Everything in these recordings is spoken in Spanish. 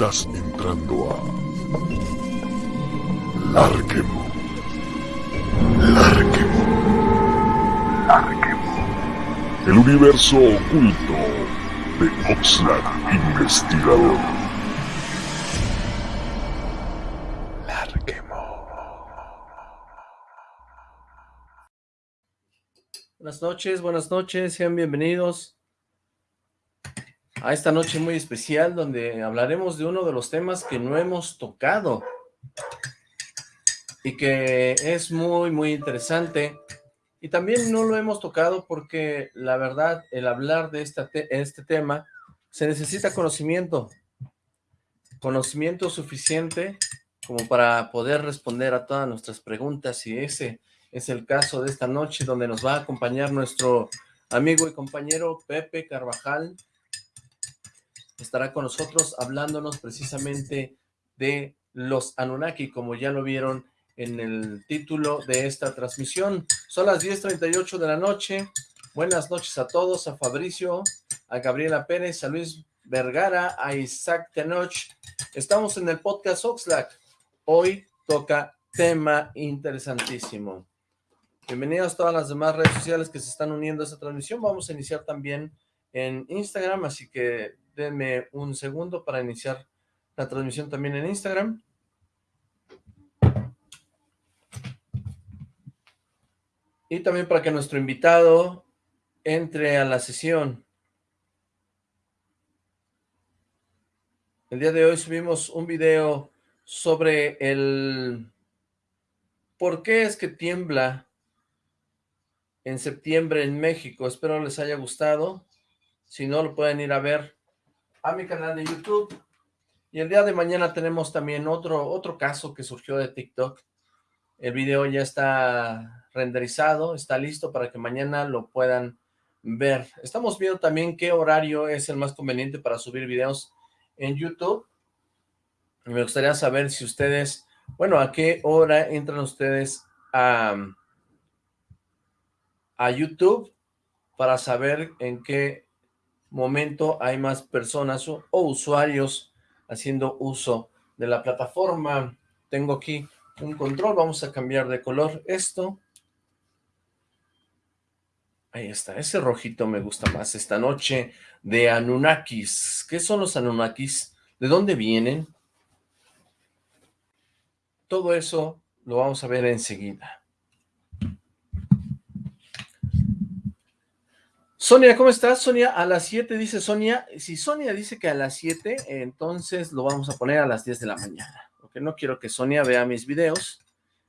Estás entrando a Larquemo. Larquemo. Larquemo. El universo oculto de Oxlack Investigador. Larquemo. Buenas noches, buenas noches, sean bienvenidos a esta noche muy especial donde hablaremos de uno de los temas que no hemos tocado y que es muy muy interesante. Y también no lo hemos tocado porque la verdad el hablar de esta este tema se necesita conocimiento conocimiento suficiente como para poder responder a todas nuestras preguntas. Y ese es el caso de esta noche donde nos va a acompañar nuestro amigo y compañero Pepe Carvajal estará con nosotros hablándonos precisamente de los Anunnaki, como ya lo vieron en el título de esta transmisión. Son las 10.38 de la noche. Buenas noches a todos, a Fabricio, a Gabriela Pérez, a Luis Vergara, a Isaac Tenoch. Estamos en el podcast Oxlack. Hoy toca tema interesantísimo. Bienvenidos a todas las demás redes sociales que se están uniendo a esta transmisión. Vamos a iniciar también en Instagram, así que Denme un segundo para iniciar la transmisión también en Instagram. Y también para que nuestro invitado entre a la sesión. El día de hoy subimos un video sobre el por qué es que tiembla en septiembre en México. Espero les haya gustado. Si no, lo pueden ir a ver a mi canal de YouTube. Y el día de mañana tenemos también otro, otro caso que surgió de TikTok. El video ya está renderizado, está listo para que mañana lo puedan ver. Estamos viendo también qué horario es el más conveniente para subir videos en YouTube. Me gustaría saber si ustedes, bueno, a qué hora entran ustedes a, a YouTube para saber en qué momento hay más personas o, usuarios haciendo uso de la plataforma. Tengo aquí un control, vamos a cambiar de color esto. Ahí está, ese rojito me gusta más esta noche de Anunnakis. ¿Qué son los Anunnakis? ¿De dónde vienen? Todo eso lo vamos a ver enseguida. Sonia, ¿cómo estás? Sonia, a las 7 dice Sonia. Si Sonia dice que a las 7, entonces lo vamos a poner a las 10 de la mañana. Porque no quiero que Sonia vea mis videos.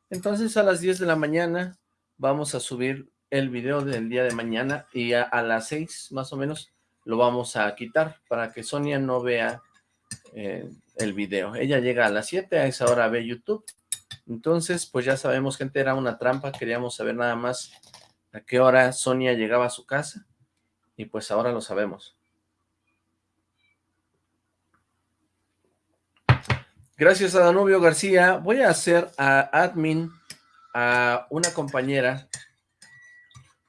Entonces a las 10 de la mañana vamos a subir el video del día de mañana y a, las 6 más o menos lo vamos a quitar para que Sonia no vea eh, el video. Ella llega a las 7, a esa hora ve YouTube. Entonces, pues ya sabemos, gente, era una trampa. Queríamos saber nada más a qué hora Sonia llegaba a su casa y pues ahora lo sabemos. Gracias a Danubio García. Voy a hacer a admin a una compañera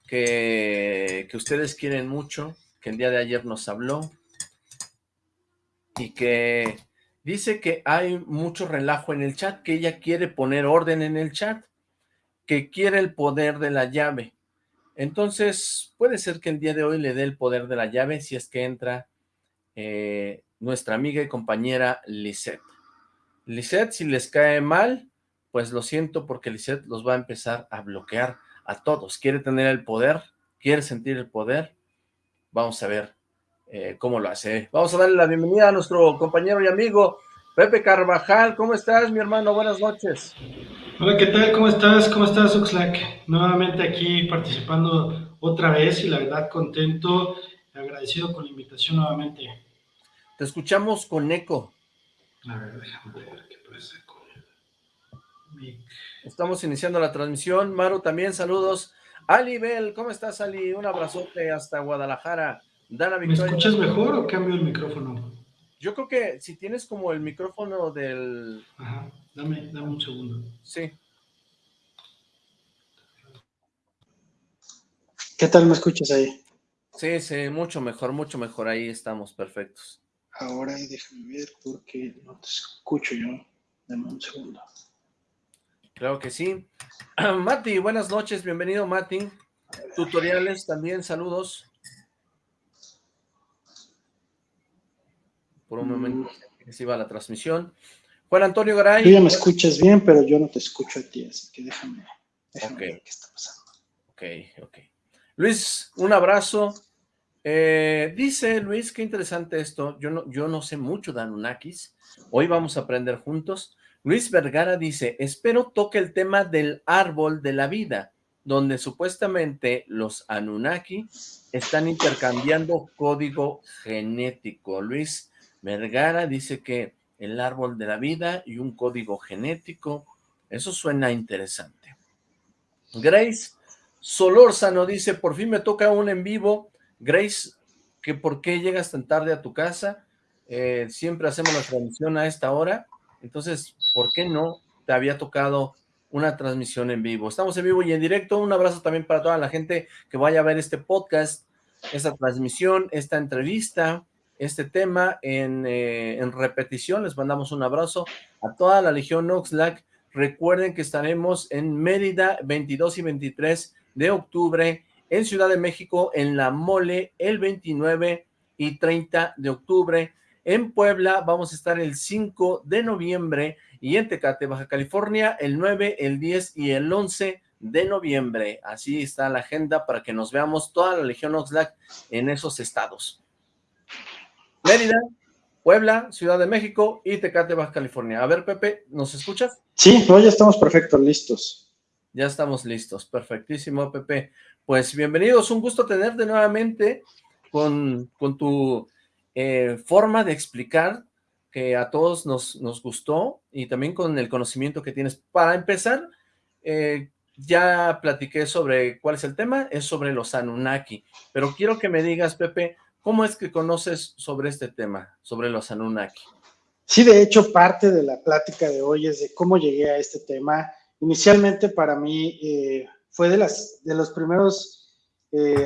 que, que ustedes quieren mucho, que el día de ayer nos habló y que dice que hay mucho relajo en el chat, que ella quiere poner orden en el chat, que quiere el poder de la llave. Entonces, puede ser que el día de hoy le dé el poder de la llave si es que entra eh, nuestra amiga y compañera Lisette. Lisette, si les cae mal, pues lo siento porque Lisette los va a empezar a bloquear a todos. Quiere tener el poder, quiere sentir el poder. Vamos a ver eh, cómo lo hace. Vamos a darle la bienvenida a nuestro compañero y amigo Pepe Carvajal. ¿Cómo estás, mi hermano? Buenas noches. Hola, ¿qué tal? ¿Cómo estás? ¿Cómo estás, Oxlack? Nuevamente aquí participando otra vez y la verdad contento, agradecido con la invitación nuevamente. Te escuchamos con eco. A ver, déjame ver qué pasa con Estamos iniciando la transmisión. Maru, también saludos. Ali Bell, ¿cómo estás, Ali? Un abrazote hasta Guadalajara. Dana Victoria. ¿Me escuchas mejor o cambio el micrófono? Yo creo que si tienes como el micrófono del... Ajá, dame, dame un segundo. Sí. ¿Qué tal me escuchas ahí? Sí, sí, mucho mejor, mucho mejor. Ahí estamos, perfectos. Ahora déjame ver porque no te escucho yo. Dame un segundo. Claro que sí. Mati, buenas noches, bienvenido Mati. Tutoriales también, saludos. Por un momento mm. se iba la transmisión. Juan Antonio Garay. Tú ya me escuchas bien, pero yo no te escucho a ti, así que déjame, déjame ver qué está pasando. Ok, ok. Luis, un abrazo. Eh, dice Luis, qué interesante esto. Yo no, yo no sé mucho de Anunnakis. Hoy vamos a aprender juntos. Luis Vergara dice, espero toque el tema del árbol de la vida, donde supuestamente los Anunnaki están intercambiando código genético. Luis Vergara dice que el árbol de la vida y un código genético, eso suena interesante. Grace Solórzano dice, por fin me toca un en vivo. Grace, que ¿por qué llegas tan tarde a tu casa? Eh, siempre hacemos la transmisión a esta hora. Entonces, ¿por qué no te había tocado una transmisión en vivo? Estamos en vivo y en directo. Un abrazo también para toda la gente que vaya a ver este podcast, esta transmisión, esta entrevista, este tema en, eh, en repetición. Les mandamos un abrazo a toda la Legión Oxlack. Recuerden que estaremos en Mérida 22 y 23 de octubre, en Ciudad de México, en La Mole, el 29 y 30 de octubre, en Puebla vamos a estar el 5 de noviembre y en Tecate, Baja California, el 9, el 10 y el 11 de noviembre. Así está la agenda para que nos veamos toda la Legión Oxlack en esos estados. Mérida, Puebla, Ciudad de México y Tecate, Baja California. A ver, Pepe, ¿nos escuchas? Sí, ya estamos perfectos, listos. Ya estamos listos, perfectísimo, Pepe. Pues bienvenidos, un gusto tenerte nuevamente con, con tu eh, forma de explicar que a todos nos, nos gustó y también con el conocimiento que tienes. Para empezar, eh, ya platiqué sobre cuál es el tema, es sobre los Anunnaki, pero quiero que me digas, Pepe, ¿cómo es que conoces sobre este tema, sobre los Anunnaki? Sí, de hecho, parte de la plática de hoy es de cómo llegué a este tema. Inicialmente para mí eh, fue de, las, de los primeros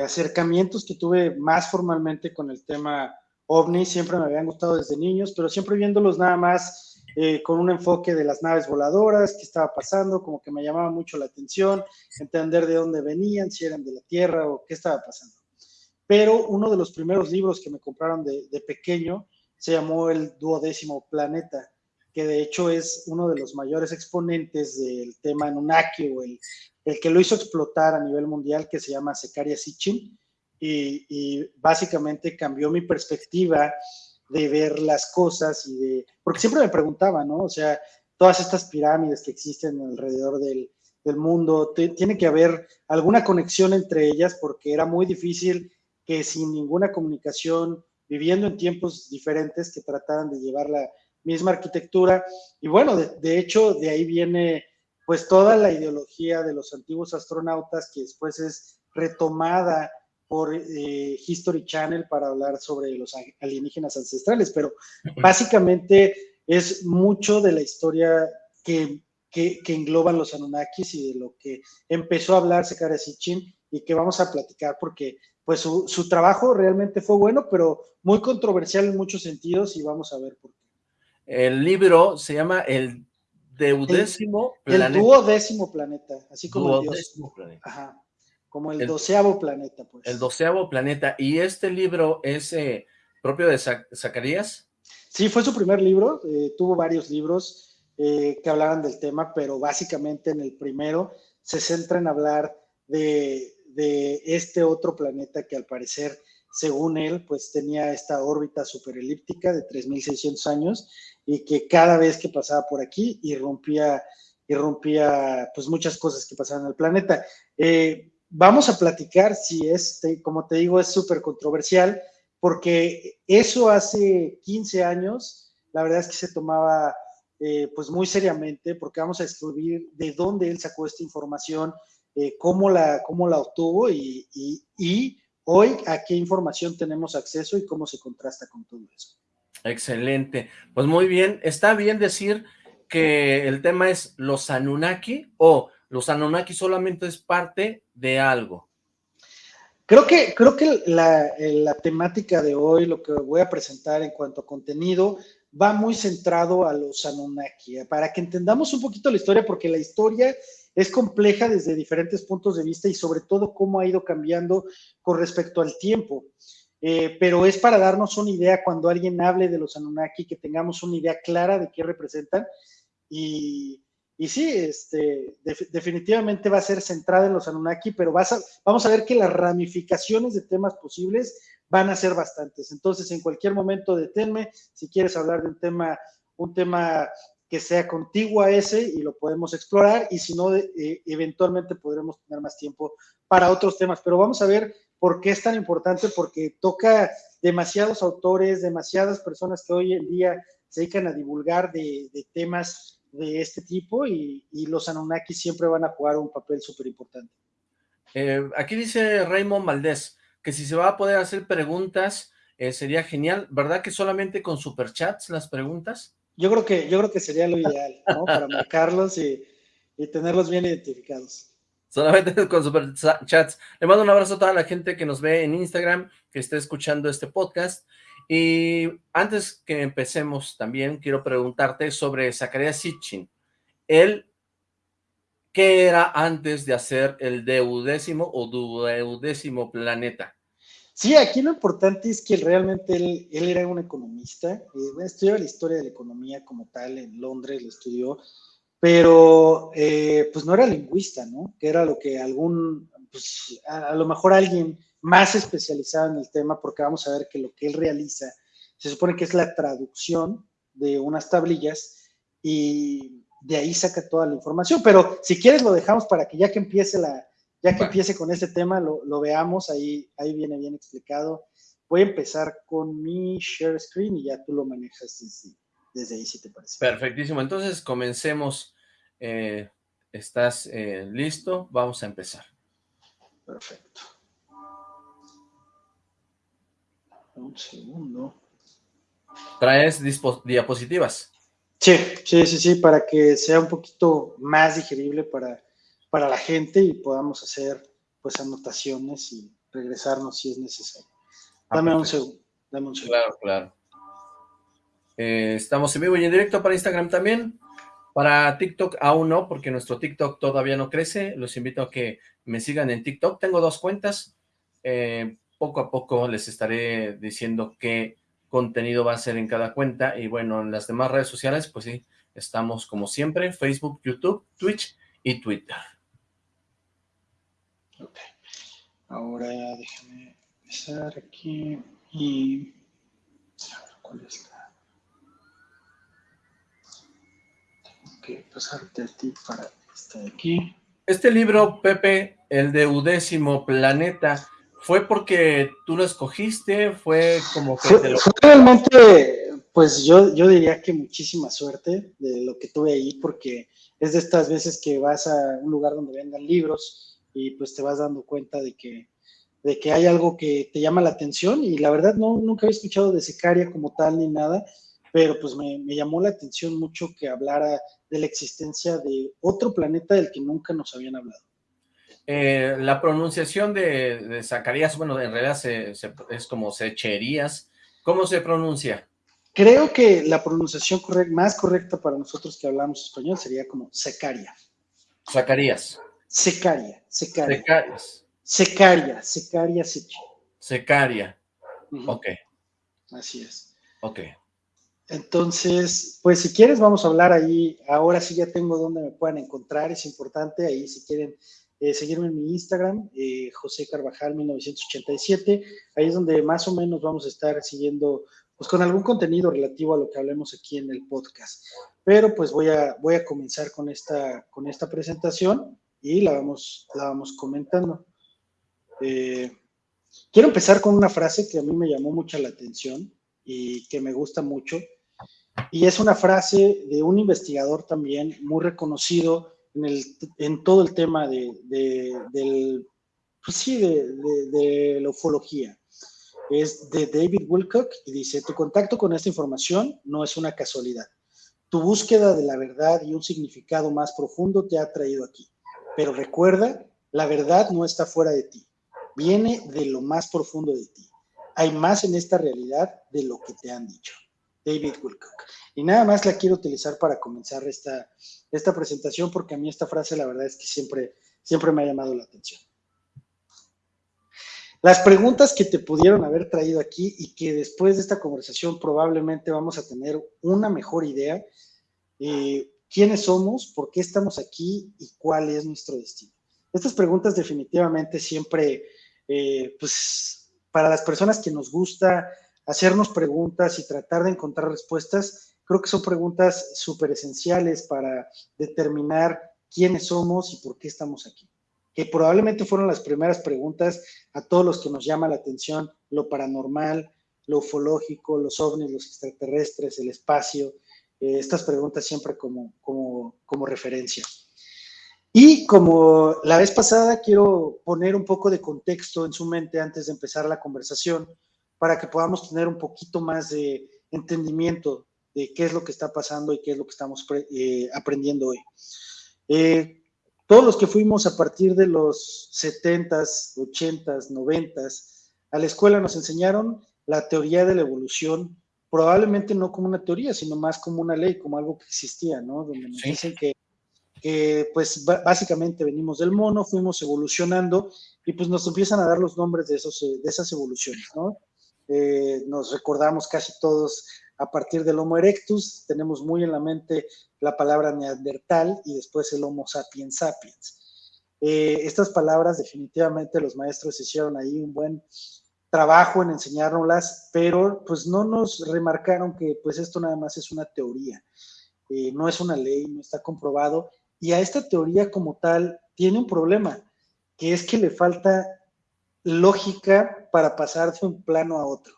acercamientos que tuve más formalmente con el tema ovnis siempre me habían gustado desde niños, pero siempre viéndolos nada más eh, con un enfoque de las naves voladoras, qué estaba pasando, como que me llamaba mucho la atención, entender de dónde venían, si eran de la Tierra o qué estaba pasando. Pero uno de los primeros libros que me compraron de, pequeño se llamó El Duodécimo Planeta, que de hecho es uno de los mayores exponentes del tema Anunnaki o el, el que lo hizo explotar a nivel mundial, que se llama Secaria Sitchin y, básicamente cambió mi perspectiva de ver las cosas y de, porque siempre me preguntaba, ¿no? O sea, todas estas pirámides que existen alrededor del, del mundo, tiene que haber alguna conexión entre ellas porque era muy difícil que sin ninguna comunicación, viviendo en tiempos diferentes, que trataran de llevar la misma arquitectura. Y bueno, de, de hecho, de ahí viene pues toda la ideología de los antiguos astronautas que después es retomada por eh, History Channel para hablar sobre los alienígenas ancestrales, pero básicamente es mucho de la historia que, que, engloban los Anunnakis y de lo que empezó a hablar Sekara Sitchin y que vamos a platicar porque pues su, su, trabajo realmente fue bueno, pero muy controversial en muchos sentidos y vamos a ver por qué. El libro se llama El Deudécimo el, Planeta. El duodécimo planeta, así como duodécimo Dios. Planeta. Ajá. Como el, doceavo planeta, pues. El doceavo planeta. ¿Y este libro es eh, propio de Zacarías? Sí, fue su primer libro. Eh, tuvo varios libros eh, que hablaban del tema, pero básicamente en el primero se centra en hablar de, de este otro planeta que al parecer, según él, pues tenía esta órbita superelíptica de 3.600 años y que cada vez que pasaba por aquí irrumpía, irrumpía pues muchas cosas que pasaban el planeta. Eh, vamos a platicar si es, como te digo, es súper controversial, porque eso hace 15 años, la verdad es que se tomaba eh, pues muy seriamente, porque vamos a descubrir de dónde él sacó esta información, eh, cómo, la, cómo la obtuvo y, y hoy a qué información tenemos acceso y cómo se contrasta con todo eso. Excelente. Pues muy bien. ¿Está bien decir que el tema es los Anunnaki o los Anunnaki solamente es parte de algo. Creo que, creo que la, la, temática de hoy, lo que voy a presentar en cuanto a contenido, va muy centrado a los Anunnaki, ¿eh? para que entendamos un poquito la historia, porque la historia es compleja desde diferentes puntos de vista y sobre todo cómo ha ido cambiando con respecto al tiempo. Eh, pero es para darnos una idea cuando alguien hable de los Anunnaki, que tengamos una idea clara de qué representan y, y sí, este, definitivamente va a ser centrada en los Anunnaki, pero vamos a ver que las ramificaciones de temas posibles van a ser bastantes. Entonces, en cualquier momento deténme, si quieres hablar de un tema, un tema que sea contiguo a ese y lo podemos explorar, y si no, eh, eventualmente podremos tener más tiempo para otros temas. Pero vamos a ver por qué es tan importante, porque toca demasiados autores, demasiadas personas que hoy en día se dedican a divulgar de, de temas de este tipo y, los Anunnaki siempre van a jugar un papel súper importante. Eh, aquí dice Raymond Valdés que si se va a poder hacer preguntas eh, sería genial, ¿verdad que solamente con superchats las preguntas? Yo creo que, yo creo que sería lo ideal, ¿no? Para marcarlos y, y tenerlos bien identificados. Solamente con superchats. Le mando un abrazo a toda la gente que nos ve en Instagram, que esté escuchando este podcast. Y antes que empecemos también, quiero preguntarte sobre Zacarías Sitchin. Él, ¿qué era antes de hacer el deudécimo o duodécimo planeta? Sí, aquí lo importante es que realmente él, era un economista, eh, estudió la historia de la economía como tal, en Londres lo estudió, pero eh, pues no era lingüista, ¿no? Que era lo que algún, pues a lo mejor alguien más especializado en el tema, porque vamos a ver que lo que él realiza se supone que es la traducción de unas tablillas y de ahí saca toda la información. Pero si quieres lo dejamos para que ya que empiece la, ya que empiece con este tema, lo, veamos, ahí, ahí viene bien explicado. Voy a empezar con mi share screen y ya tú lo manejas desde, ahí, si te parece. Perfectísimo, entonces comencemos. Eh, ¿Estás eh, listo? Vamos a empezar. Perfecto. Un segundo. ¿Traes diapositivas? Sí, sí, sí, sí, para que sea un poquito más digerible para, para la gente y podamos hacer pues anotaciones y regresarnos si es necesario. Ah, dame un segundo, dame un segundo. Claro, claro. Eh, estamos en vivo y en directo para Instagram también. Para TikTok aún no, porque nuestro TikTok todavía no crece. Los invito a que me sigan en TikTok. Tengo dos cuentas. Eh, poco a poco les estaré diciendo qué contenido va a ser en cada cuenta y bueno, en las demás redes sociales, pues sí, estamos como siempre, Facebook, YouTube, Twitch y Twitter. Ok, ahora déjame empezar aquí y... ¿Cuál es la...? Tengo que pasarte a ti para estar aquí. Este libro, Pepe, el de Udécimo Planeta, ¿Fue porque tú lo escogiste? ¿Fue como que fue, realmente, pues yo, yo diría que muchísima suerte de lo que tuve ahí, porque es de estas veces que vas a un lugar donde vendan libros y pues te vas dando cuenta de que, de que hay algo que te llama la atención y la verdad no, nunca había escuchado de Sicaria como tal ni nada, pero pues me, me llamó la atención mucho que hablara de la existencia de otro planeta del que nunca nos habían hablado. Eh, la pronunciación de, Zacarías, bueno, en realidad es como Secherías. ¿Cómo se pronuncia? Creo que la pronunciación más correcta para nosotros que hablamos español sería como Secaria. Zacarías. Secaria, Secaria. Secarias. Secaria, Secaria, Secaria. Ok. Así es. Ok. Entonces, pues si quieres vamos a hablar ahí, ahora sí ya tengo donde me puedan encontrar, es importante, ahí si quieren eh, seguirme en mi Instagram, eh, José Carvajal 1987, ahí es donde más o menos vamos a estar siguiendo, pues con algún contenido relativo a lo que hablemos aquí en el podcast. Pero pues voy a, voy a comenzar con esta, con esta presentación y la vamos, la vamos comentando. Eh, quiero empezar con una frase que a mí me llamó mucho la atención y que me gusta mucho. Y es una frase de un investigador también muy reconocido en, el, en todo el tema de, de del, pues sí, de, de, la ufología. Es de David Wilcock y dice, tu contacto con esta información no es una casualidad. Tu búsqueda de la verdad y un significado más profundo te ha traído aquí. Pero recuerda, la verdad no está fuera de ti. viene de lo más profundo de ti. Hay más en esta realidad de lo que te han dicho. David Wilcock. Y nada más la quiero utilizar para comenzar esta, esta presentación porque a mí esta frase la verdad es que siempre, siempre me ha llamado la atención. Las preguntas que te pudieron haber traído aquí y que después de esta conversación probablemente vamos a tener una mejor idea. Eh, ¿Quiénes somos? ¿Por qué estamos aquí? ¿Y cuál es nuestro destino? Estas preguntas definitivamente siempre, eh, pues, para las personas que nos gusta hacernos preguntas y tratar de encontrar respuestas, creo que son preguntas súper esenciales para determinar quiénes somos y por qué estamos aquí que probablemente fueron las primeras preguntas a todos los que nos llama la atención lo paranormal, lo ufológico, los ovnis, los extraterrestres, el espacio, eh, estas preguntas siempre como, como, como referencia. Y como la vez pasada, quiero poner un poco de contexto en su mente antes de empezar la conversación para que podamos tener un poquito más de entendimiento de qué es lo que está pasando y qué es lo que estamos eh, aprendiendo hoy. Eh, todos los que fuimos a partir de los 70s, 80s, 90s a la escuela nos enseñaron la teoría de la evolución, probablemente no como una teoría, sino más como una ley, como algo que existía, ¿no? Donde nos dicen que, pues básicamente venimos del mono, fuimos evolucionando y pues nos empiezan a dar los nombres de, esos, de esas evoluciones, ¿no? Eh, nos recordamos casi todos a partir del Homo erectus, tenemos muy en la mente la palabra neandertal y después el Homo sapiens sapiens. Eh, estas palabras definitivamente los maestros hicieron ahí un buen trabajo en enseñárnoslas, pero pues no nos remarcaron que pues esto nada más es una teoría, eh, no es una ley, no está comprobado, y a esta teoría como tal tiene un problema, que es que le falta lógica para pasar de un plano a otro.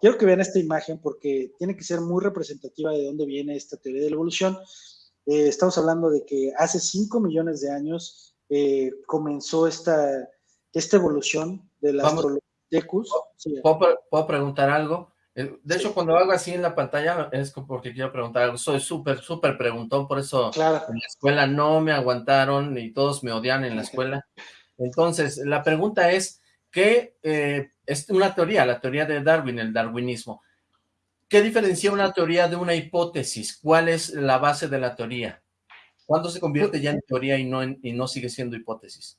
Quiero que vean esta imagen porque tiene que ser muy representativa de dónde viene esta teoría de la evolución. Eh, estamos hablando de que hace 5 millones de años eh, comenzó esta, esta evolución de la ¿Puedo, preguntar algo? Eh, de hecho, cuando hago así en la pantalla es porque quiero preguntar algo. Soy súper, súper preguntón, por eso en la escuela no me aguantaron y todos me odian en la escuela. Entonces, la pregunta es, ¿qué es una teoría, la teoría de Darwin, el darwinismo. ¿Qué diferencia una teoría de una hipótesis? ¿Cuál es la base de la teoría? ¿Cuándo se convierte ya en teoría y no, y no sigue siendo hipótesis?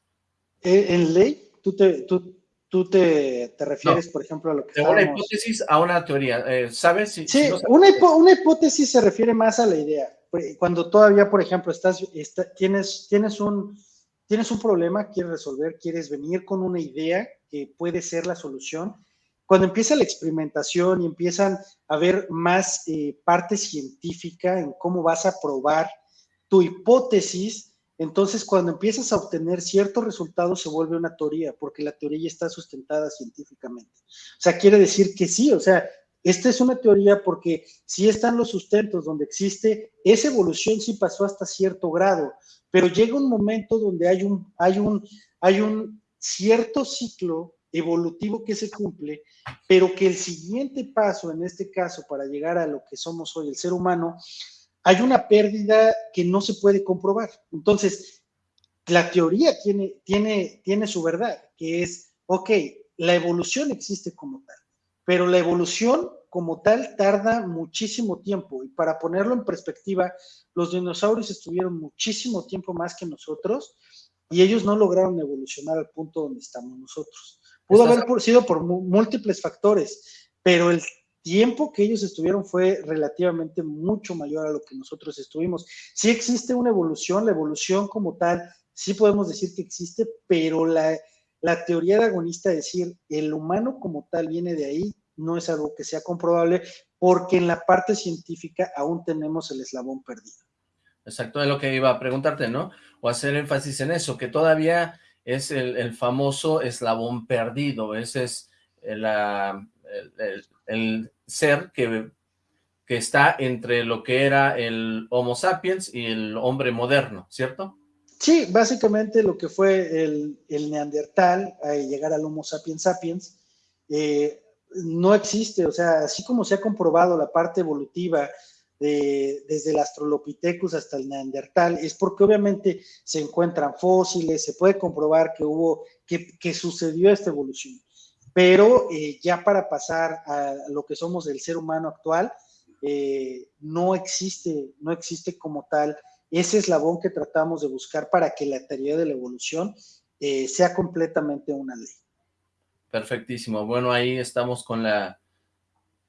Eh, ¿En ley? ¿Tú te, tú, te, refieres, por ejemplo, a lo que De una hipótesis a una teoría, eh, ¿sabes? sí, una, una, hipótesis se refiere más a la idea. Cuando todavía, por ejemplo, estás, tienes, tienes, un, tienes un problema, quieres resolver, quieres venir con una idea que puede ser la solución. Cuando empieza la experimentación y empiezan a haber más eh, parte científica en cómo vas a probar tu hipótesis, entonces cuando empiezas a obtener ciertos resultados se vuelve una teoría, porque la teoría ya está sustentada científicamente. O sea, quiere decir que sí, o sea, esta es una teoría porque sí están los sustentos donde existe, esa evolución sí pasó hasta cierto grado, pero llega un momento donde hay un, hay un, hay un cierto ciclo evolutivo que se cumple, pero que el siguiente paso, en este caso, para llegar a lo que somos hoy, el ser humano, hay una pérdida que no se puede comprobar. Entonces, la teoría tiene, tiene, tiene su verdad, que es, ok, la evolución existe como tal, pero la evolución como tal tarda muchísimo tiempo. Y para ponerlo en perspectiva, los dinosaurios estuvieron muchísimo tiempo más que nosotros y ellos no lograron evolucionar al punto donde estamos nosotros. Pudo haber sido por múltiples factores, pero el tiempo que ellos estuvieron fue relativamente mucho mayor a lo que nosotros estuvimos. Sí existe una evolución, la evolución como tal, sí podemos decir que existe, pero la, la teoría de agonista, decir el humano como tal viene de ahí, no es algo que sea comprobable, porque en la parte científica aún tenemos el eslabón perdido. Exacto, es lo que iba a preguntarte, ¿no? O hacer énfasis en eso, que todavía es el, famoso eslabón perdido, ese es el, el, ser que, que está entre lo que era el Homo sapiens y el hombre moderno, ¿cierto? Sí, básicamente lo que fue el, neandertal, a llegar al Homo sapiens sapiens, eh, no existe, o sea, así como se ha comprobado la parte evolutiva desde el Australopithecus hasta el Neandertal, es porque obviamente se encuentran fósiles, se puede comprobar que hubo, que, sucedió esta evolución. Pero eh, ya para pasar a lo que somos el ser humano actual, eh, no existe, no existe como tal ese eslabón que tratamos de buscar para que la teoría de la evolución eh, sea completamente una ley. Perfectísimo. Bueno, ahí estamos con la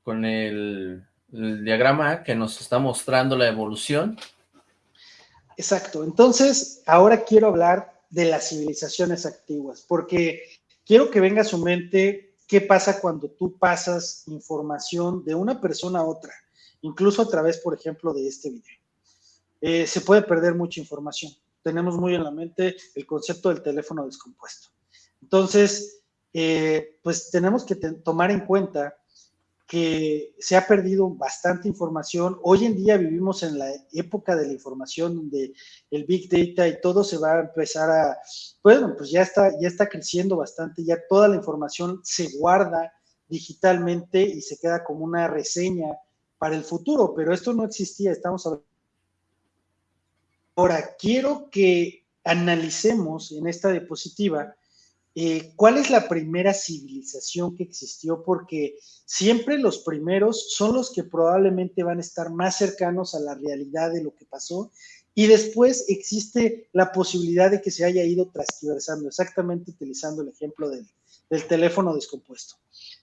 con el, diagrama que nos está mostrando la evolución. Exacto. Entonces, ahora quiero hablar de las civilizaciones antiguas, porque quiero que venga a su mente qué pasa cuando tú pasas información de una persona a otra, incluso a través, por ejemplo, de este video. Eh, se puede perder mucha información. Tenemos muy en la mente el concepto del teléfono descompuesto. Entonces, eh, pues tenemos que tomar en cuenta que se ha perdido bastante información. Hoy en día vivimos en la época de la información donde el Big Data y todo se va a empezar a, bueno, pues ya está, ya está creciendo bastante, ya toda la información se guarda digitalmente y se queda como una reseña para el futuro, pero esto no existía, estamos hablando. Ahora, quiero que analicemos en esta diapositiva eh, ¿cuál es la primera civilización que existió? Porque siempre los primeros son los que probablemente van a estar más cercanos a la realidad de lo que pasó y después existe la posibilidad de que se haya ido transversando, exactamente utilizando el ejemplo del, del teléfono descompuesto.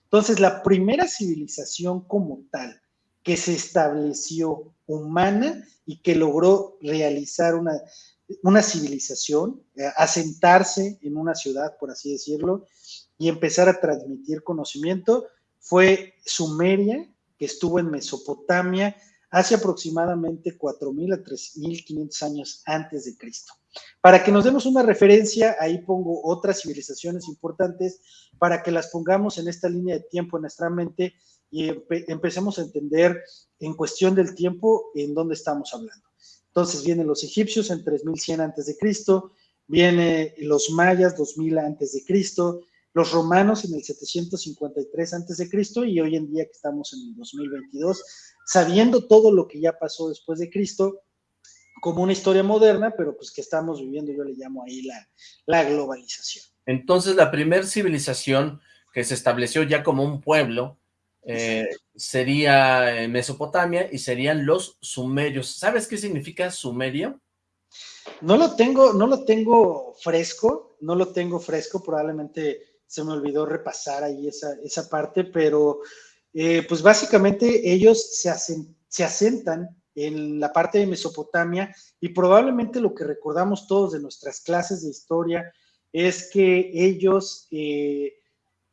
Entonces, la primera civilización como tal que se estableció humana y que logró realizar una, una civilización, eh, asentarse en una ciudad, por así decirlo, y empezar a transmitir conocimiento, fue Sumeria, que estuvo en Mesopotamia hace aproximadamente 4.000 a 3.500 años antes de Cristo. Para que nos demos una referencia, ahí pongo otras civilizaciones importantes para que las pongamos en esta línea de tiempo en nuestra mente y empecemos a entender en cuestión del tiempo en dónde estamos hablando. Entonces vienen los egipcios en 3100 antes de Cristo, vienen los mayas 2000 antes de Cristo, los romanos en el 753 antes de Cristo y hoy en día que estamos en el 2022, sabiendo todo lo que ya pasó después de Cristo, como una historia moderna, pero pues que estamos viviendo, yo le llamo ahí la, la globalización. Entonces la primera civilización que se estableció ya como un pueblo eh, sería eh, Mesopotamia y serían los sumerios. ¿Sabes qué significa sumerio? No lo tengo, no lo tengo fresco, no lo tengo fresco, probablemente se me olvidó repasar ahí esa, esa parte, pero eh, pues básicamente ellos se, se asentan en la parte de Mesopotamia y probablemente lo que recordamos todos de nuestras clases de historia es que ellos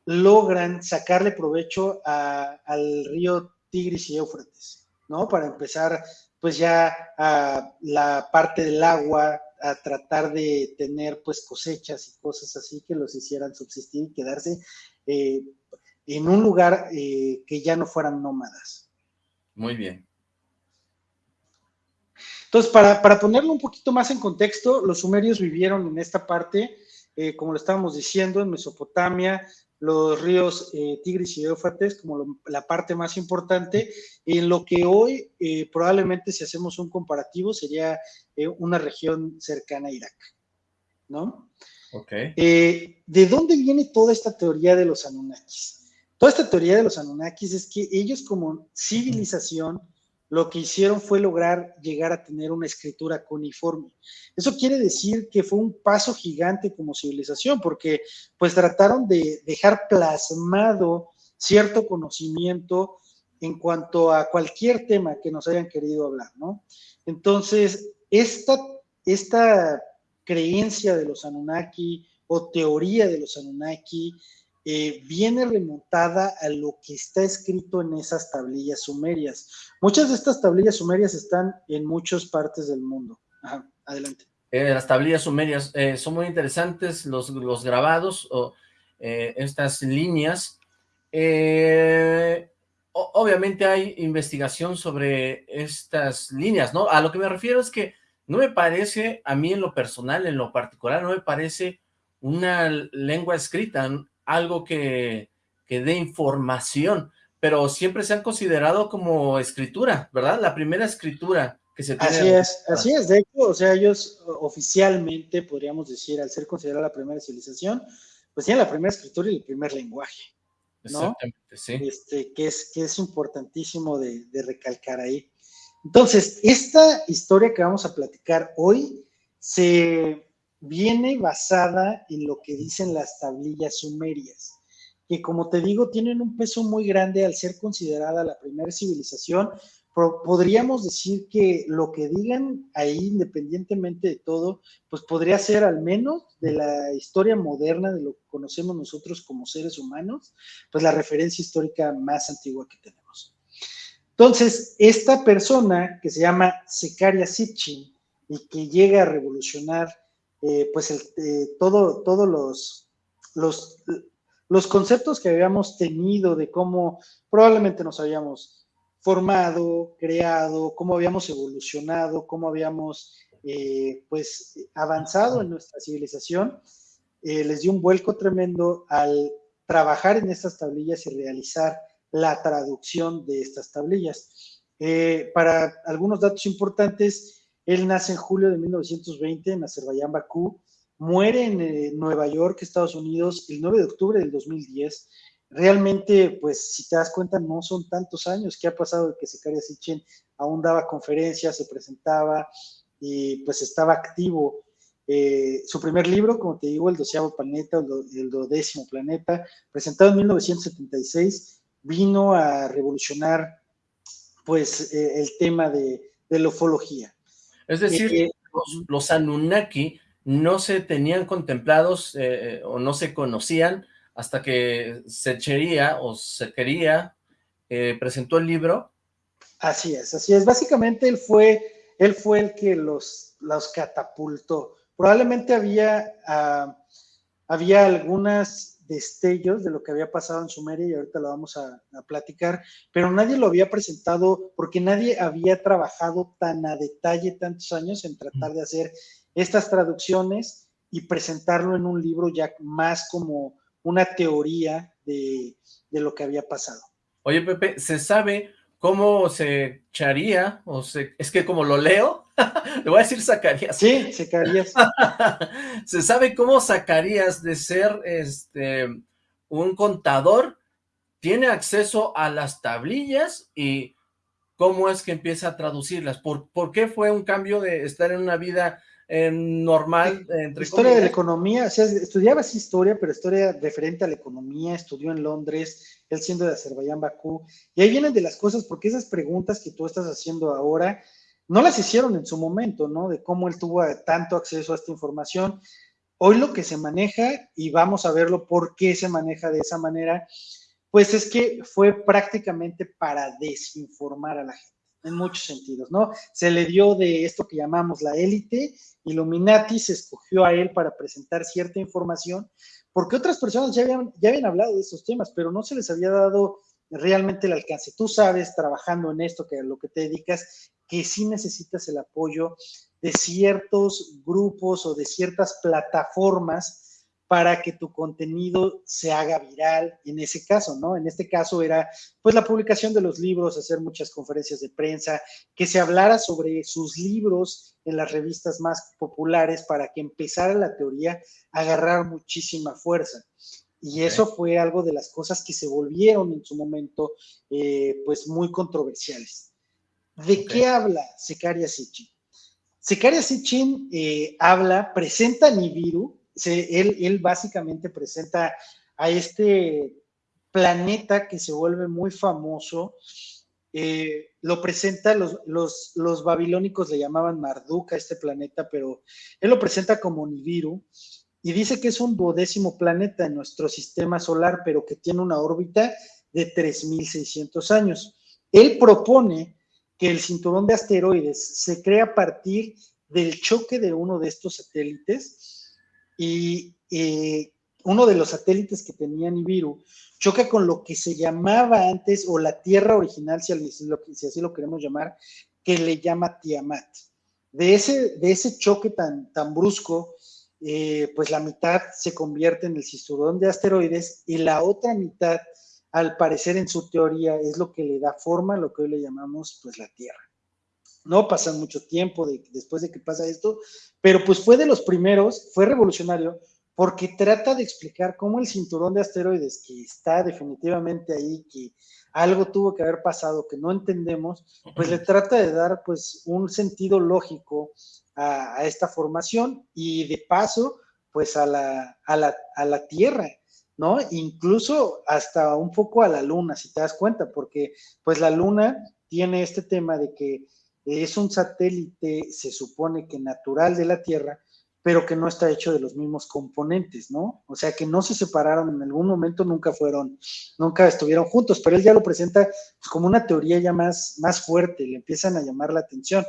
logran sacarle provecho al río Tigris y Éufrates, ¿no? Para empezar, pues ya a la parte del agua, a tratar de tener pues cosechas y cosas así que los hicieran subsistir y quedarse eh, en un lugar eh, que ya no fueran nómadas. Muy bien. Entonces, para, ponerlo un poquito más en contexto, los sumerios vivieron en esta parte, eh, como lo estábamos diciendo, en Mesopotamia, los ríos eh, Tigris y Éufrates como la parte más importante, en lo que hoy eh, probablemente si hacemos un comparativo sería eh, una región cercana a Irak, ¿no? Ok. ¿De dónde viene toda esta teoría de los Anunnakis? Toda esta teoría de los Anunnakis es que ellos como civilización lo que hicieron fue lograr llegar a tener una escritura cuneiforme. Eso quiere decir que fue un paso gigante como civilización, porque pues trataron de dejar plasmado cierto conocimiento en cuanto a cualquier tema que nos hayan querido hablar, ¿no? Entonces, esta, esta creencia de los Anunnaki o teoría de los Anunnaki eh, viene remontada a lo que está escrito en esas tablillas sumerias. Muchas de estas tablillas sumerias están en muchas partes del mundo. Adelante. Eh, las tablillas sumerias eh, son muy interesantes, los, los grabados, o estas líneas. obviamente hay investigación sobre estas líneas, ¿no? A lo que me refiero es que no me parece, a mí en lo personal, en lo particular, no me parece una lengua escrita, algo que, que dé información, pero siempre se han considerado como escritura, ¿verdad? La primera escritura que se tiene. Así es, así es. De hecho, o sea, ellos oficialmente, podríamos decir, al ser considerada la primera civilización, pues tienen la primera escritura y el primer lenguaje. ¿no? Exactamente, sí. Este, que, es, que es importantísimo de, de recalcar ahí. Entonces, esta historia que vamos a platicar hoy se viene basada en lo que dicen las tablillas sumerias que como te digo, tienen un peso muy grande al ser considerada la primera civilización. podríamos decir que lo que digan ahí, independientemente de todo, pues podría ser al menos de la historia moderna, de lo que conocemos nosotros como seres humanos, pues la referencia histórica más antigua que tenemos. Entonces, esta persona que se llama Secaria Sitchin y que llega a revolucionar eh, pues eh, todo, todos los, los, los conceptos que habíamos tenido de cómo probablemente nos habíamos formado, creado, cómo habíamos evolucionado, cómo habíamos eh, pues avanzado en nuestra civilización, les dio un vuelco tremendo al trabajar en estas tablillas y realizar la traducción de estas tablillas. Para algunos datos importantes, él nace en julio de 1920 en Azerbaiyán, Bakú, muere en eh, Nueva York, Estados Unidos, el 9 de octubre del 2010. Realmente, pues, si te das cuenta, no son tantos años que ha pasado de que Secaria Sitchin aún daba conferencias, se presentaba y pues estaba activo. Eh, su primer libro, como te digo, El doceavo planeta, el, dodécimo planeta, presentado en 1976, vino a revolucionar pues eh, el tema de, la ufología. Es decir, los, los, Anunnaki no se tenían contemplados eh, o no se conocían hasta que Sechería o Sequería eh, presentó el libro. Así es, así es. Básicamente él fue, él fue el que los, los catapultó. Probablemente había, uh, había algunos destellos de lo que había pasado en Sumeria y ahorita lo vamos a, platicar, pero nadie lo había presentado porque nadie había trabajado tan a detalle tantos años en tratar de hacer estas traducciones y presentarlo en un libro ya más como una teoría de, lo que había pasado. Oye, Pepe, ¿se sabe cómo se echaría? O se, es que como lo leo, le voy a decir sacarías. Sí, sacarías. ¿Se sabe cómo sacarías de ser este un contador? ¿Tiene acceso a las tablillas? Y cómo es que empieza a traducirlas. ¿Por, ¿Por, qué fue un cambio de estar en una vida normal. Entre historia de la economía, o sea, estudiaba historia, pero historia referente a la economía, estudió en Londres, él siendo de Azerbaiyán, Bakú, y ahí vienen de las cosas, porque esas preguntas que tú estás haciendo ahora, no las hicieron en su momento, ¿no? De cómo él tuvo tanto acceso a esta información. Hoy lo que se maneja, y vamos a verlo por qué se maneja de esa manera, pues es que fue prácticamente para desinformar a la gente en muchos sentidos, ¿no? Se le dio de esto que llamamos la élite, Illuminati se escogió a él para presentar cierta información, porque otras personas ya habían, ya habían hablado de estos temas, pero no se les había dado realmente el alcance. Tú sabes, trabajando en esto, que a lo que te dedicas, que sí necesitas el apoyo de ciertos grupos o de ciertas plataformas para que tu contenido se haga viral en ese caso, ¿no? En este caso era pues la publicación de los libros, hacer muchas conferencias de prensa, que se hablara sobre sus libros en las revistas más populares para que empezara la teoría a agarrar muchísima fuerza. Y eso fue algo de las cosas que se volvieron en su momento eh, pues muy controversiales. ¿De qué habla Secaria Sitchin? Secaria Sitchin eh, habla, presenta a Nibiru, él, básicamente presenta a este planeta que se vuelve muy famoso. Eh, lo presenta, los, los, babilónicos le llamaban Marduk a este planeta, pero él lo presenta como Nibiru y dice que es un duodécimo planeta en nuestro sistema solar, pero que tiene una órbita de 3.600 años. Él propone que el cinturón de asteroides se crea a partir del choque de uno de estos satélites y eh, uno de los satélites que tenía Nibiru choca con lo que se llamaba antes, o la Tierra original, si, así lo queremos llamar, que le llama Tiamat. De ese, de ese choque tan, tan brusco, eh, pues la mitad se convierte en el cinturón de asteroides y la otra mitad al parecer en su teoría es lo que le da forma a lo que hoy le llamamos pues la Tierra. No pasa mucho tiempo después de que pasa esto, pero pues fue de los primeros, fue revolucionario porque trata de explicar cómo el cinturón de asteroides que está definitivamente ahí, que algo tuvo que haber pasado que no entendemos, pues le trata de dar pues un sentido lógico a, esta formación y de paso pues a la, a la, a la Tierra, ¿no? Incluso hasta un poco a la luna, si te das cuenta, porque pues la luna tiene este tema de que es un satélite, se supone que natural de la Tierra, pero que no está hecho de los mismos componentes, ¿no? O sea, que no se separaron en algún momento, nunca fueron, nunca estuvieron juntos, pero él ya lo presenta pues, como una teoría ya más, más fuerte, le empiezan a llamar la atención.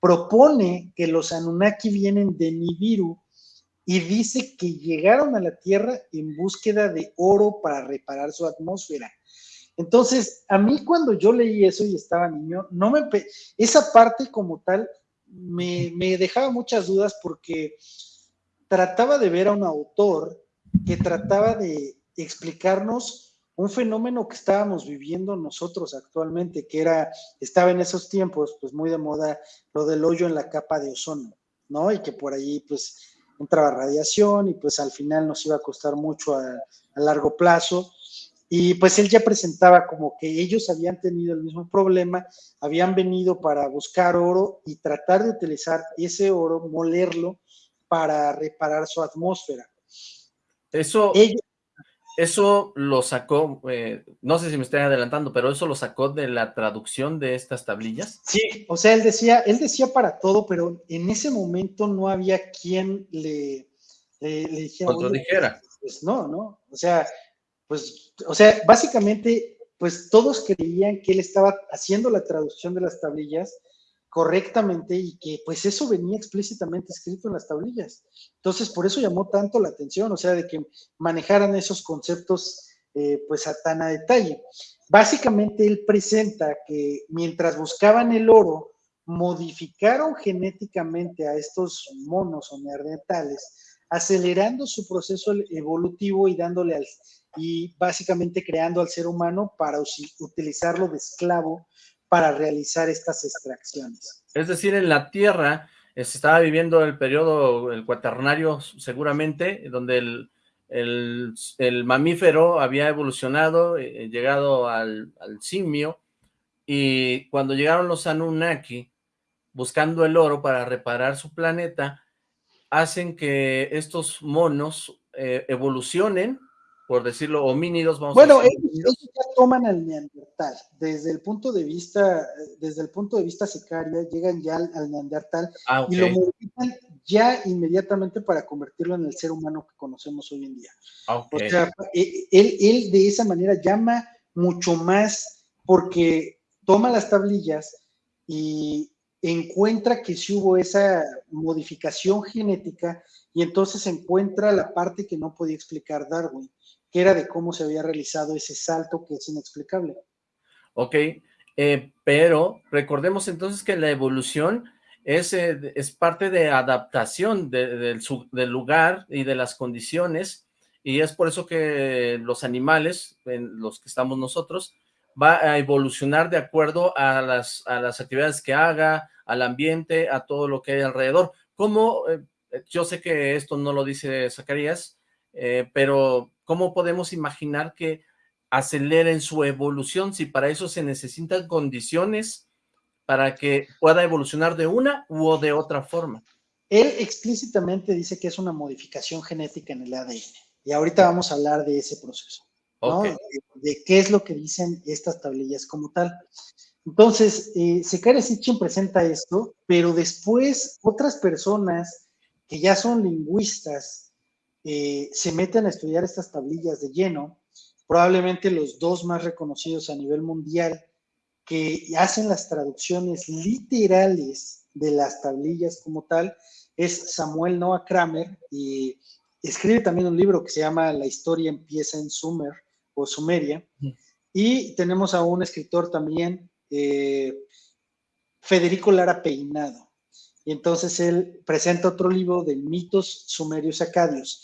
Propone que los Anunnaki vienen de Nibiru, y dice que llegaron a la Tierra en búsqueda de oro para reparar su atmósfera. Entonces, a mí cuando yo leí eso y estaba niño, no me esa parte como tal me, me dejaba muchas dudas porque trataba de ver a un autor que trataba de explicarnos un fenómeno que estábamos viviendo nosotros actualmente, que era, estaba en esos tiempos, pues muy de moda lo del hoyo en la capa de ozono, ¿no? Y que por ahí, pues, entraba radiación y pues al final nos iba a costar mucho a, largo plazo. Y pues él ya presentaba como que ellos habían tenido el mismo problema, habían venido para buscar oro y tratar de utilizar ese oro, molerlo para reparar su atmósfera. Eso, eso lo sacó, eh, no sé si me estoy adelantando, pero eso lo sacó de la traducción de estas tablillas. Sí, o sea, él decía, él decía para todo, pero en ese momento no había quien le, le, dijera. Contradijera. Pues, pues, no, no, o sea, pues, o sea, básicamente, pues todos creían que él estaba haciendo la traducción de las tablillas correctamente y que pues eso venía explícitamente escrito en las tablillas. Entonces, por eso llamó tanto la atención, o sea, de que manejaran esos conceptos eh, pues a tan a detalle. Básicamente él presenta que mientras buscaban el oro, modificaron genéticamente a estos monos o neandertales, acelerando su proceso evolutivo y dándole al, y básicamente creando al ser humano para utilizarlo de esclavo para realizar estas extracciones. Es decir, en la Tierra se estaba viviendo el periodo, el cuaternario seguramente, donde el, el, mamífero había evolucionado, eh, eh, llegado al, al, simio, y cuando llegaron los Anunnaki, buscando el oro para reparar su planeta, hacen que estos monos eh, evolucionen por decirlo, homínidos, vamos bueno, a decir. Bueno, ellos, ya toman al neandertal, desde el punto de vista, desde el punto de vista sicaria, llegan ya al, neandertal ah, y lo modifican ya inmediatamente para convertirlo en el ser humano que conocemos hoy en día. Ah, o sea, e, él, él de esa manera llama mucho más porque toma las tablillas y encuentra que sí hubo esa modificación genética y entonces encuentra la parte que no podía explicar Darwin que era de cómo se había realizado ese salto que es inexplicable. Ok, eh, pero recordemos entonces que la evolución es, eh, es parte de adaptación del lugar y de las condiciones, y es por eso que los animales, en los que estamos nosotros, va a evolucionar de acuerdo a las, a las actividades que haga, al ambiente, a todo lo que hay alrededor. Como, eh, yo sé que esto no lo dice Zacarías, pero ¿Cómo podemos imaginar que aceleren su evolución si para eso se necesitan condiciones para que pueda evolucionar de una u de otra forma? Él explícitamente dice que es una modificación genética en el ADN. Y ahorita vamos a hablar de ese proceso. De, qué es lo que dicen estas tablillas como tal. Entonces, eh, Sekare Sitchin presenta esto, pero después otras personas que ya son lingüistas eh, se meten a estudiar estas tablillas de lleno, probablemente los dos más reconocidos a nivel mundial que hacen las traducciones literales de las tablillas como tal, es Samuel Noah Kramer y escribe también un libro que se llama La historia empieza en Sumer o Sumeria. Y tenemos a un escritor también, eh, Federico Lara Peinado. Y entonces él presenta otro libro de mitos sumerios acadios.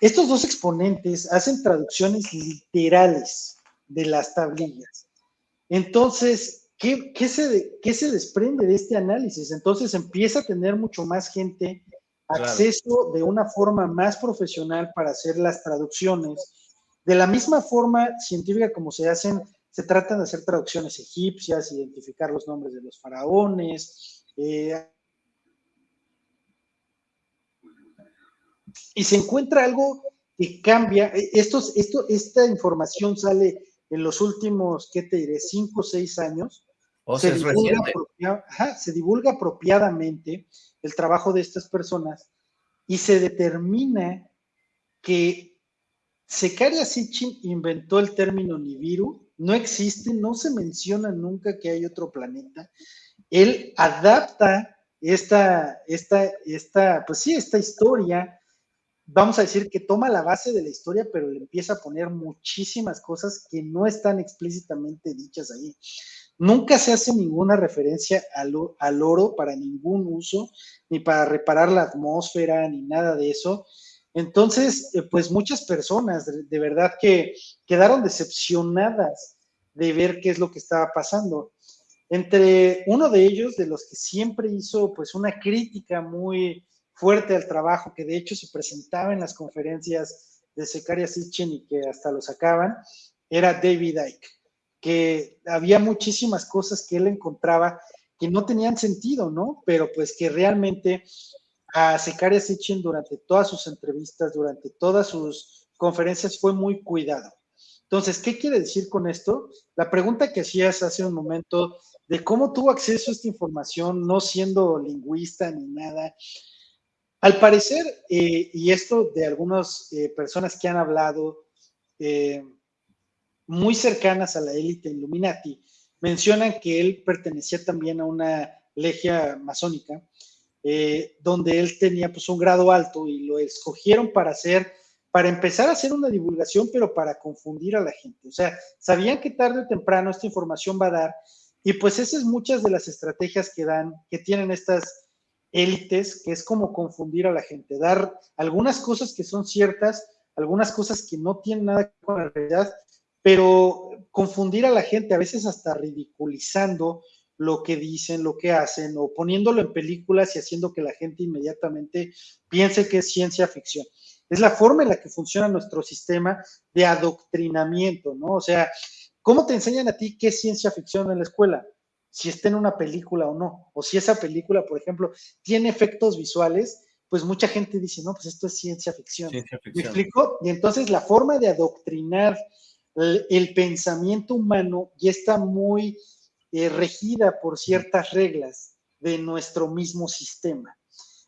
Estos dos exponentes hacen traducciones literales de las tablillas. Entonces, ¿qué, se, ¿qué se desprende de este análisis? Entonces empieza a tener mucho más gente acceso de una forma más profesional para hacer las traducciones. De la misma forma científica como se hacen, se tratan de hacer traducciones egipcias, identificar los nombres de los faraones. Eh, y se encuentra algo que cambia. Eh, estos, esto, esta información sale en los últimos, ¿qué te diré? Cinco o seis años. O se, divulga se divulga apropiadamente el trabajo de estas personas y se determina que Secaria Sitchin inventó el término Nibiru, no existe, no se menciona nunca que hay otro planeta. Él adapta esta, esta, esta, pues sí, esta historia, vamos a decir que toma la base de la historia, pero le empieza a poner muchísimas cosas que no están explícitamente dichas ahí. Nunca se hace ninguna referencia al, oro para ningún uso, ni para reparar la atmósfera, ni nada de eso. Entonces, eh, pues muchas personas de, verdad que quedaron decepcionadas de ver qué es lo que estaba pasando. Entre uno de ellos, de los que siempre hizo pues una crítica muy fuerte al trabajo, que de hecho se presentaba en las conferencias de Secaria Sitchin y que hasta lo sacaban, era David Icke que había muchísimas cosas que él encontraba que no tenían sentido, ¿no? Pero pues que realmente a Secaria Sitchin durante todas sus entrevistas, durante todas sus conferencias fue muy cuidado. Entonces, ¿qué quiere decir con esto? La pregunta que hacías hace un momento de cómo tuvo acceso a esta información no siendo lingüista ni nada. Al parecer, eh, y esto de algunas eh, personas que han hablado, eh, muy cercanas a la élite Illuminati, mencionan que él pertenecía también a una legia masónica, eh, donde él tenía pues un grado alto y lo escogieron para hacer, para empezar a hacer una divulgación, pero para confundir a la gente. O sea, sabían que tarde o temprano esta información va a dar, y pues esas es muchas de las estrategias que dan, que tienen estas élites, que es como confundir a la gente, dar algunas cosas que son ciertas, algunas cosas que no tienen nada con la realidad, pero confundir a la gente, a veces hasta ridiculizando lo que dicen, lo que hacen, o poniéndolo en películas y haciendo que la gente inmediatamente piense que es ciencia ficción. Es la forma en la que funciona nuestro sistema de adoctrinamiento, ¿no? O sea, ¿cómo te enseñan a ti qué es ciencia ficción en la escuela? Si está en una película o no, o si esa película, por ejemplo, tiene efectos visuales, pues mucha gente dice, no, pues esto es ciencia ficción. Ciencia ficción. ¿Me explico? Y entonces la forma de adoctrinar el, pensamiento humano ya está muy eh, regida por ciertas reglas de nuestro mismo sistema.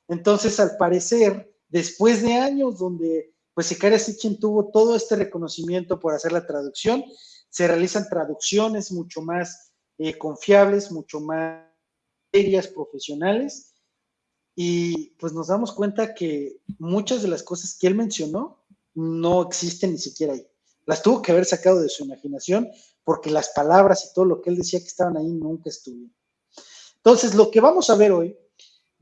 Entonces, al parecer, después de años donde pues Sicaria Sitchin tuvo todo este reconocimiento por hacer la traducción, se realizan traducciones mucho más eh, confiables, mucho más serias, profesionales, y pues nos damos cuenta que muchas de las cosas que él mencionó no existen ni siquiera ahí. Las tuvo que haber sacado de su imaginación porque las palabras y todo lo que él decía que estaban ahí nunca estuvieron. Entonces, lo que vamos a ver hoy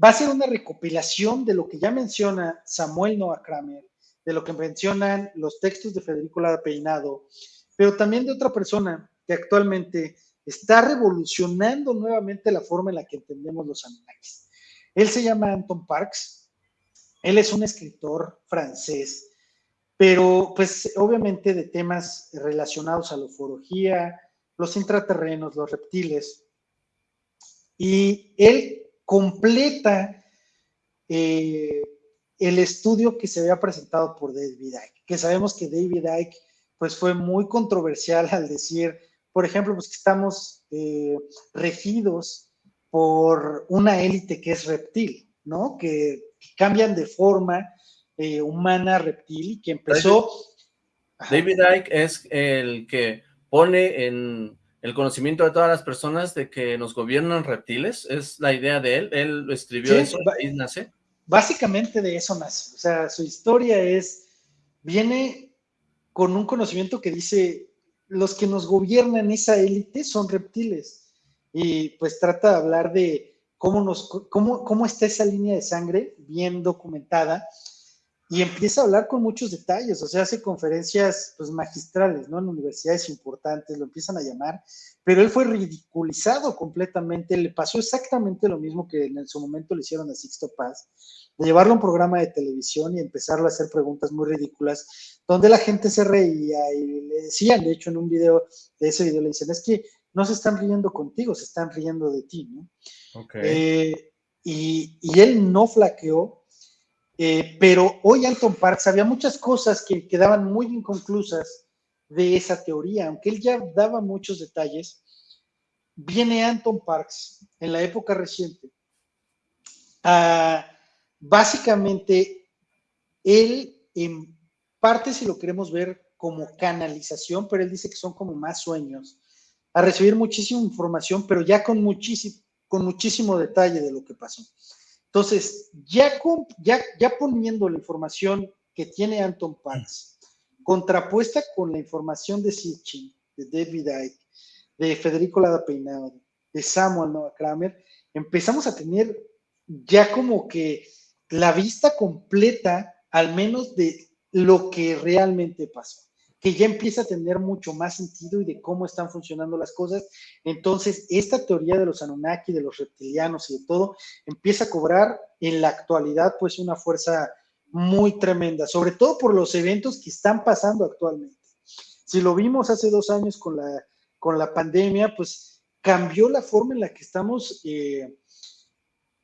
va a ser una recopilación de lo que ya menciona Samuel Noah Kramer, de lo que mencionan los textos de Federico Lara Peinado, pero también de otra persona que actualmente está revolucionando nuevamente la forma en la que entendemos los animales. Él se llama Anton Parks, él es un escritor francés pero pues obviamente de temas relacionados a la ufología, los intraterrenos, los reptiles. Y él completa eh, el estudio que se había presentado por David Icke, que sabemos que David Icke pues fue muy controversial al decir, por ejemplo, pues que estamos eh, regidos por una élite que es reptil, ¿no? Que, que cambian de forma eh, humana reptil que empezó... David Icke es el que pone en el conocimiento de todas las personas de que nos gobiernan reptiles, es la idea de él, él escribió eso, ahí nace. Básicamente de eso nace, o sea, su historia es, viene con un conocimiento que dice, los que nos gobiernan esa élite son reptiles, y pues trata de hablar de cómo, nos, cómo, cómo está esa línea de sangre bien documentada, y empieza a hablar con muchos detalles, o sea, hace conferencias pues magistrales, ¿no? En universidades importantes, lo empiezan a llamar, pero él fue ridiculizado completamente, le pasó exactamente lo mismo que en su momento le hicieron a Sixto Paz, de llevarlo a un programa de televisión y empezarlo a hacer preguntas muy ridículas, donde la gente se reía y le decían, de hecho en un video, de ese video le dicen, es que no se están riendo contigo, se están riendo de ti, ¿no? Eh, y, y él no flaqueó, eh, pero hoy Anton Parks había muchas cosas que quedaban muy inconclusas de esa teoría, aunque él ya daba muchos detalles. Viene Anton Parks en la época reciente básicamente él en parte si lo queremos ver como canalización, pero él dice que son como más sueños, a recibir muchísima información, pero ya con muchísimo, con muchísimo detalle de lo que pasó. Entonces, ya, ya, ya poniendo la información que tiene Anton Parks, contrapuesta con la información de Sitchin, de David Icke, de Federico Lada Peinado, de Samuel Noah Kramer, empezamos a tener ya como que la vista completa, al menos de lo que realmente pasó que ya empieza a tener mucho más sentido y de cómo están funcionando las cosas. Entonces, esta teoría de los Anunnaki, de los reptilianos y de todo, empieza a cobrar en la actualidad pues una fuerza muy tremenda, sobre todo por los eventos que están pasando actualmente. Si lo vimos hace dos años con la, con la pandemia, pues cambió la forma en la que estamos eh,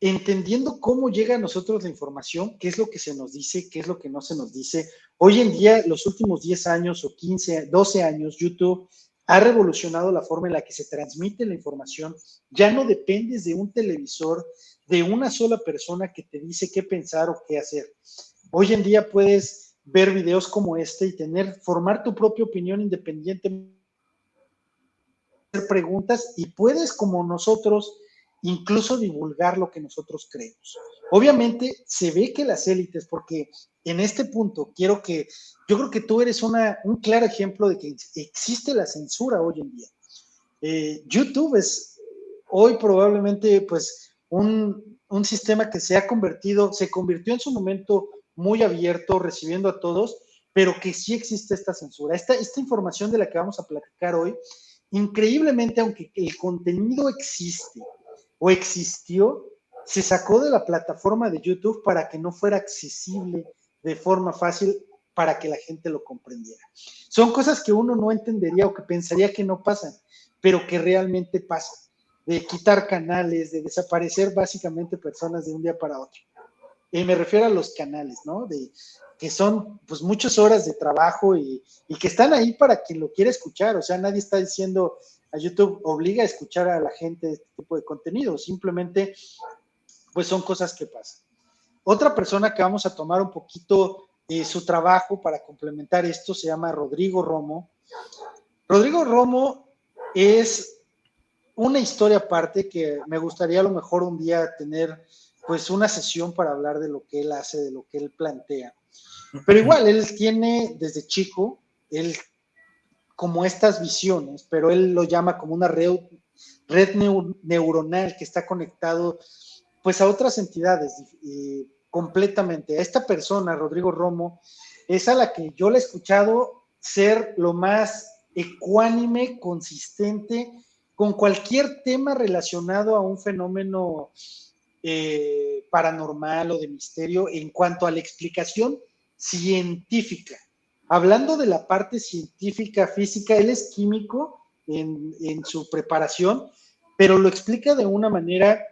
entendiendo cómo llega a nosotros la información, qué es lo que se nos dice, qué es lo que no se nos dice. Hoy en día, los últimos 10 años o 15, 12 años, YouTube ha revolucionado la forma en la que se transmite la información. Ya no dependes de un televisor, de una sola persona que te dice qué pensar o qué hacer. Hoy en día puedes ver videos como este y tener, formar tu propia opinión independiente, hacer preguntas y puedes, como nosotros, incluso divulgar lo que nosotros creemos. Obviamente se ve que las élites, porque en este punto quiero que, yo creo que tú eres una, un claro ejemplo de que existe la censura hoy en día. Eh, YouTube es hoy probablemente pues un, un sistema que se ha convertido, se convirtió en su momento muy abierto, recibiendo a todos, pero que sí existe esta censura. Esta, esta información de la que vamos a platicar hoy, increíblemente, aunque el contenido existe, o existió, se sacó de la plataforma de YouTube para que no fuera accesible de forma fácil para que la gente lo comprendiera. Son cosas que uno no entendería o que pensaría que no pasan, pero que realmente pasan. De quitar canales, de desaparecer básicamente personas de un día para otro. Y me refiero a los canales, ¿no? De, que son pues muchas horas de trabajo y, y que están ahí para quien lo quiera escuchar. O sea, nadie está diciendo, YouTube obliga a escuchar a la gente este tipo de contenido, simplemente pues son cosas que pasan. Otra persona que vamos a tomar un poquito eh, su trabajo para complementar esto se llama Rodrigo Romo. Rodrigo Romo es una historia aparte que me gustaría a lo mejor un día tener pues una sesión para hablar de lo que él hace, de lo que él plantea. Pero igual, él tiene desde chico, él como estas visiones, pero él lo llama como una red, neuronal que está conectado pues a otras entidades completamente. A esta persona, Rodrigo Romo, es a la que yo le he escuchado ser lo más ecuánime, consistente, con cualquier tema relacionado a un fenómeno eh, paranormal o de misterio en cuanto a la explicación científica. Hablando de la parte científica, física, él es químico en, su preparación, pero lo explica de una manera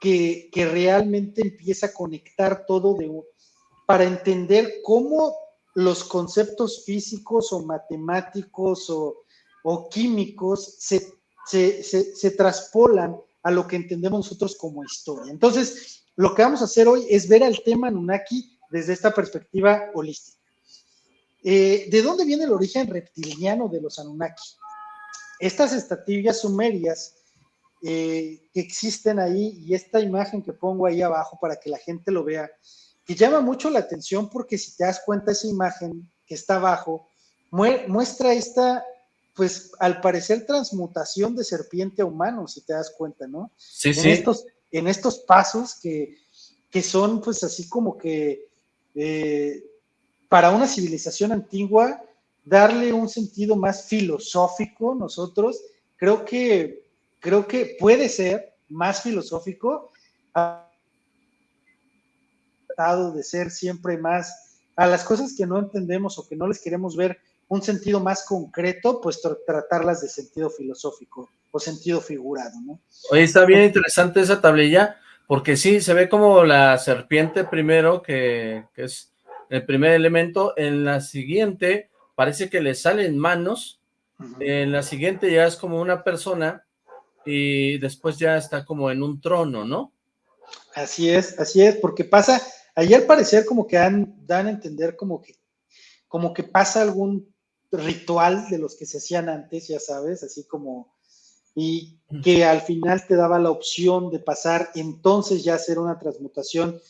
que, realmente empieza a conectar todo de, para entender cómo los conceptos físicos o matemáticos o, químicos se, se, se, traspolan a lo que entendemos nosotros como historia. Entonces, lo que vamos a hacer hoy es ver al tema Nunaki desde esta perspectiva holística. Eh, ¿De dónde viene el origen reptiliano de los Anunnaki? Estas estatillas sumerias eh, que existen ahí y esta imagen que pongo ahí abajo para que la gente lo vea, que llama mucho la atención porque si te das cuenta esa imagen que está abajo, muestra esta, pues al parecer transmutación de serpiente a humano, si te das cuenta, ¿no? Sí, en sí. Estos, en estos pasos que, que son pues así como que eh, para una civilización antigua, darle un sentido más filosófico nosotros, creo que, creo que puede ser más filosófico, de ser siempre más a las cosas que no entendemos o que no les queremos ver un sentido más concreto, pues tratarlas de sentido filosófico o sentido figurado, ¿no? Oye, está bien interesante esa tablilla, porque sí, se ve como la serpiente primero, que, es el primer elemento, en la siguiente parece que le salen manos, en la siguiente ya es como una persona, y después ya está como en un trono, ¿no? Así es, así es, porque pasa, ahí al parecer como que dan, dan a entender como que, como que pasa algún ritual de los que se hacían antes, ya sabes, así como, y que al final te daba la opción de pasar entonces ya hacer una transmutación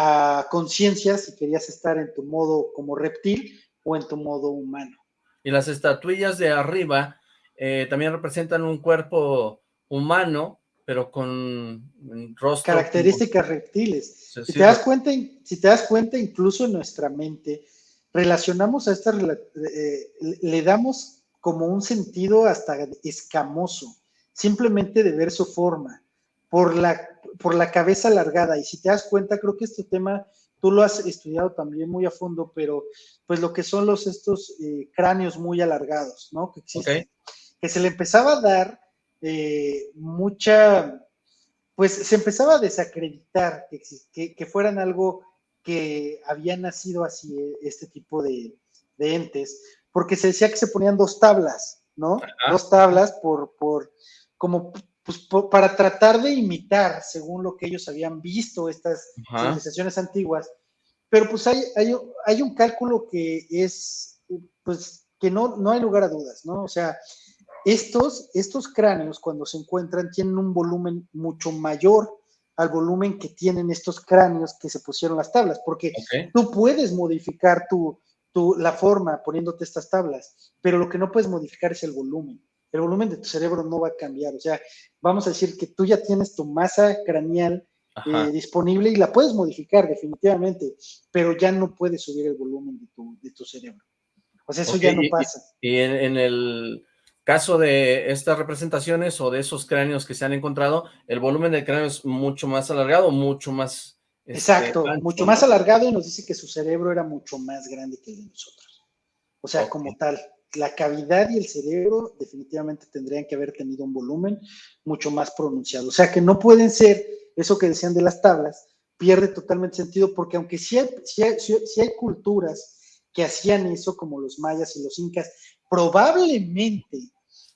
a conciencia si querías estar en tu modo como reptil o en tu modo humano. Y las estatuillas de arriba eh, también representan un cuerpo humano, pero con rostro... Características reptiles. Si te, das cuenta, si te das cuenta, incluso en nuestra mente, relacionamos a esta, eh, le damos como un sentido hasta escamoso, simplemente de ver su forma, por la, por la cabeza alargada. Y si te das cuenta, creo que este tema tú lo has estudiado también muy a fondo, pero pues lo que son los estos eh, cráneos muy alargados, ¿no? Que, que se le empezaba a dar eh, mucha, pues se empezaba a desacreditar que, que fueran algo que había nacido así eh, este tipo de, entes, porque se decía que se ponían dos tablas, ¿no? Dos tablas por, por como pues, para tratar de imitar, según lo que ellos habían visto, estas civilizaciones antiguas. Pero pues hay, hay, hay, un cálculo que es, pues, que no, no hay lugar a dudas, ¿no? O sea, estos, estos cráneos cuando se encuentran tienen un volumen mucho mayor al volumen que tienen estos cráneos que se pusieron las tablas, porque tú puedes modificar tu, tu, la forma poniéndote estas tablas, pero lo que no puedes modificar es el volumen. El volumen de tu cerebro no va a cambiar, o sea, vamos a decir que tú ya tienes tu masa craneal eh, disponible y la puedes modificar definitivamente, pero ya no puedes subir el volumen de tu, de tu cerebro. O sea, eso ya no pasa. Y, en, el caso de estas representaciones o de esos cráneos que se han encontrado, el volumen del cráneo es mucho más alargado, mucho más... Este, Exacto, mucho más alargado y nos dice que su cerebro era mucho más grande que el de nosotros. O sea, como tal, la cavidad y el cerebro definitivamente tendrían que haber tenido un volumen mucho más pronunciado. O sea, que no pueden ser, eso que decían de las tablas, pierde totalmente sentido porque aunque sí hay, hay culturas que hacían eso, como los mayas y los incas, probablemente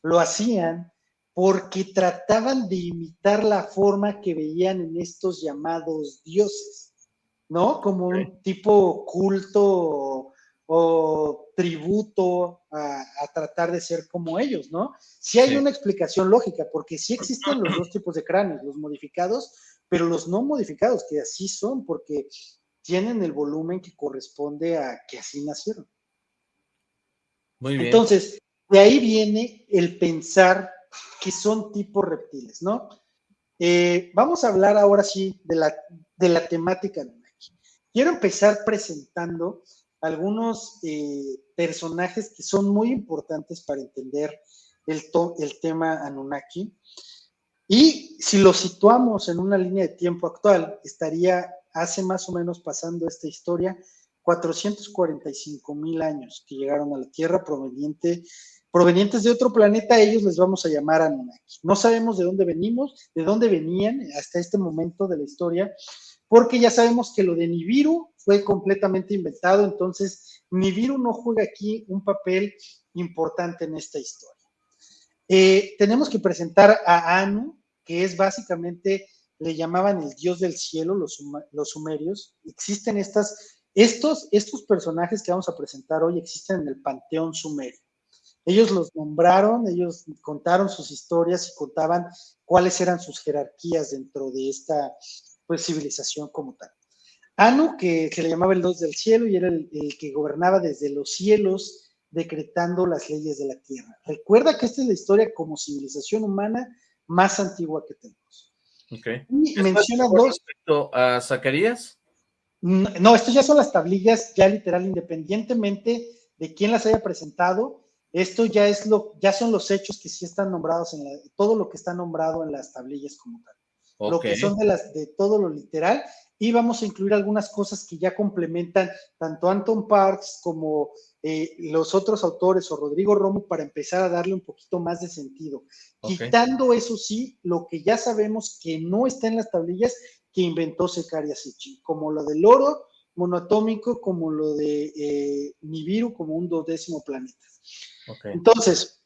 lo hacían porque trataban de imitar la forma que veían en estos llamados dioses, ¿no? Como un tipo culto o, tributo a, tratar de ser como ellos, ¿no? Sí hay una explicación lógica, porque sí existen los dos tipos de cráneos, los modificados, pero los no modificados, que así son, porque tienen el volumen que corresponde a que así nacieron. Muy bien. Entonces, de ahí viene el pensar que son tipos reptiles, ¿no? Eh, vamos a hablar ahora sí de la, de la temática. Quiero empezar presentando algunos eh, personajes que son muy importantes para entender el, el tema Anunnaki. Y si lo situamos en una línea de tiempo actual, estaría hace más o menos pasando esta historia 445 mil años que llegaron a la Tierra proveniente provenientes de otro planeta, ellos les vamos a llamar Anunnaki. No sabemos de dónde venimos, de dónde venían hasta este momento de la historia, porque ya sabemos que lo de Nibiru fue completamente inventado, entonces Nibiru no juega aquí un papel importante en esta historia. Eh, tenemos que presentar a Anu, que es básicamente, le llamaban el dios del cielo, los, los sumerios. Existen estas, estos, estos personajes que vamos a presentar hoy existen en el panteón sumerio. Ellos los nombraron, ellos contaron sus historias y contaban cuáles eran sus jerarquías dentro de esta pues, civilización como tal. Anu, que se le llamaba el Dios del cielo y era el, que gobernaba desde los cielos, decretando las leyes de la tierra. Recuerda que esta es la historia como civilización humana más antigua que tenemos. Okay. Y menciona dos. Respecto a Zacarías? No, estos ya son las tablillas, ya literal, independientemente de quién las haya presentado, esto ya es lo, ya son los hechos que sí están nombrados en la, todo lo que está nombrado en las tablillas como tal. Lo que son de las, de todo lo literal, y vamos a incluir algunas cosas que ya complementan tanto Anton Parks como eh, los otros autores o Rodrigo Romo para empezar a darle un poquito más de sentido. Quitando eso sí, lo que ya sabemos que no está en las tablillas que inventó Secaria Sichi, como lo del oro monoatómico, como lo de eh, Nibiru, como un dodécimo planeta. Entonces,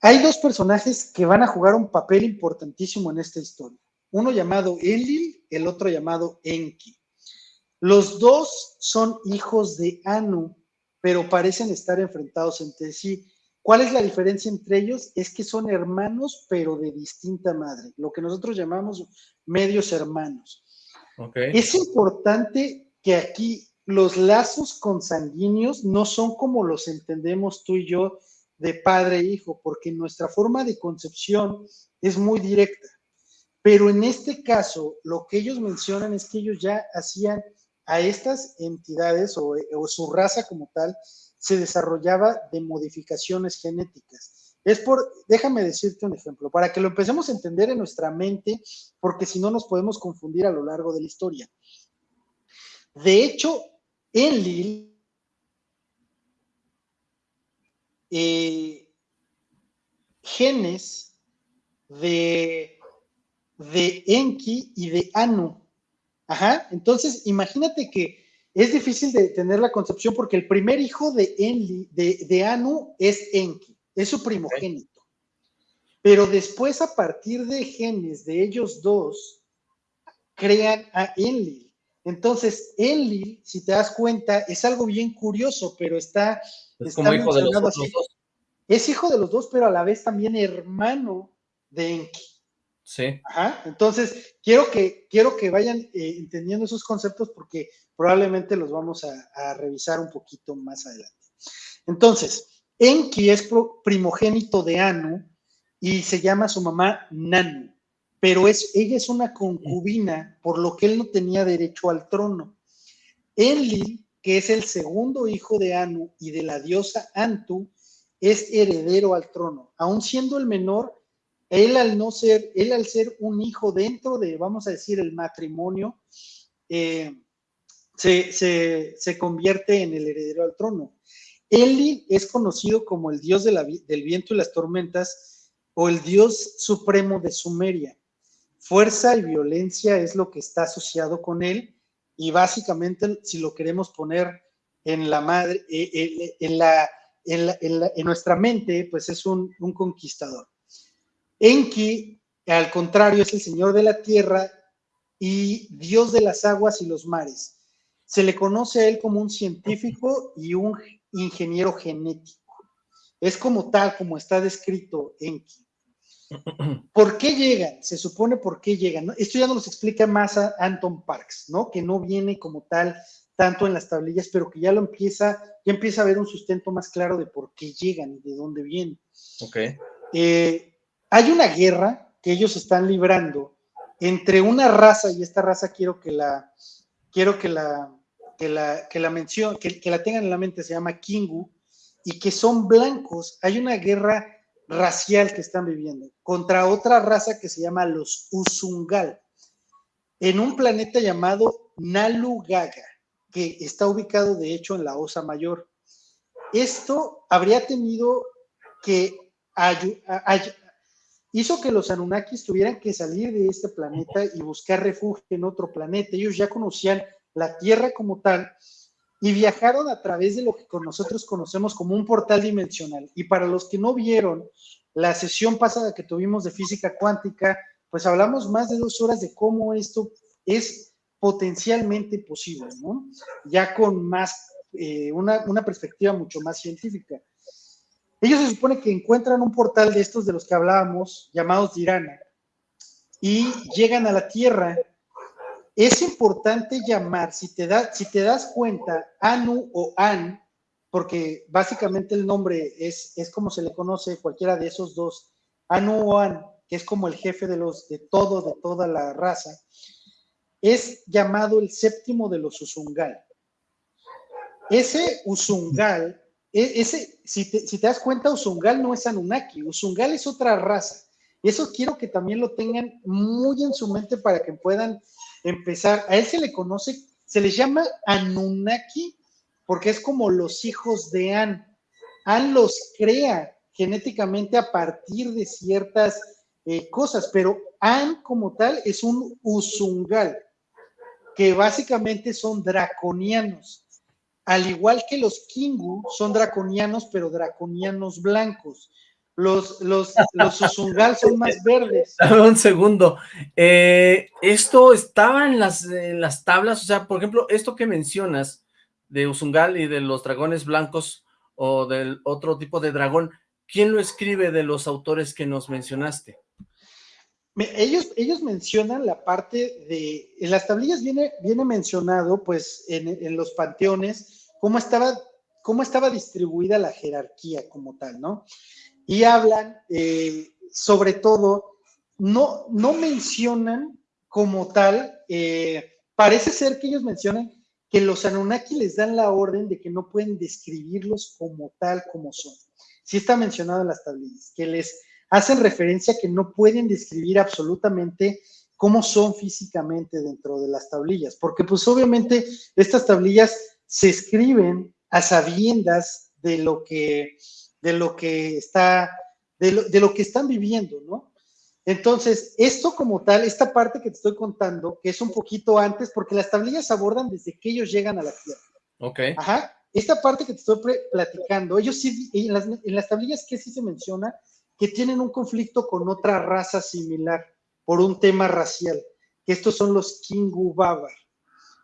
hay dos personajes que van a jugar un papel importantísimo en esta historia. Uno llamado Enlil, el otro llamado Enki. Los dos son hijos de Anu, pero parecen estar enfrentados entre sí. ¿Cuál es la diferencia entre ellos? Es que son hermanos, pero de distinta madre, lo que nosotros llamamos medios hermanos. Es importante que aquí los lazos consanguíneos no son como los entendemos tú y yo de padre e hijo, porque nuestra forma de concepción es muy directa. Pero en este caso, lo que ellos mencionan es que ellos ya hacían a estas entidades o, su raza como tal, se desarrollaba de modificaciones genéticas. Es por, déjame decirte un ejemplo, para que lo empecemos a entender en nuestra mente, porque si no nos podemos confundir a lo largo de la historia. De hecho, Enlil eh, genes de, de Enki y de Anu. Ajá, entonces imagínate que es difícil de tener la concepción porque el primer hijo de, Enli, de, Anu es Enki, es su primogénito. Pero después, a partir de genes de ellos dos, crean a Enlil. Entonces, Enlil, si te das cuenta, es algo bien curioso, pero está. Es como hijo de los dos. Es hijo de los dos, pero a la vez también hermano de Enki. Sí. Ajá. Entonces, quiero que, quiero que vayan eh, entendiendo esos conceptos porque probablemente los vamos a, revisar un poquito más adelante. Entonces, Enki es primogénito de Anu y se llama su mamá Nanu, pero es, ella es una concubina, por lo que él no tenía derecho al trono. Enlil, que es el segundo hijo de Anu y de la diosa Antu, es heredero al trono. Aun siendo el menor, él al no ser, él al ser un hijo dentro de, vamos a decir, el matrimonio, eh, se, convierte en el heredero al trono. Eli es conocido como el dios del viento y las tormentas o el dios supremo de Sumeria. Fuerza y violencia es lo que está asociado con él y básicamente, si lo queremos poner en la madre, eh, eh, en, la, en, nuestra mente, pues es un conquistador. Enki, al contrario, es el señor de la tierra y dios de las aguas y los mares. Se le conoce a él como un científico y un ingeniero genético. Es como tal, como está descrito Enki. ¿Por qué llegan? Se supone por qué llegan. Esto ya nos explica más a Anton Parks, ¿no? Que no viene como tal tanto en las tablillas, pero que ya lo empieza, ya empieza a ver un sustento más claro de por qué llegan y de dónde vienen. Ok. Eh, hay una guerra que ellos están librando entre una raza, y esta raza quiero que la, quiero que la, que la, que la que la tengan en la mente, se llama Kingu, y que son blancos. Hay una guerra racial que están viviendo contra otra raza que se llama los Usungal, en un planeta llamado Nalugaga, que está ubicado de hecho en la Osa Mayor. Esto habría tenido que hizo que los Anunnakis tuvieran que salir de este planeta y buscar refugio en otro planeta. Ellos ya conocían la Tierra como tal y viajaron a través de lo que nosotros conocemos como un portal dimensional. Y para los que no vieron la sesión pasada que tuvimos de física cuántica, pues hablamos más de dos horas de cómo esto es potencialmente posible, ¿no? Ya con más, eh, una perspectiva mucho más científica. Ellos se supone que encuentran un portal de estos de los que hablábamos, llamados Dirana, y llegan a la Tierra. Es importante llamar, si te, si te das cuenta, Anu o An, porque básicamente el nombre es, es como se le conoce cualquiera de esos dos, Anu o An, que es como el jefe de los de todo, de toda la raza. es llamado el séptimo de los Usungal. Ese Usungal, ese, si te, si te das cuenta, Usungal no es Anunnaki, Usungal es otra raza. Y eso quiero que también lo tengan muy en su mente para que puedan empezar. A él se le conoce, se les llama Anunnaki porque es como los hijos de An. An los crea genéticamente a partir de ciertas eh, cosas, pero An como tal es un Usungal, que básicamente son draconianos. Al igual que los Kingu son draconianos, pero draconianos blancos. Los, los, los Usungal son más verdes. un segundo. Eh, esto estaba en las, en las tablas, o sea, por ejemplo, esto que mencionas de Usungal y de los dragones blancos o del otro tipo de dragón, ¿quién lo escribe de los autores que nos mencionaste? Ellos, ellos mencionan la parte de, en las tablillas viene, viene mencionado, pues, en, en los panteones, cómo estaba, cómo estaba distribuida la jerarquía como tal, ¿no? y hablan eh, sobre todo, no, no mencionan como tal, eh, parece ser que ellos mencionan que los Anunnaki les dan la orden de que no pueden describirlos como tal como son. Sí está mencionado en las tablillas, que les hacen referencia que no pueden describir absolutamente cómo son físicamente dentro de las tablillas, porque pues obviamente estas tablillas se escriben a sabiendas de lo que de lo que está, de lo, que están viviendo, ¿no? Entonces, esto como tal, esta parte que te estoy contando, que es un poquito antes, porque las tablillas abordan desde que ellos llegan a la Tierra. Ok. Ajá. Esta parte que te estoy platicando, ellos sí, en las, en las tablillas que sí se menciona que tienen un conflicto con otra raza similar por un tema racial, que estos son los Kingu Babar.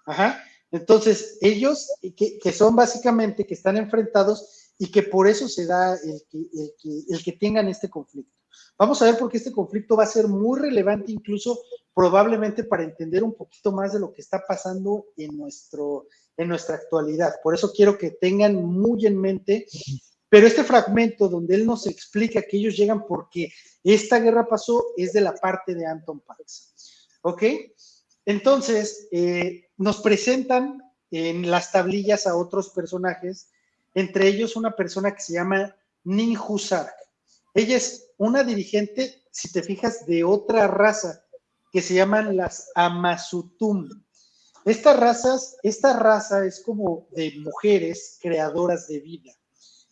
Ajá. Entonces, ellos, que, son básicamente, que están enfrentados y que por eso se da el que, el que, tengan este conflicto. Vamos a ver por qué este conflicto va a ser muy relevante, incluso probablemente para entender un poquito más de lo que está pasando en, nuestro, en nuestra actualidad. Por eso quiero que tengan muy en mente, pero este fragmento donde él nos explica que ellos llegan porque esta guerra pasó es de la parte de Anton Parks. ¿Ok? Entonces, eh, nos presentan en las tablillas a otros personajes entre ellos una persona que se llama Ninju Sark. Ella es una dirigente, si te fijas, de otra raza que se llaman las Amasutum. Estas razas, esta raza es como de mujeres creadoras de vida,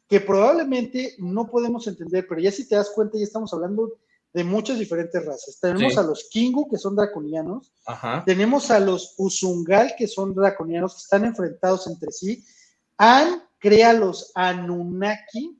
que probablemente no podemos entender, pero ya si te das cuenta, ya estamos hablando de muchas diferentes razas. Tenemos a los Kingu, que son draconianos, tenemos a los Usungal, que son draconianos, que están enfrentados entre sí. An crea los Anunnaki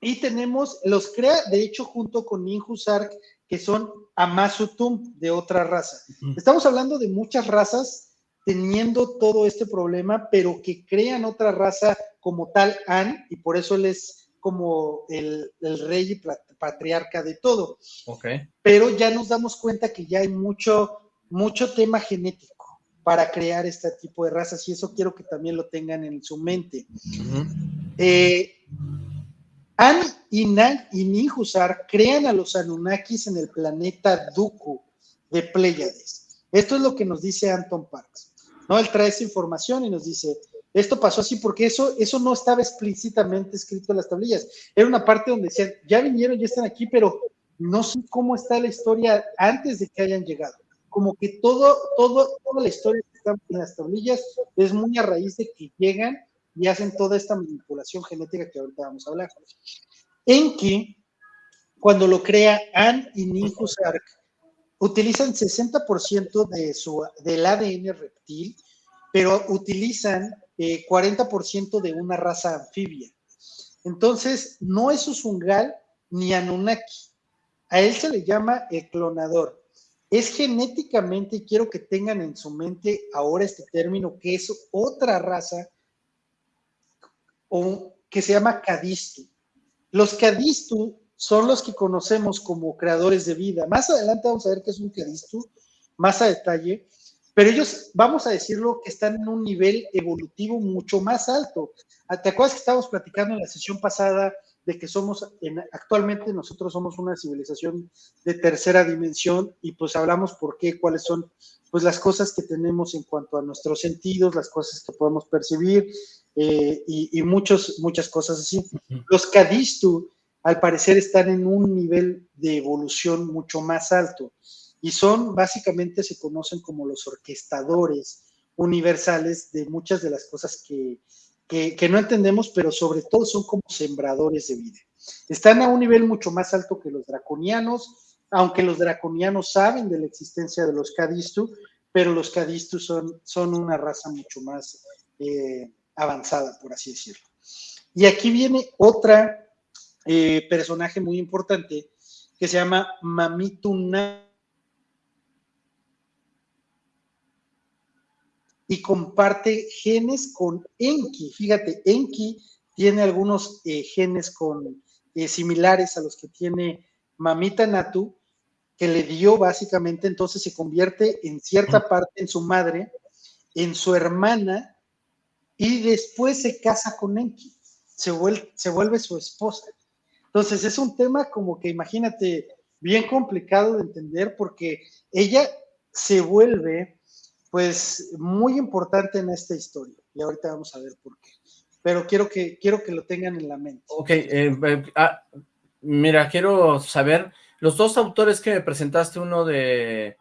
y tenemos, los crea de hecho junto con Ninjusark, que son Amasutum de otra raza. Estamos hablando de muchas razas teniendo todo este problema, pero que crean otra raza como tal An, y por eso él es como el, rey y patriarca de todo. Okay. Pero ya nos damos cuenta que ya hay mucho, mucho tema genético para crear este tipo de razas y eso quiero que también lo tengan en su mente. Eh, An y Nan y Ninjusar crean a los Anunnakis en el planeta Duku de Pleiades. Esto es lo que nos dice Anton Parks. ¿no? Él trae esa información y nos dice, esto pasó así porque eso, eso no estaba explícitamente escrito en las tablillas. Era una parte donde decían, ya vinieron, ya están aquí, pero no sé cómo está la historia antes de que hayan llegado como que todo, todo, toda la historia que está en las tablillas es muy a raíz de que llegan y hacen toda esta manipulación genética que ahorita vamos a hablar. En que cuando lo crea Ann y Ninju Sark, utilizan 60% de su, del ADN reptil, pero utilizan 40% eh, de una raza anfibia. Entonces, no es Usungal ni Anunnaki. A él se le llama el clonador es genéticamente, quiero que tengan en su mente ahora este término, que es otra raza o, que se llama Cadistu. Los Cadistu son los que conocemos como creadores de vida. Más adelante vamos a ver qué es un Cadistu, más a detalle, pero ellos, vamos a decirlo, que están en un nivel evolutivo mucho más alto. ¿Te acuerdas que estábamos platicando en la sesión pasada de que somos, en, actualmente nosotros somos una civilización de tercera dimensión y pues hablamos por qué, cuáles son pues las cosas que tenemos en cuanto a nuestros sentidos, las cosas que podemos percibir eh, y, muchos, muchas cosas así. Los Kadistu, al parecer, están en un nivel de evolución mucho más alto y son, básicamente, se conocen como los orquestadores universales de muchas de las cosas que, que, no entendemos, pero sobre todo son como sembradores de vida. Están a un nivel mucho más alto que los draconianos, aunque los draconianos saben de la existencia de los Kadistu, pero los Kadistu son, son una raza mucho más eh, avanzada, por así decirlo. Y aquí viene otra eh, personaje muy importante que se llama Mamituna y comparte genes con Enki. Fíjate, Enki tiene algunos eh, genes con, eh, similares a los que tiene Mamita Natu, que le dio básicamente, entonces se convierte en cierta parte en su madre, en su hermana, y después se casa con Enki, se vuelve, se vuelve su esposa. Entonces es un tema como que imagínate, bien complicado de entender porque ella se vuelve pues muy importante en esta historia. Y ahorita vamos a ver por qué. Pero quiero que, quiero que lo tengan en la mente. Ok, eh, eh, ah, mira, quiero saber, los dos autores que me presentaste, uno de,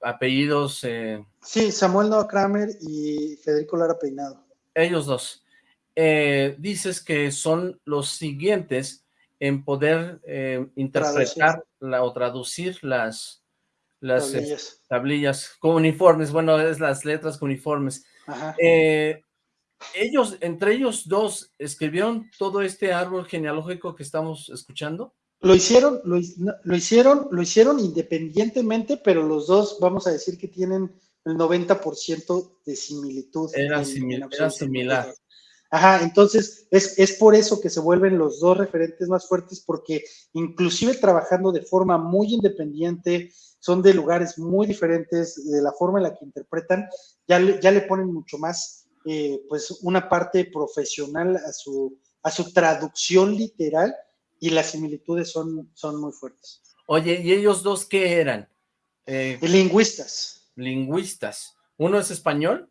apellidos... Eh, sí, Samuel Noah Kramer y Federico Lara Peinado. Ellos dos. dices que son los siguientes en poder interpretar o traducir las, las tablillas. tablillas uniformes, bueno, es las letras uniformes. Eh, ellos, entre ellos dos, ¿escribieron todo este árbol genealógico que estamos escuchando? Lo hicieron, lo, hicieron, lo hicieron independientemente, pero los dos, vamos a decir que tienen el 90% de similitud. Era, similar. Ajá, entonces es, es, por eso que se vuelven los dos referentes más fuertes, porque inclusive trabajando de forma muy independiente, son de lugares muy diferentes, de la forma en la que interpretan, ya le, ya le ponen mucho más, eh, pues, una parte profesional a su, a su traducción literal y las similitudes son, son muy fuertes. Oye, ¿y ellos dos qué eran? Eh, lingüistas. Lingüistas. ¿Uno es español?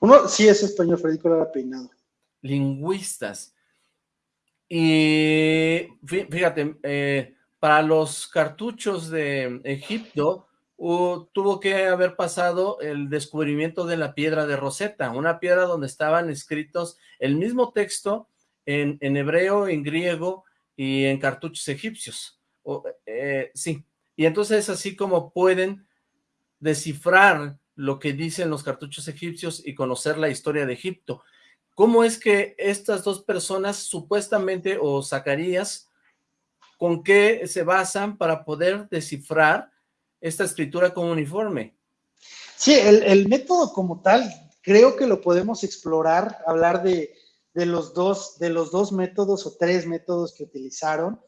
Uno sí es español, Federico Lara Peinado. Lingüistas. Y fíjate, eh, para los cartuchos de Egipto tuvo que haber pasado el descubrimiento de la piedra de Rosetta, una piedra donde estaban escritos el mismo texto en, hebreo, en griego y en cartuchos egipcios. Eh, sí, y entonces así como pueden descifrar lo que dicen los cartuchos egipcios y conocer la historia de Egipto. ¿Cómo es que estas dos personas supuestamente, o Zacarías, con qué se basan para poder descifrar esta escritura como uniforme. Sí, el, método como tal, creo que lo podemos explorar, hablar de, los, dos, de los dos métodos o tres métodos que utilizaron.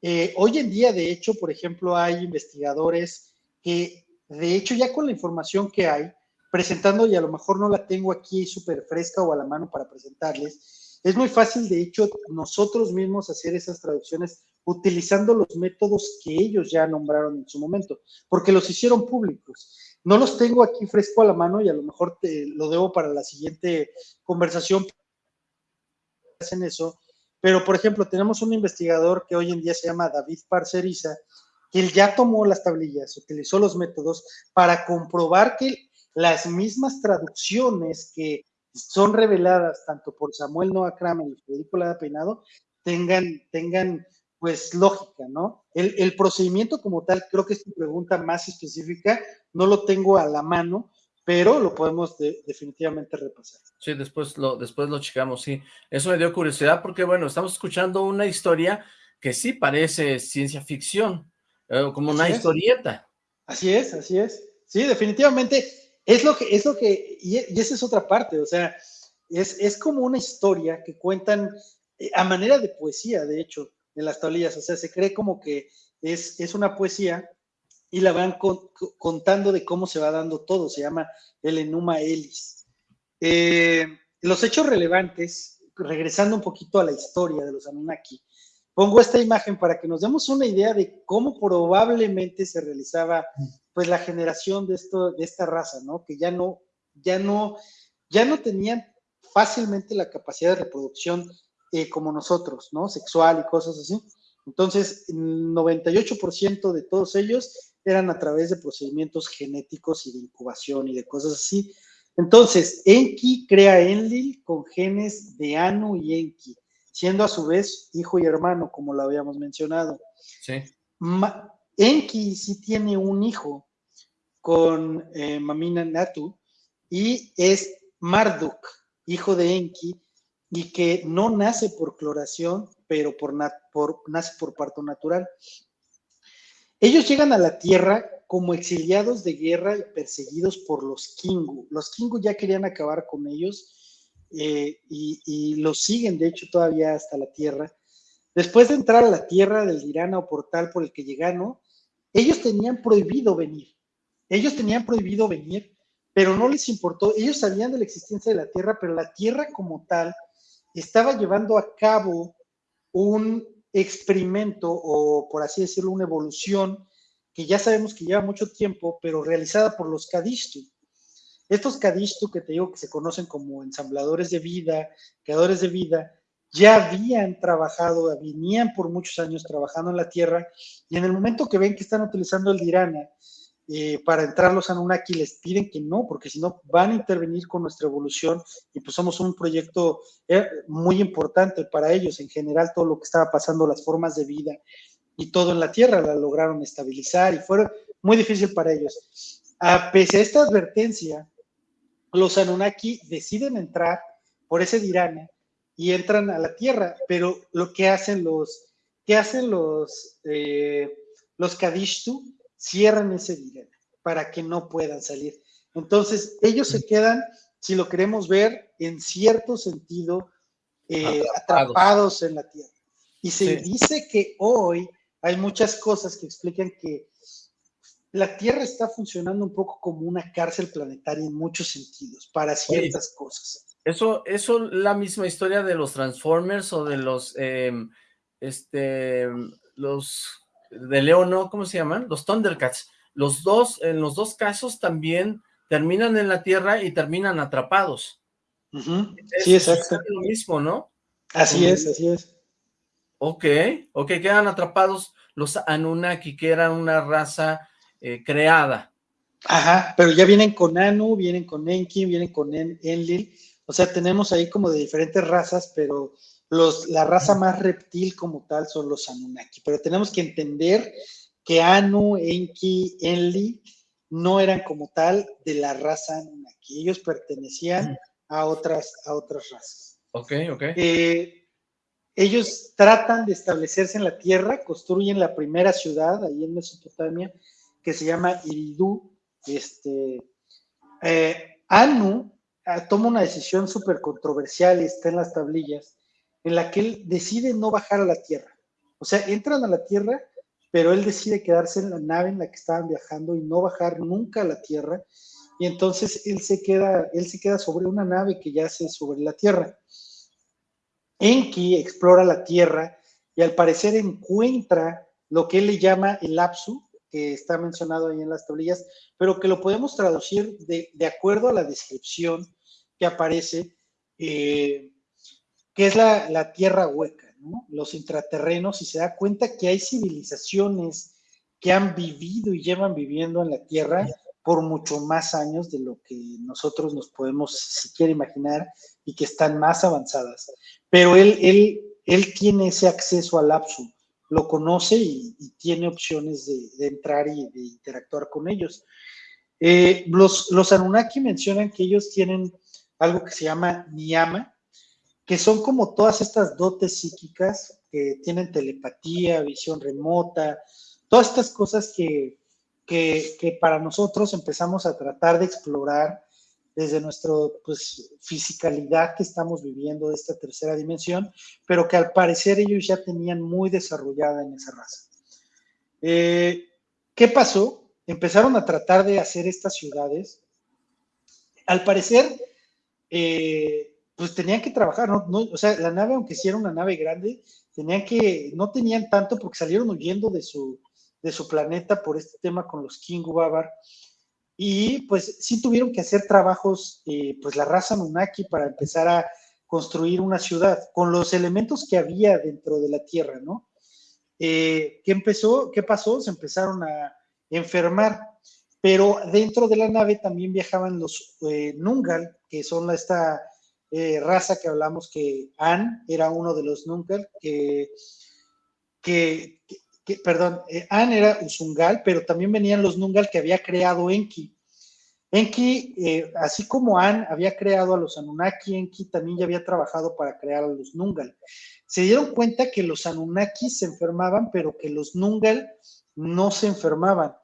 Eh, hoy en día, de hecho, por ejemplo, hay investigadores que, de hecho, ya con la información que hay, presentando, y a lo mejor no la tengo aquí súper fresca o a la mano para presentarles, es muy fácil, de hecho, nosotros mismos hacer esas traducciones utilizando los métodos que ellos ya nombraron en su momento, porque los hicieron públicos. No los tengo aquí fresco a la mano y a lo mejor te lo debo para la siguiente conversación. Hacen eso, pero por ejemplo, tenemos un investigador que hoy en día se llama David Parceriza, que él ya tomó las tablillas, utilizó los métodos para comprobar que las mismas traducciones que son reveladas tanto por Samuel Noah Kramer y Federico Lada Peinado tengan, tengan pues lógica, ¿no? El, procedimiento como tal, creo que es tu pregunta más específica, no lo tengo a la mano, pero lo podemos definitivamente repasar. Sí, después lo, después lo checamos, sí. Eso me dio curiosidad porque, bueno, estamos escuchando una historia que sí parece ciencia ficción, eh, como una historieta. Así es, así es. Sí, definitivamente es lo que, es lo que, y, esa es otra parte, o sea, es, es como una historia que cuentan eh, a manera de poesía, de hecho, en las tablillas, o sea, se cree como que es, es una poesía y la van contando de cómo se va dando todo, se llama el Enuma Elis. Eh, los hechos relevantes regresando un poquito a la historia de los Anunnaki, pongo esta imagen para que nos demos una idea de cómo probablemente se realizaba pues la generación de esto de esta raza, ¿no? Que ya no ya no ya no tenían fácilmente la capacidad de reproducción eh, como nosotros, ¿no? Sexual y cosas así. Entonces, el 98% de todos ellos eran a través de procedimientos genéticos y de incubación y de cosas así. Entonces, Enki crea Enlil con genes de Anu y Enki, siendo a su vez hijo y hermano, como lo habíamos mencionado. Sí. Enki sí tiene un hijo con eh, Mamina Natu y es Marduk, hijo de Enki, y que no nace por cloración, pero por, por, nace por parto natural. Ellos llegan a la Tierra como exiliados de guerra y perseguidos por los Kingu. Los Kingu ya querían acabar con ellos eh, y, los siguen, de hecho, todavía hasta la Tierra. Después de entrar a la Tierra del Dirana o portal por el que llegaron, ellos tenían prohibido venir. Ellos tenían prohibido venir, pero no les importó. Ellos sabían de la existencia de la Tierra, pero la Tierra como tal estaba llevando a cabo un experimento o, por así decirlo, una evolución que ya sabemos que lleva mucho tiempo, pero realizada por los Kadishtu. Estos Kadishtu que te digo que se conocen como ensambladores de vida, creadores de vida, ya habían trabajado, venían por muchos años trabajando en la Tierra, y en el momento que ven que están utilizando el Dirana eh, para entrar los Anunnaki les piden que no, porque si no van a intervenir con nuestra evolución y pues somos un proyecto eh, muy importante para ellos en general, todo lo que estaba pasando, las formas de vida y todo en la Tierra la lograron estabilizar y fue muy difícil para ellos. A pese a esta advertencia, los Anunnaki deciden entrar por ese Dirana y entran a la Tierra, pero lo que hacen los, ¿qué hacen los, eh, los Kadishtu? cierran ese dilema para que no puedan salir. Entonces, ellos se quedan, si lo queremos ver, en cierto sentido, eh, atrapados. en la Tierra. Y se dice que hoy hay muchas cosas que explican que la Tierra está funcionando un poco como una cárcel planetaria en muchos sentidos, para ciertas cosas. Eso, eso, la misma historia de los Transformers o de los, em, este, los de Leo no, ¿cómo se llaman? Los Thundercats. Los dos, en los dos casos también terminan en la Tierra y terminan atrapados. Sí, exacto. Es lo mismo, ¿no? Así es, así es. Ok, ok, quedan atrapados los Anunnaki, que eran una raza eh, creada. Ajá, pero ya vienen con Anu, vienen con Enki, vienen con Enlil, o sea, tenemos ahí como de diferentes razas, pero la raza más reptil como tal son los Anunnaki, pero tenemos que entender que Anu, Enki, Enli no eran como tal de la raza Anunnaki, ellos pertenecían a otras, a otras razas. Ok, ok. Eh, ellos tratan de establecerse en la tierra, construyen la primera ciudad ahí en Mesopotamia, que se llama Iridu. Este, eh, Anu ah, toma una decisión súper controversial y está en las tablillas, en la que él decide no bajar a la Tierra. O sea, entran a la Tierra, pero él decide quedarse en la nave en la que estaban viajando y no bajar nunca a la Tierra. Y entonces él se queda, él se queda sobre una nave que yace sobre la Tierra. Enki explora la Tierra y al parecer encuentra lo que él le llama el Apsu, que está mencionado ahí en las tablillas, pero que lo podemos traducir de, acuerdo a la descripción que aparece eh, que es la, tierra hueca, los intraterrenos, y se da cuenta que hay civilizaciones que han vivido y llevan viviendo en la tierra por mucho más años de lo que nosotros nos podemos siquiera imaginar y que están más avanzadas. Pero él, él, él tiene ese acceso al lapso, lo conoce y, tiene opciones de, entrar y de interactuar con ellos. Eh, los, los Anunnaki mencionan que ellos tienen algo que se llama Niyama, que son como todas estas dotes psíquicas que tienen telepatía, visión remota, todas estas cosas que, que, para nosotros empezamos a tratar de explorar desde nuestra pues, fisicalidad que estamos viviendo de esta tercera dimensión, pero que al parecer ellos ya tenían muy desarrollada en esa raza. Eh, ¿Qué pasó? Empezaron a tratar de hacer estas ciudades. Al parecer, eh, pues tenían que trabajar, ¿no? o sea, la nave, aunque sí era una nave grande, tenían que, no tenían tanto porque salieron huyendo de su, de su planeta por este tema con los King Babar. Y pues sí tuvieron que hacer trabajos, eh, pues la raza Nunaki para empezar a construir una ciudad con los elementos que había dentro de la Tierra, ¿no? Eh, ¿Qué empezó? ¿Qué pasó? Se empezaron a enfermar, pero dentro de la nave también viajaban los eh, Nungal, que son esta raza que hablamos que An era uno de los Nungal, que, que, perdón, eh, An era Usungal, pero también venían los Nungal que había creado Enki. Enki, eh, así como An había creado a los Anunnaki, Enki también ya había trabajado para crear a los Nungal. Se dieron cuenta que los Anunnaki se enfermaban, pero que los Nungal no se enfermaban.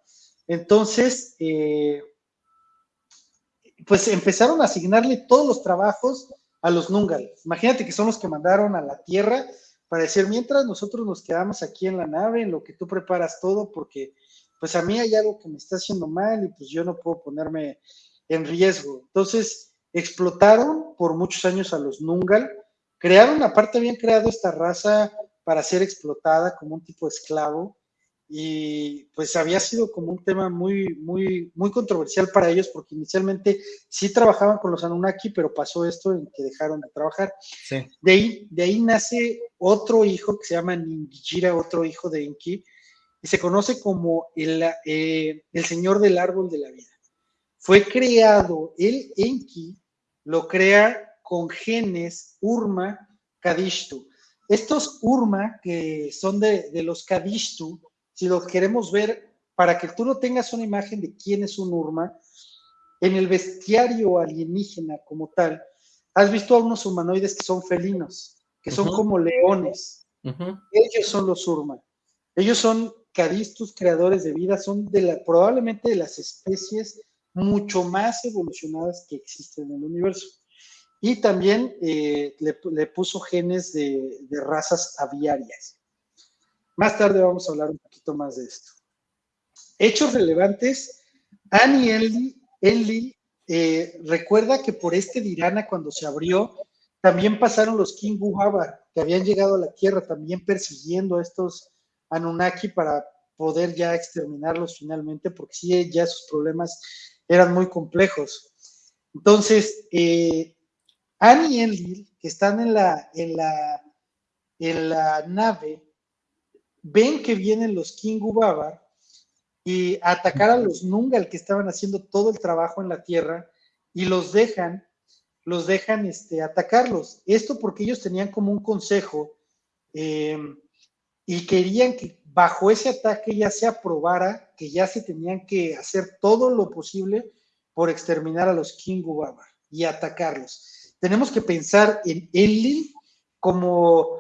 Entonces, pues empezaron a asignarle todos los trabajos a los Nungal. Imagínate que son los que mandaron a la Tierra para decir, mientras nosotros nos quedamos aquí en la nave, en lo que tú preparas todo, porque pues a mí hay algo que me está haciendo mal y pues yo no puedo ponerme en riesgo. Entonces, explotaron por muchos años a los Nungal, crearon, aparte habían creado esta raza para ser explotada como un tipo de esclavo, y pues había sido como un tema muy, muy, muy controversial para ellos porque inicialmente sí trabajaban con los Anunnaki, pero pasó esto en que dejaron de trabajar. De, ahí, de ahí nace otro hijo que se llama Ningijira, otro hijo de Enki, y se conoce como el, eh, el Señor del Árbol de la Vida. Fue creado, el Enki lo crea con genes Urma Kadishtu. Estos Urma, que son de, de los Kadishtu, si lo queremos ver, para que tú no tengas una imagen de quién es un Urma, en el bestiario alienígena como tal, has visto a unos humanoides que son felinos, que son como leones. Ellos son los Urma. Ellos son cadistus, creadores de vida, son de la, probablemente de las especies mucho más evolucionadas que existen en el universo. Y también eh, le, puso genes de, de razas aviarias. Más tarde vamos a hablar un poquito más de esto. Hechos relevantes. Annie Enlil eh, recuerda que por este Dirana, cuando se abrió, también pasaron los King Buhabar, que habían llegado a la Tierra, también persiguiendo a estos Anunnaki para poder ya exterminarlos finalmente, porque sí, ya sus problemas eran muy complejos. Entonces, eh, Annie y Enlil, que están en la, en la, en la nave, ven que vienen los King Babar y atacar a los Nungal que estaban haciendo todo el trabajo en la tierra y los dejan, los dejan este, atacarlos. Esto porque ellos tenían como un consejo em, y querían que bajo ese ataque ya se aprobara que ya se tenían que hacer todo lo posible por exterminar a los King Babar y atacarlos. Tenemos que pensar en Enlil como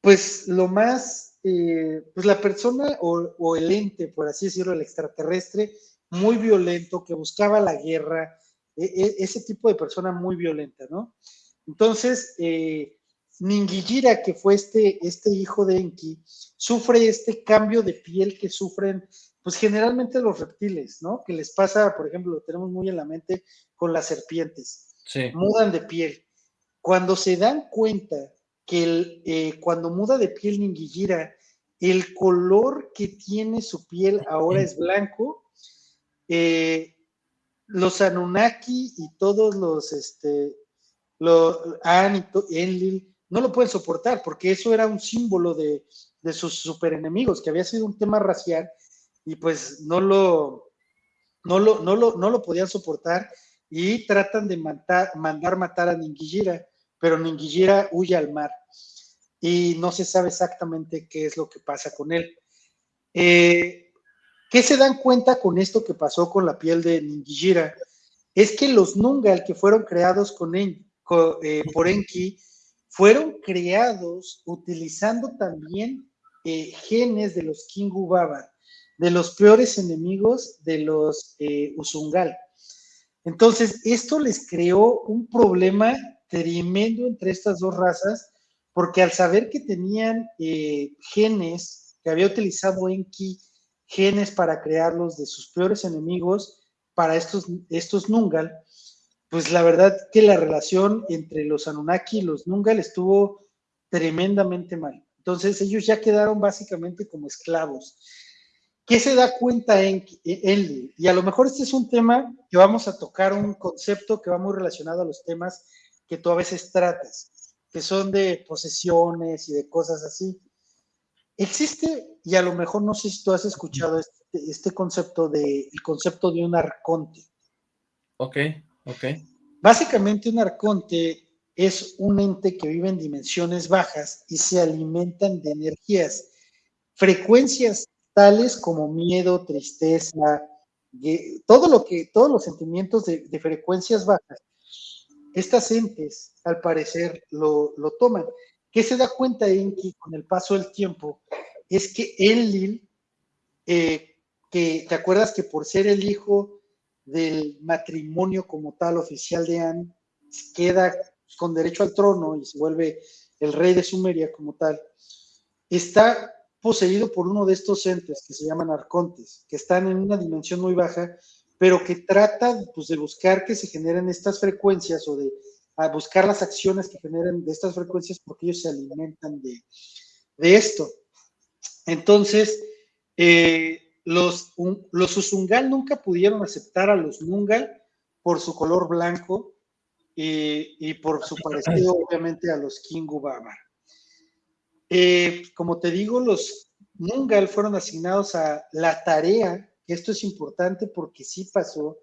pues lo más eh, pues la persona o, el ente, por así decirlo, el extraterrestre, muy violento, que buscaba la guerra, e, e, ese tipo de persona muy violenta, ¿no? Entonces, eh, Ningijira, que fue este, este hijo de Enki, sufre este cambio de piel que sufren, pues generalmente los reptiles, ¿no? Que les pasa, por ejemplo, lo tenemos muy en la mente con las serpientes. Sí. Mudan de piel. Cuando se dan cuenta que eh, cuando muda de piel Ningijira, el color que tiene su piel ahora es blanco. Eh, los Anunnaki y todos los, este, los An y Enlil no lo pueden soportar porque eso era un símbolo de, sus super enemigos, que había sido un tema racial y pues no lo, no lo, no lo, no lo podían soportar y tratan de mandar matar a Ningijira, pero Ningijira huye al mar y no se sabe exactamente qué es lo que pasa con él. Eh, ¿Qué se dan cuenta con esto que pasó con la piel de Ningijira? Es que los Nungal que fueron creados con, eh, por Enki fueron creados utilizando también eh, genes de los Kingu Baba, de los peores enemigos de los Usungal. Entonces, esto les creó un problema tremendo entre estas dos razas porque al saber que tenían eh, genes, que había utilizado Enki genes para crearlos de sus peores enemigos, para estos, estos Nungal, pues la verdad que la relación entre los Anunnaki y los Nungal estuvo tremendamente mal. Entonces ellos ya quedaron básicamente como esclavos. ¿Qué se da cuenta en él? Y a lo mejor este es un tema que vamos a tocar, un concepto que va muy relacionado a los temas que tú a veces tratas, que son de posesiones y de cosas así. Existe, y a lo mejor no sé si tú has escuchado este, este concepto de el concepto de un arconte. Ok, ok. Básicamente un arconte es un ente que vive en dimensiones bajas y se alimentan de energías, frecuencias tales como miedo, tristeza, todo lo que, todos los sentimientos de, frecuencias bajas. Estas entes, al parecer, lo, toman. ¿Qué se da cuenta Enki con el paso del tiempo? Es que Enlil, eh, que te acuerdas que por ser el hijo del matrimonio como tal oficial de An, queda con derecho al trono y se vuelve el rey de Sumeria como tal, está poseído por uno de estos entes que se llaman arcontes, que están en una dimensión muy baja, pero que trata pues, de buscar que se generen estas frecuencias o de buscar las acciones que generen de estas frecuencias porque ellos se alimentan de, esto. Entonces, eh, los, los Usungal nunca pudieron aceptar a los Nungal por su color blanco y, por su parecido, obviamente, a los Kingu Babar. Eh, como te digo, los Nungal fueron asignados a la tarea, esto es importante porque sí pasó,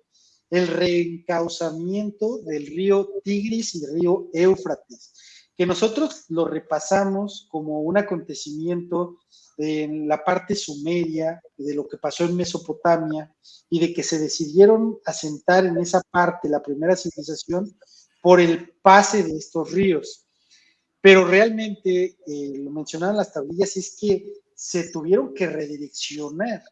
el reencauzamiento del río Tigris y río Éufrates, que nosotros lo repasamos como un acontecimiento en la parte sumeria, de lo que pasó en Mesopotamia y de que se decidieron asentar en esa parte la primera civilización por el pase de estos ríos. Pero realmente, eh, lo mencionaban las tablillas, es que se tuvieron que redireccionar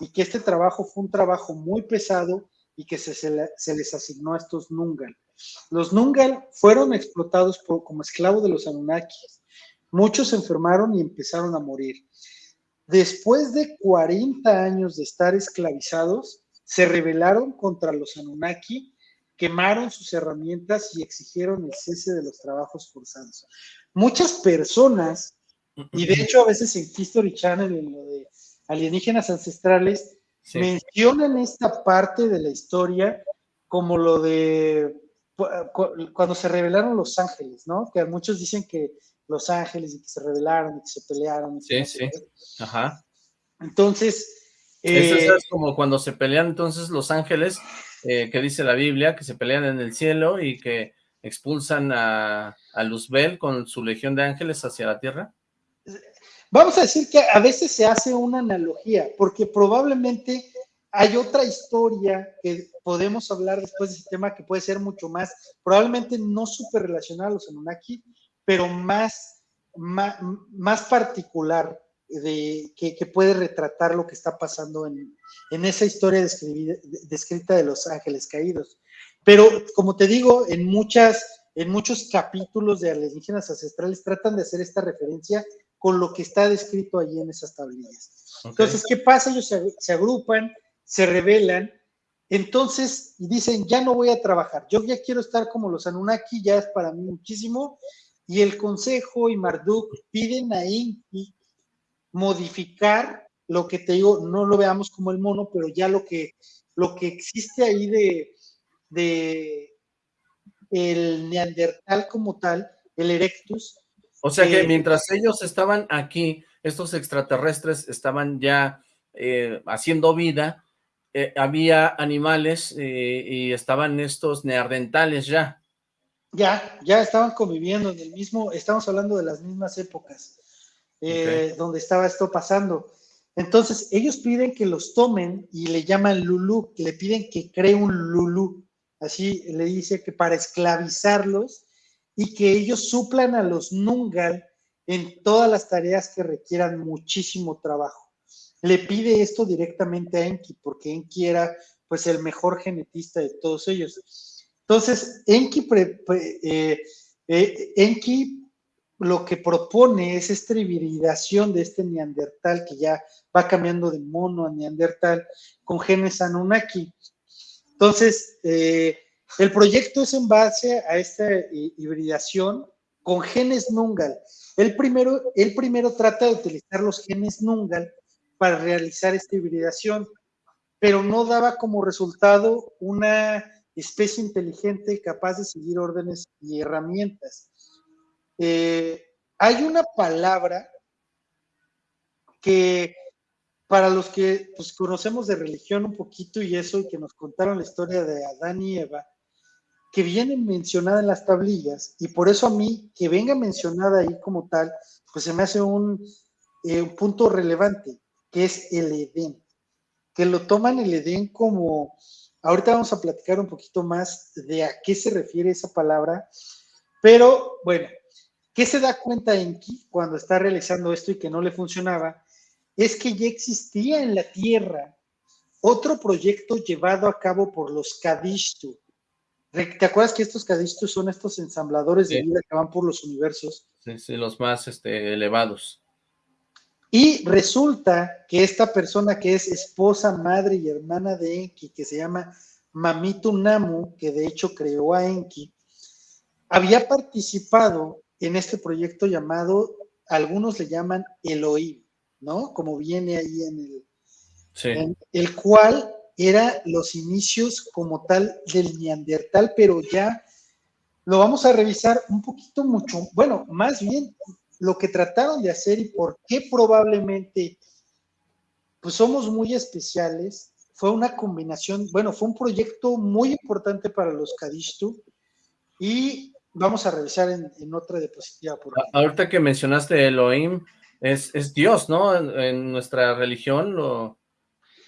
y que este trabajo fue un trabajo muy pesado y que se, se, les asignó a estos Nungal. Los Nungal fueron explotados como esclavos de los Anunnakis. Muchos se enfermaron y empezaron a morir. Después de 40 años de estar esclavizados, se rebelaron contra los Anunnaki quemaron sus herramientas y exigieron el cese de los trabajos forzados. Muchas personas, y de hecho a veces en History Channel, en lo de alienígenas ancestrales, mencionan esta parte de la historia como lo de cuando se rebelaron los ángeles, ¿no? Que muchos dicen que los ángeles y que se rebelaron y que se pelearon. sí, sí. Ajá. Entonces. Eso es eh, como cuando se pelean entonces los ángeles eh, que dice la Biblia, que se pelean en el cielo y que expulsan a, a Luzbel con su legión de ángeles hacia la tierra? Vamos a decir que a veces se hace una analogía, porque probablemente hay otra historia que podemos hablar después de ese tema que puede ser mucho más, probablemente no súper relacionada a los Anunnaki, pero más, más, más particular de, que, puede retratar lo que está pasando en, esa historia descrita de los ángeles caídos. Pero, como te digo, en, muchas, en muchos capítulos de alienígenas ancestrales tratan de hacer esta referencia con lo que está descrito allí en esas tablillas. Entonces, ¿qué pasa? Ellos se, agrupan, se rebelan, entonces dicen, ya no voy a trabajar, yo ya quiero estar como los Anunnaki, ya es para mí muchísimo, y el Consejo y Marduk piden a Inki modificar lo que te digo, no lo veamos como el mono, pero ya lo que, lo que existe ahí de, de el neandertal como tal, el erectus. O sea que eh, mientras ellos estaban aquí, estos extraterrestres estaban ya eh, haciendo vida, eh, había animales y estaban estos neandertales ya. Ya, ya estaban conviviendo en el mismo, estamos hablando de las mismas épocas. Donde estaba esto pasando. Entonces, ellos piden que los tomen y le llaman Lulu, le piden que cree un Lulu, así le dice que para esclavizarlos y que ellos suplan a los Nungal en todas las tareas que requieran muchísimo trabajo. Le pide esto directamente a Enki, porque Enki era pues el mejor genetista de todos ellos. Entonces, Enki, eh, eh, Enki lo que propone es esta hibridación de este neandertal que ya va cambiando de mono a neandertal con genes Anunnaki. Entonces, eh, El proyecto es en base a esta hibridación con genes Nungal. El primero, el primero trata de utilizar los genes Nungal para realizar esta hibridación, pero no daba como resultado una especie inteligente capaz de seguir órdenes y herramientas. Eh, hay una palabra que para los que pues, conocemos de religión un poquito y eso, y que nos contaron la historia de Adán y Eva, que viene mencionada en las tablillas, y por eso a mí que venga mencionada ahí como tal, pues se me hace un, eh, un punto relevante, que es el Edén, que lo toman el Edén como, ahorita vamos a platicar un poquito más de a qué se refiere esa palabra, pero bueno, ¿qué se da cuenta Enki cuando está realizando esto y que no le funcionaba? Es que ya existía en la Tierra otro proyecto llevado a cabo por los Kadishtu, ¿Te acuerdas que estos cadistos son estos ensambladores de vida que van por los universos? Sí, sí, los más este, elevados. Y resulta que esta persona que es esposa, madre y hermana de Enki, que se llama Mamitu Namu, que de hecho creó a Enki, había participado en este proyecto llamado, algunos le llaman Elohim, ¿no? Como viene ahí en el, sí. en el cual era los inicios como tal del neandertal, pero ya lo vamos a revisar un poquito mucho, bueno, más bien lo que trataron de hacer y por qué probablemente pues somos muy especiales, fue una combinación, bueno, fue un proyecto muy importante para los Kadishtu y vamos a revisar en, otra diapositiva. Por Ahorita que mencionaste Elohim, es, es Dios, ¿no? En, en nuestra religión lo,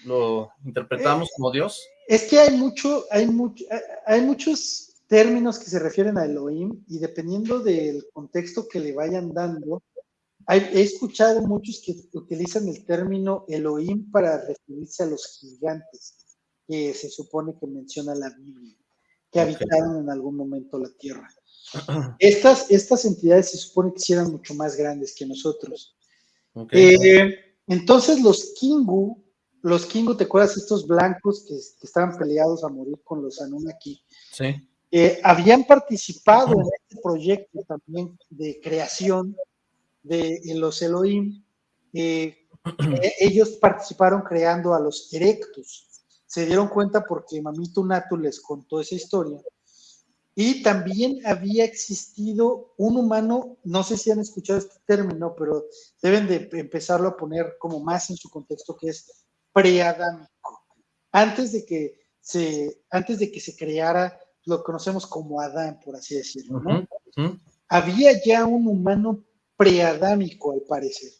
lo interpretamos como Dios? Es que hay mucho, hay mucho, hay muchos términos que se refieren a Elohim y dependiendo del contexto que le vayan dando, he escuchado muchos que utilizan el término Elohim para referirse a los gigantes que se supone que menciona la Biblia, que habitaron en algún momento la tierra. Estas, estas entidades se supone que eran mucho más grandes que nosotros. Eh, entonces los Kingu los Kingu, ¿te acuerdas estos blancos que, estaban peleados a morir con los Anunnaki? Sí. Eh, habían participado en este proyecto también de creación de los Elohim. Eh, eh, ellos participaron creando a los Erectus. Se dieron cuenta porque Mamito Natu les contó esa historia. Y también había existido un humano, no sé si han escuchado este término, pero deben de empezarlo a poner como más en su contexto, que es preadámico. Antes de que se, antes de que se creara lo que conocemos como Adán, por así decirlo, Había ya un humano preadámico, al parecer.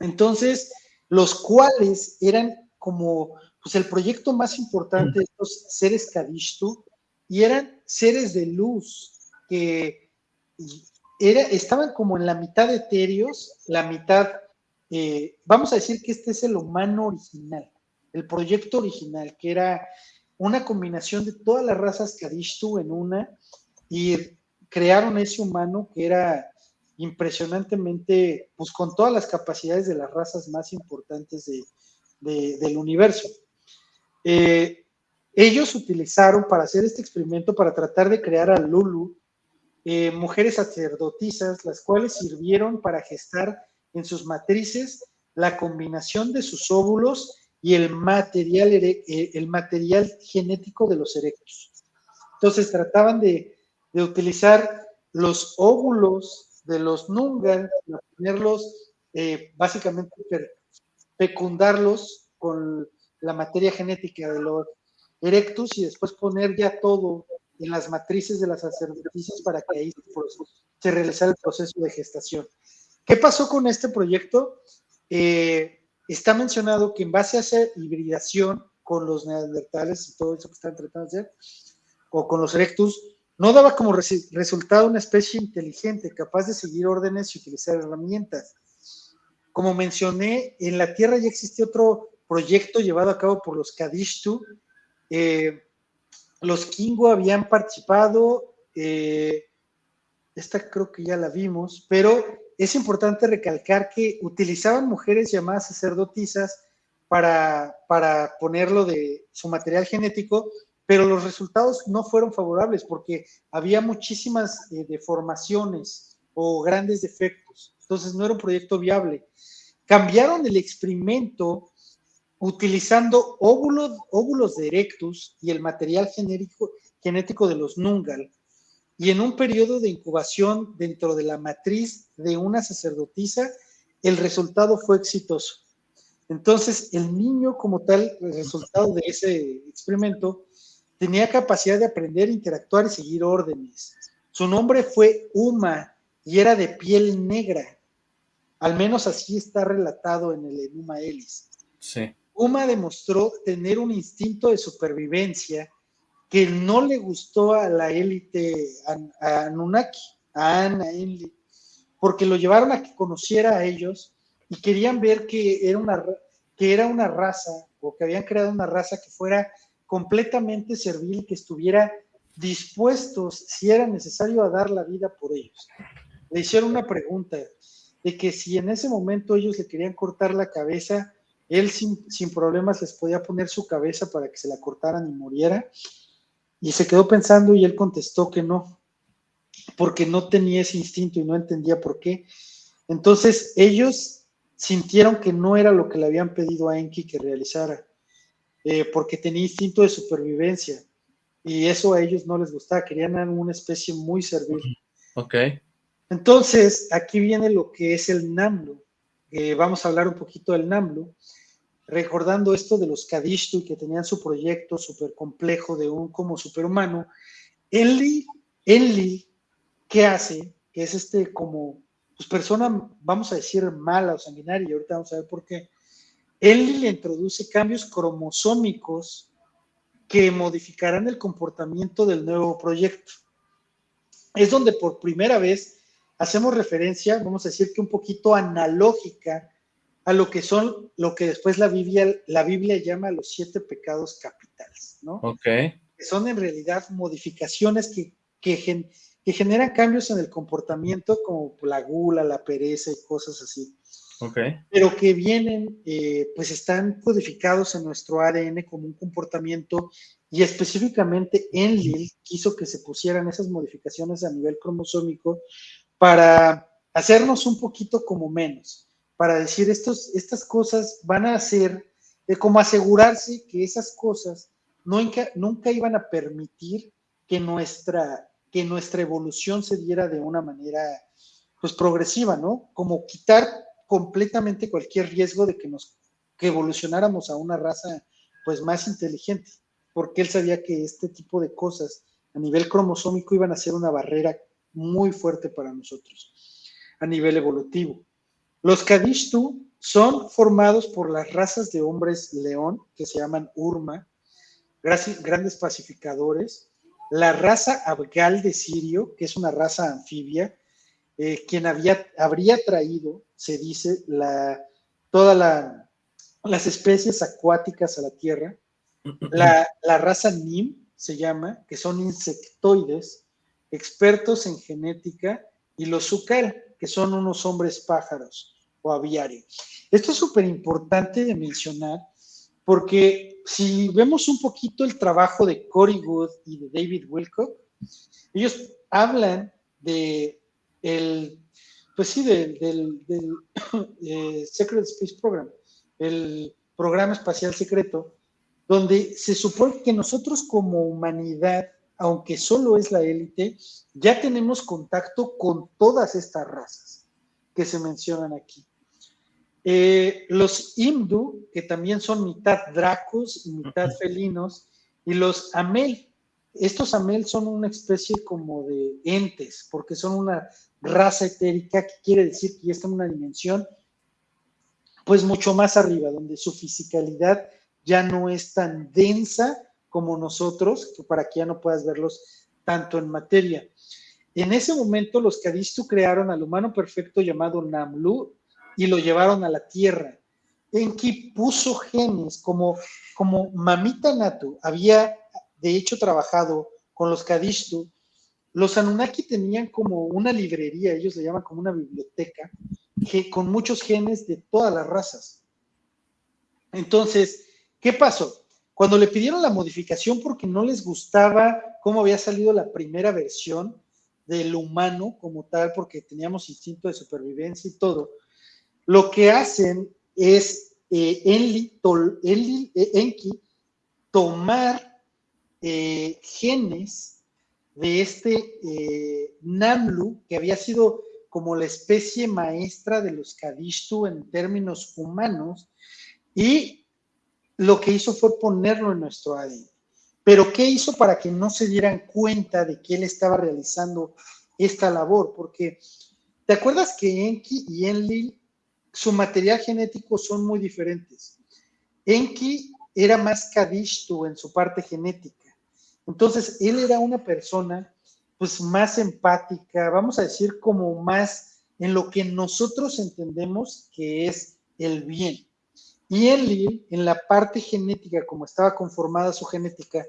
Entonces, los cuales eran como pues, el proyecto más importante de estos seres Kadishtu, y eran seres de luz que era, estaban como en la mitad etéreos, la mitad eh, vamos a decir que este es el humano original, el proyecto original, que era una combinación de todas las razas Kadishtu en una y crearon ese humano que era impresionantemente, pues con todas las capacidades de las razas más importantes del universo. Eh, ellos utilizaron para hacer este experimento, para tratar de crear a Lulu, eh, mujeres sacerdotisas, las cuales sirvieron para gestar en sus matrices la combinación de sus óvulos y el material, eh, el material genético de los erectos. Entonces trataban de, utilizar los óvulos de los nungan, ponerlos, eh, básicamente fecundarlos con la materia genética de los erectus y después poner ya todo en las matrices de las sacerdotisas para que ahí se realizara el proceso de gestación. ¿Qué pasó con este proyecto? Eh, está mencionado que en base a esa hibridación con los neandertales y todo eso que están tratando de hacer, o con los erectus, no daba como resultado una especie inteligente, capaz de seguir órdenes y utilizar herramientas. Como mencioné, en la Tierra ya existe otro proyecto llevado a cabo por los Kadishtu. Eh, los Kingu habían participado, eh, esta creo que ya la vimos, pero es importante recalcar que utilizaban mujeres llamadas sacerdotisas para, para ponerlo de su material genético, pero los resultados no fueron favorables porque había muchísimas eh, deformaciones o grandes defectos. Entonces no era un proyecto viable. Cambiaron el experimento utilizando óvulos, óvulos de Erectus y el material genérico, genético de los Nungal, y en un periodo de incubación dentro de la matriz de una sacerdotisa, el resultado fue exitoso. Entonces, el niño como tal, el resultado de ese experimento, tenía capacidad de aprender, interactuar y seguir órdenes. Su nombre fue Uma y era de piel negra. Al menos así está relatado en el Enuma Elis. Sí. Uma demostró tener un instinto de supervivencia que no le gustó a la élite, a, Anunnaki, a Ana Enli, porque lo llevaron a que conociera a ellos y querían ver que era una, que era una raza o que habían creado una raza que fuera completamente servil, que estuviera dispuestos, si era necesario, a dar la vida por ellos. Le hicieron una pregunta de que si en ese momento ellos le querían cortar la cabeza, él sin, sin problemas les podía poner su cabeza para que se la cortaran y muriera. Y se quedó pensando y él contestó que no, porque no tenía ese instinto y no entendía por qué. Entonces ellos sintieron que no era lo que le habían pedido a Enki que realizara, eh, porque tenía instinto de supervivencia y eso a ellos no les gustaba, querían una especie muy servil. Ok. Entonces, aquí viene lo que es el Namlu. Eh, vamos a hablar un poquito del Namlu recordando esto de los Kadishtu que tenían su proyecto súper complejo de un como superhumano, Enli, Enli, ¿qué hace? Que es este como, pues persona, vamos a decir, mala o sanguinaria, y ahorita vamos a ver por qué. Enli le introduce cambios cromosómicos que modificarán el comportamiento del nuevo proyecto. Es donde por primera vez hacemos referencia, vamos a decir que un poquito analógica, a lo que son, lo que después la Biblia, la Biblia llama los siete pecados capitales, ¿no? Ok. Que son en realidad modificaciones que, que, generan cambios en el comportamiento, como la gula, la pereza y cosas así. Ok. Pero que vienen, eh, pues están codificados en nuestro ADN como un comportamiento y específicamente Enlil quiso que se pusieran esas modificaciones a nivel cromosómico para hacernos un poquito como menos para decir estos, estas cosas van a ser, de como asegurarse que esas cosas nunca, nunca iban a permitir que nuestra, que nuestra evolución se diera de una manera pues progresiva, ¿no? Como quitar completamente cualquier riesgo de que nos que evolucionáramos a una raza pues más inteligente, porque él sabía que este tipo de cosas a nivel cromosómico iban a ser una barrera muy fuerte para nosotros a nivel evolutivo. Los Kadishtu son formados por las razas de hombres león, que se llaman Urma, grandes pacificadores, la raza Abgal de Sirio, que es una raza anfibia, eh, quien había, habría traído, se dice, la, todas las especies acuáticas a la Tierra. La, la raza Nim se llama, que son insectoides, expertos en genética, y los Sukal, que son unos hombres pájaros o aviarios. Esto es súper importante de mencionar porque si vemos un poquito el trabajo de Cory Wood y de David Wilcock, ellos hablan de el, pues sí, del, del, eh, Secret Space Program, el programa espacial secreto, donde se supone que nosotros como humanidad, aunque solo es la élite, ya tenemos contacto con todas estas razas que se mencionan aquí. Eh, los Imdu, que también son mitad dracos y mitad felinos, y los Amel. Estos Amel son una especie como de entes, porque son una raza etérica, que quiere decir que ya está en una dimensión, pues mucho más arriba, donde su fisicalidad ya no es tan densa como nosotros, que para que ya no puedas verlos tanto en materia. En ese momento los Kadistu crearon al humano perfecto llamado Namlu y lo llevaron a la Tierra. Enki puso genes como, como Mamita Natu había de hecho trabajado con los Kadishtu. Los Anunnaki tenían como una librería, ellos le llaman como una biblioteca, que, con muchos genes de todas las razas. Entonces, ¿qué pasó? Cuando le pidieron la modificación porque no les gustaba cómo había salido la primera versión del humano como tal, porque teníamos instinto de supervivencia y todo, lo que hacen es eh, eh, Enki tomar eh, genes de este Namlu, que había sido como la especie maestra de los Kadishtu en términos humanos, y lo que hizo fue ponerlo en nuestro ADN. Pero ¿qué hizo para que no se dieran cuenta de que él estaba realizando esta labor? Porque, ¿te acuerdas que Enki y Enlil, su material genético son muy diferentes? Enki era más Kadishtu en su parte genética. Entonces, él era una persona pues más empática, vamos a decir como más en lo que nosotros entendemos que es el bien. Y él, en la parte genética, como estaba conformada su genética,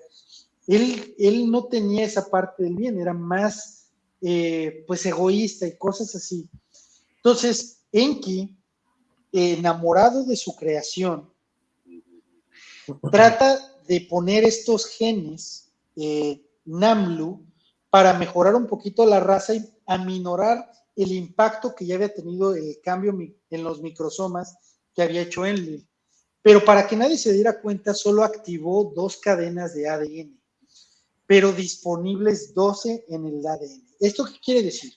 él, él no tenía esa parte del bien, era más eh, pues egoísta y cosas así. Entonces, Enki, enamorado de su creación, trata de poner estos genes eh, Namlu para mejorar un poquito la raza y aminorar el impacto que ya había tenido el cambio en los microsomas que había hecho Enlil. Pero para que nadie se diera cuenta, solo activó dos cadenas de ADN, pero disponibles 12 en el ADN. ¿Esto qué quiere decir?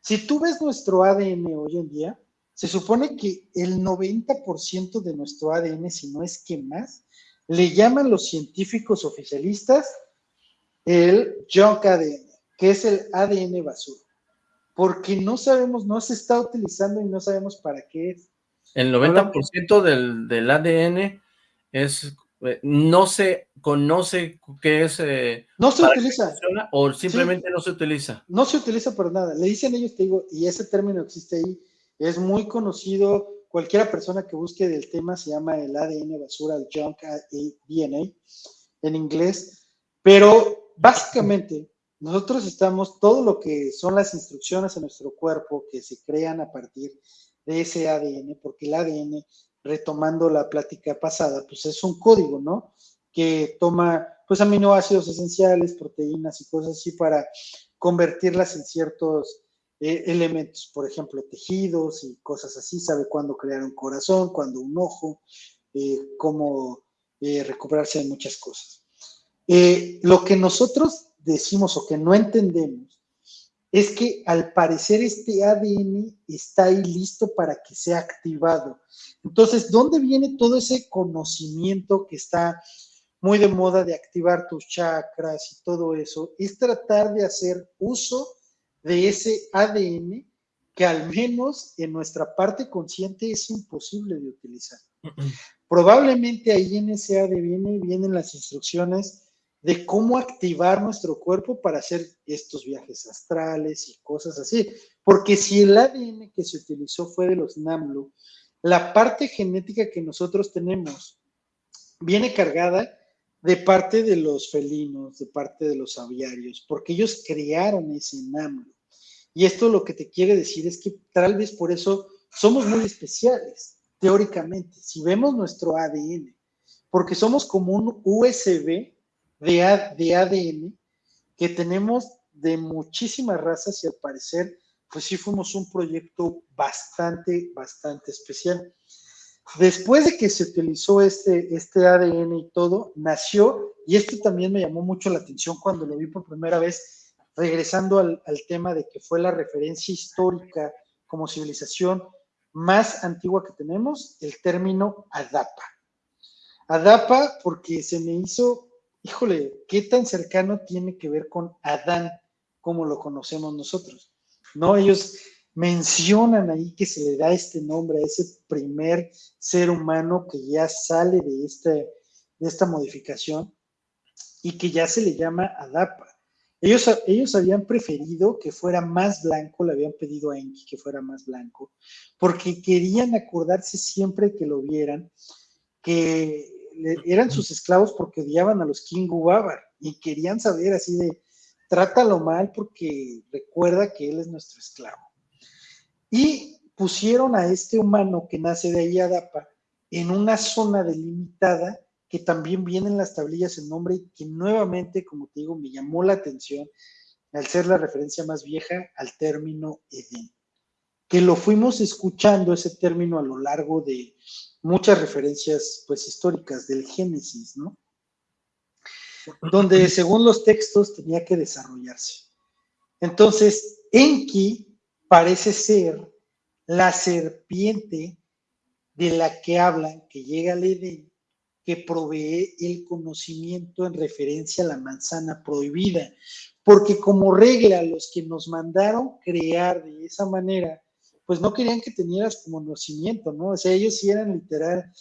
Si tú ves nuestro ADN hoy en día, se supone que el 90% de nuestro ADN, si no es que más, le llaman los científicos oficialistas el junk ADN, que es el ADN basura, porque no sabemos, no se está utilizando y no sabemos para qué es. El 90% del, del, ADN es, eh, no se conoce qué es... Eh, no se utiliza. o simplemente no se utiliza. No se utiliza por nada. Le dicen ellos, te digo, y ese término existe ahí, es muy conocido, cualquiera persona que busque del tema se llama el ADN basura, el junk DNA en inglés, pero básicamente, nosotros estamos, todo lo que son las instrucciones en nuestro cuerpo que se crean a partir de ese ADN, porque el ADN, retomando la plática pasada, pues es un código, ¿no? Que toma, pues, aminoácidos esenciales, proteínas y cosas así para convertirlas en ciertos eh, elementos, por ejemplo, tejidos y cosas así, sabe cuándo crear un corazón, cuándo un ojo, eh, cómo eh, recuperarse de muchas cosas. Lo que nosotros decimos o que no entendemos es que al parecer este ADN está ahí listo para que sea activado. Entonces, ¿dónde viene todo ese conocimiento que está muy de moda de activar tus chakras y todo eso? Es tratar de hacer uso de ese ADN que al menos en nuestra parte consciente es imposible de utilizar. Probablemente ahí en ese ADN vienen las instrucciones de cómo activar nuestro cuerpo para hacer estos viajes astrales y cosas así. Porque si el ADN que se utilizó fue de los NAMLU, la parte genética que nosotros tenemos viene cargada de parte de los felinos, de parte de los aviarios, porque ellos crearon ese NAMLU. Y esto lo que te quiere decir es que tal vez por eso somos muy especiales, teóricamente, si vemos nuestro ADN, porque somos como un USB de, ADN que tenemos de muchísimas razas y al parecer, pues sí fuimos un proyecto bastante, bastante especial. Después de que se utilizó este, este ADN y todo, nació, y esto también me llamó mucho la atención cuando lo vi por primera vez, regresando al, al tema de que fue la referencia histórica como civilización más antigua que tenemos, el término Adapa. Adapa porque se me hizo híjole, ¿qué tan cercano tiene que ver con Adán como lo conocemos nosotros? ¿No? Ellos mencionan ahí que se le da este nombre a ese primer ser humano que ya sale de, de esta modificación y que ya se le llama Adapa. Ellos, ellos habían preferido que fuera más blanco, le habían pedido a Enki que fuera más blanco, porque querían acordarse siempre que lo vieran, que eran sus esclavos porque odiaban a los King Babar y querían saber así de, trátalo mal porque recuerda que él es nuestro esclavo. Y pusieron a este humano que nace de ahí Adapa en una zona delimitada que también viene en las tablillas el nombre y que nuevamente, como te digo, me llamó la atención al ser la referencia más vieja al término Edén, que lo fuimos escuchando ese término a lo largo de muchas referencias pues históricas del Génesis, ¿no? Donde según los textos tenía que desarrollarse. Entonces, Enki parece ser la serpiente de la que hablan, que llega al Edén, que provee el conocimiento en referencia a la manzana prohibida, porque como regla los que nos mandaron crear de esa manera, pues no querían que tenieras conocimiento, ¿no? O sea, ellos sí eran literal,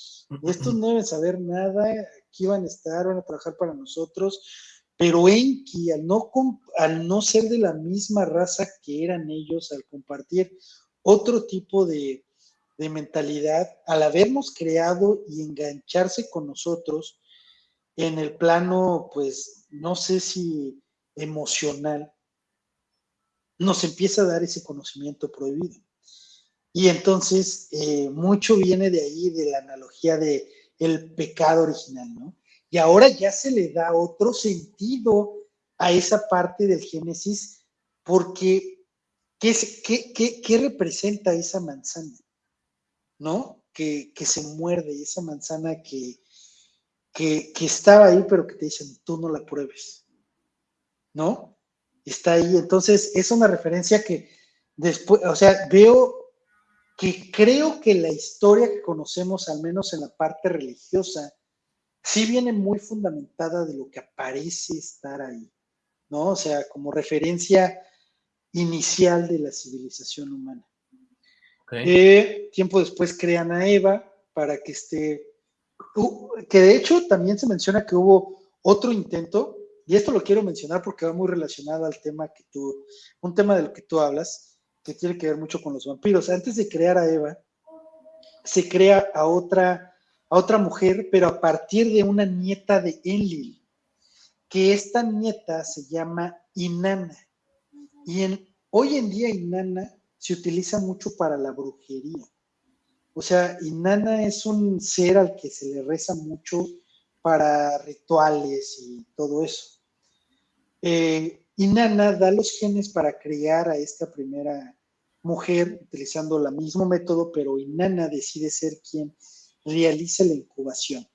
estos no deben saber nada, aquí van a estar, van a trabajar para nosotros, pero Enki, al no, al no ser de la misma raza que eran ellos, al compartir otro tipo de, de mentalidad, al habernos creado y engancharse con nosotros en el plano, pues, no sé si emocional, nos empieza a dar ese conocimiento prohibido. Y entonces, eh, mucho viene de ahí, de la analogía de el pecado original, ¿no? Y ahora ya se le da otro sentido a esa parte del Génesis, porque ¿qué, qué, qué representa esa manzana? ¿no? Que, se muerde, esa manzana que, que, estaba ahí, pero que te dicen, tú no la pruebes, ¿no? Está ahí. Entonces, es una referencia que después, o sea, veo que creo que la historia que conocemos, al menos en la parte religiosa, sí viene muy fundamentada de lo que aparece estar ahí, ¿no? O sea, como referencia inicial de la civilización humana. Eh, tiempo después crean a Eva para que esté, que de hecho también se menciona que hubo otro intento, y esto lo quiero mencionar porque va muy relacionado al tema que tú, un tema del que tú hablas, que tiene que ver mucho con los vampiros. Antes de crear a Eva, se crea a otra, a otra mujer, pero a partir de una nieta de Enlil, que esta nieta se llama Inanna. Y en, hoy en día Inanna se utiliza mucho para la brujería. O sea, Inanna es un ser al que se le reza mucho para rituales y todo eso. Eh, Inanna da los genes para crear a esta primera mujer utilizando el mismo método, pero Inanna decide ser quien realiza la incubación.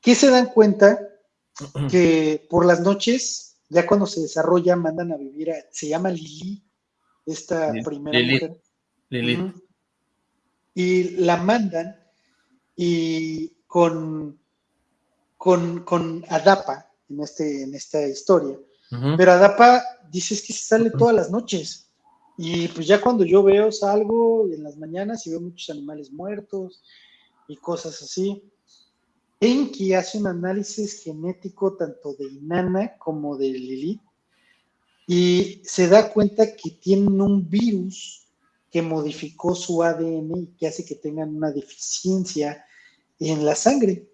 ¿Qué se dan cuenta? Que por las noches, ya cuando se desarrolla, mandan a vivir a, se llama Lili, esta primera mujer. Y la mandan y con, con, Adapa en, este, en esta historia. Pero Adapa dice que se sale todas las noches. Y pues ya cuando yo veo, salgo en las mañanas y veo muchos animales muertos y cosas así. Enki hace un análisis genético tanto de Inanna como de Lilith y se da cuenta que tienen un virus que modificó su ADN y que hace que tengan una deficiencia en la sangre.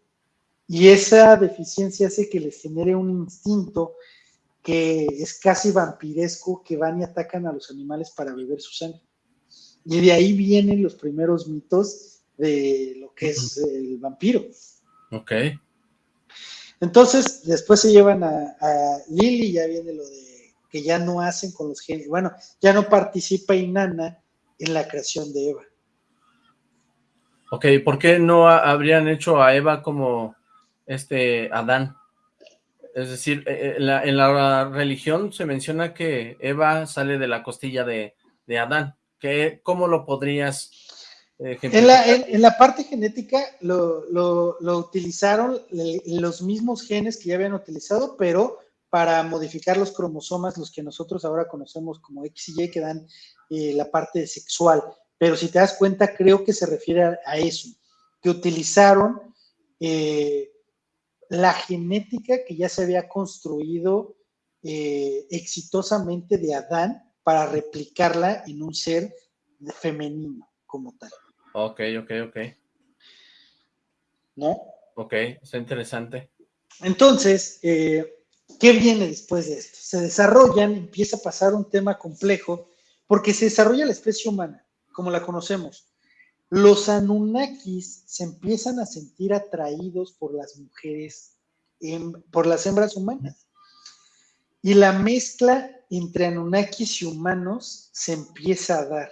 Y esa deficiencia hace que les genere un instinto que es casi vampiresco, que van y atacan a los animales para beber su sangre. Y de ahí vienen los primeros mitos de lo que es el vampiro. Ok. Entonces, después se llevan a, a Lily, ya viene lo de que ya no hacen con los genes. Bueno, ya no participa Inanna en la creación de Eva. Ok, ¿por qué no habrían hecho a Eva como este Adán? Es decir, eh, eh, en la, religión se menciona que Eva sale de la costilla de, Adán. ¿Qué, ¿Cómo lo podrías eh, en la, en, la, parte genética lo, lo, utilizaron los mismos genes que ya habían utilizado, pero para modificar los cromosomas, los que nosotros ahora conocemos como X y Y, que dan eh, la parte sexual. Pero si te das cuenta, creo que se refiere a, eso, que utilizaron eh, la genética que ya se había construido eh, exitosamente de Adán para replicarla en un ser femenino como tal. Ok, ok, ok. ¿No? Ok, está interesante. Entonces, eh, ¿Qué viene después de esto? Se desarrollan, empieza a pasar un tema complejo, porque se desarrolla la especie humana, como la conocemos. Los Anunnakis se empiezan a sentir atraídos por las mujeres, por las hembras humanas. Y la mezcla entre Anunnakis y humanos se empieza a dar.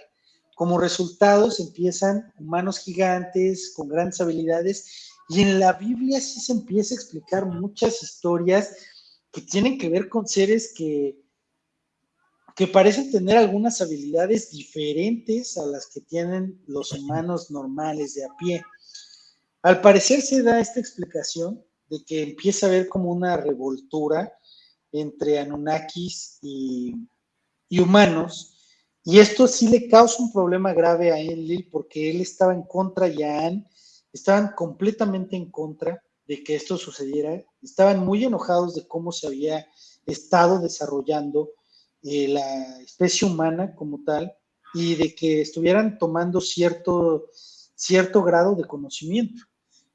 Como resultado se empiezan humanos gigantes con grandes habilidades y en la Biblia sí se empieza a explicar muchas historias que tienen que ver con seres que que parecen tener algunas habilidades diferentes a las que tienen los humanos normales de a pie. Al parecer se da esta explicación de que empieza a haber como una revoltura entre Anunnakis y, humanos, y esto sí le causa un problema grave a Enlil porque él estaba en contra y Anne estaban completamente en contra de que esto sucediera, estaban muy enojados de cómo se había estado desarrollando la especie humana como tal y de que estuvieran tomando cierto, cierto grado de conocimiento.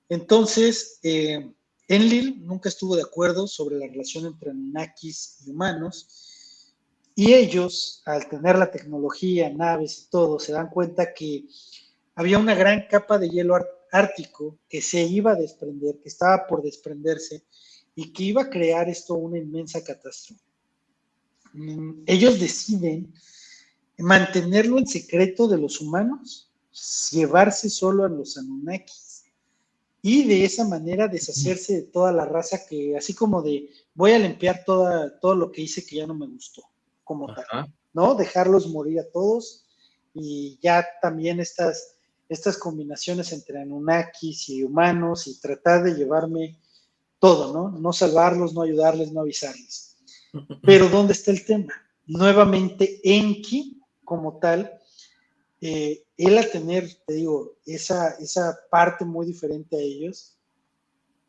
Entonces, eh, Enlil nunca estuvo de acuerdo sobre la relación entre Anunnakis y humanos, y ellos, al tener la tecnología, naves y todo, se dan cuenta que había una gran capa de hielo ártico que se iba a desprender, que estaba por desprenderse, y que iba a crear esto una inmensa catástrofe. Ellos deciden mantenerlo en secreto de los humanos, llevarse solo a los Anunnakis y de esa manera deshacerse de toda la raza que, así como de voy a limpiar toda, todo lo que hice que ya no me gustó, como tal, ¿no? Dejarlos morir a todos y ya también estas, estas combinaciones entre Anunnakis y humanos y tratar de llevarme todo, ¿no? No salvarlos, no ayudarles, no avisarles. Pero ¿dónde está el tema? Nuevamente, Enki, como tal, eh, él a tener, te digo, esa, esa parte muy diferente a ellos,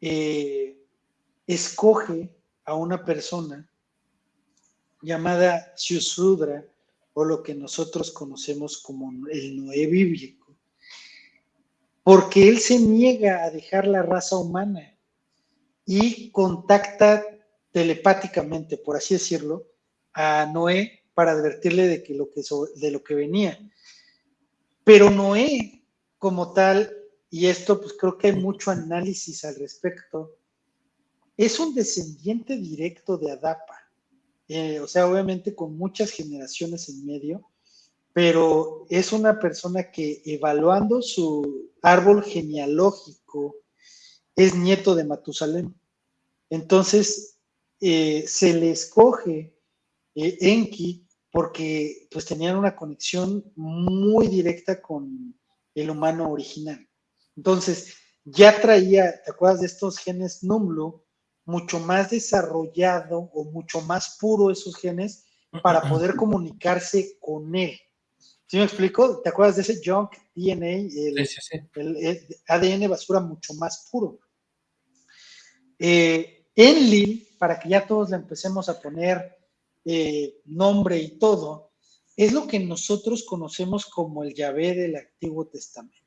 eh, escoge a una persona llamada Shusudra, o lo que nosotros conocemos como el Noé bíblico, porque él se niega a dejar la raza humana y contacta telepáticamente, por así decirlo, a Noé para advertirle de, que lo que, de lo que venía. Pero Noé, como tal, y esto pues creo que hay mucho análisis al respecto, es un descendiente directo de Adapa. Eh, o sea, obviamente con muchas generaciones en medio, pero es una persona que evaluando su árbol genealógico es nieto de Matusalén. Entonces, eh, se le escoge eh, Enki porque pues tenían una conexión muy directa con el humano original. Entonces, ya traía, ¿te acuerdas de estos genes Numlu? Mucho más desarrollado o mucho más puro esos genes para poder comunicarse con él. ¿Sí me explico? ¿Te acuerdas de ese junk DNA? El, ADN basura mucho más puro. Eh, Enlil para que ya todos le empecemos a poner eh, nombre y todo, es lo que nosotros conocemos como el Yahvé del Antiguo Testamento.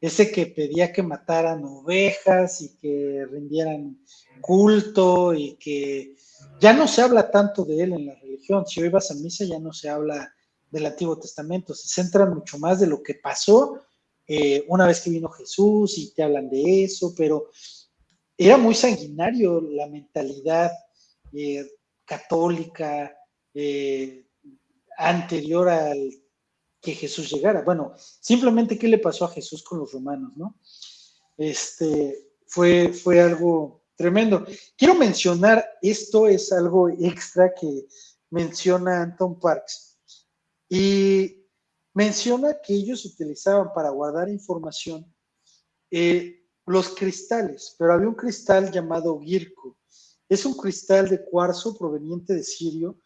Ese que pedía que mataran ovejas y que rindieran culto y que ya no se habla tanto de él en la religión. Si hoy vas a misa ya no se habla del Antiguo Testamento, se centran mucho más de lo que pasó eh, una vez que vino Jesús y te hablan de eso, pero era muy sanguinario la mentalidad eh, católica eh, anterior al que Jesús llegara. Bueno, simplemente qué le pasó a Jesús con los romanos, ¿no? Este fue, fue algo tremendo. Quiero mencionar, esto es algo extra que menciona Anton Parks y menciona que ellos utilizaban para guardar información eh, los cristales, pero había un cristal llamado Girko. Es un cristal de cuarzo proveniente de Sirio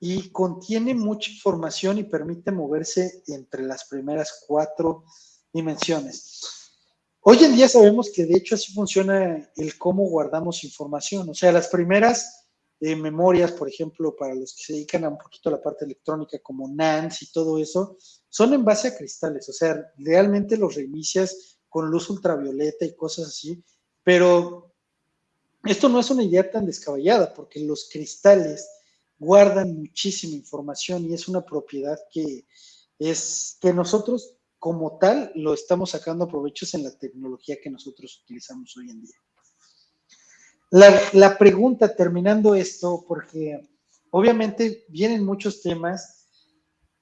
y contiene mucha información y permite moverse entre las primeras cuatro dimensiones. Hoy en día sabemos que de hecho así funciona el cómo guardamos información. O sea, las primeras eh, memorias, por ejemplo, para los que se dedican a un poquito a la parte electrónica, como NANS y todo eso, son en base a cristales. O sea, realmente los reinicias con luz ultravioleta y cosas así, pero esto no es una idea tan descabellada porque los cristales guardan muchísima información y es una propiedad que es que nosotros como tal lo estamos sacando provechos en la tecnología que nosotros utilizamos hoy en día. La, la pregunta, terminando esto, porque obviamente vienen muchos temas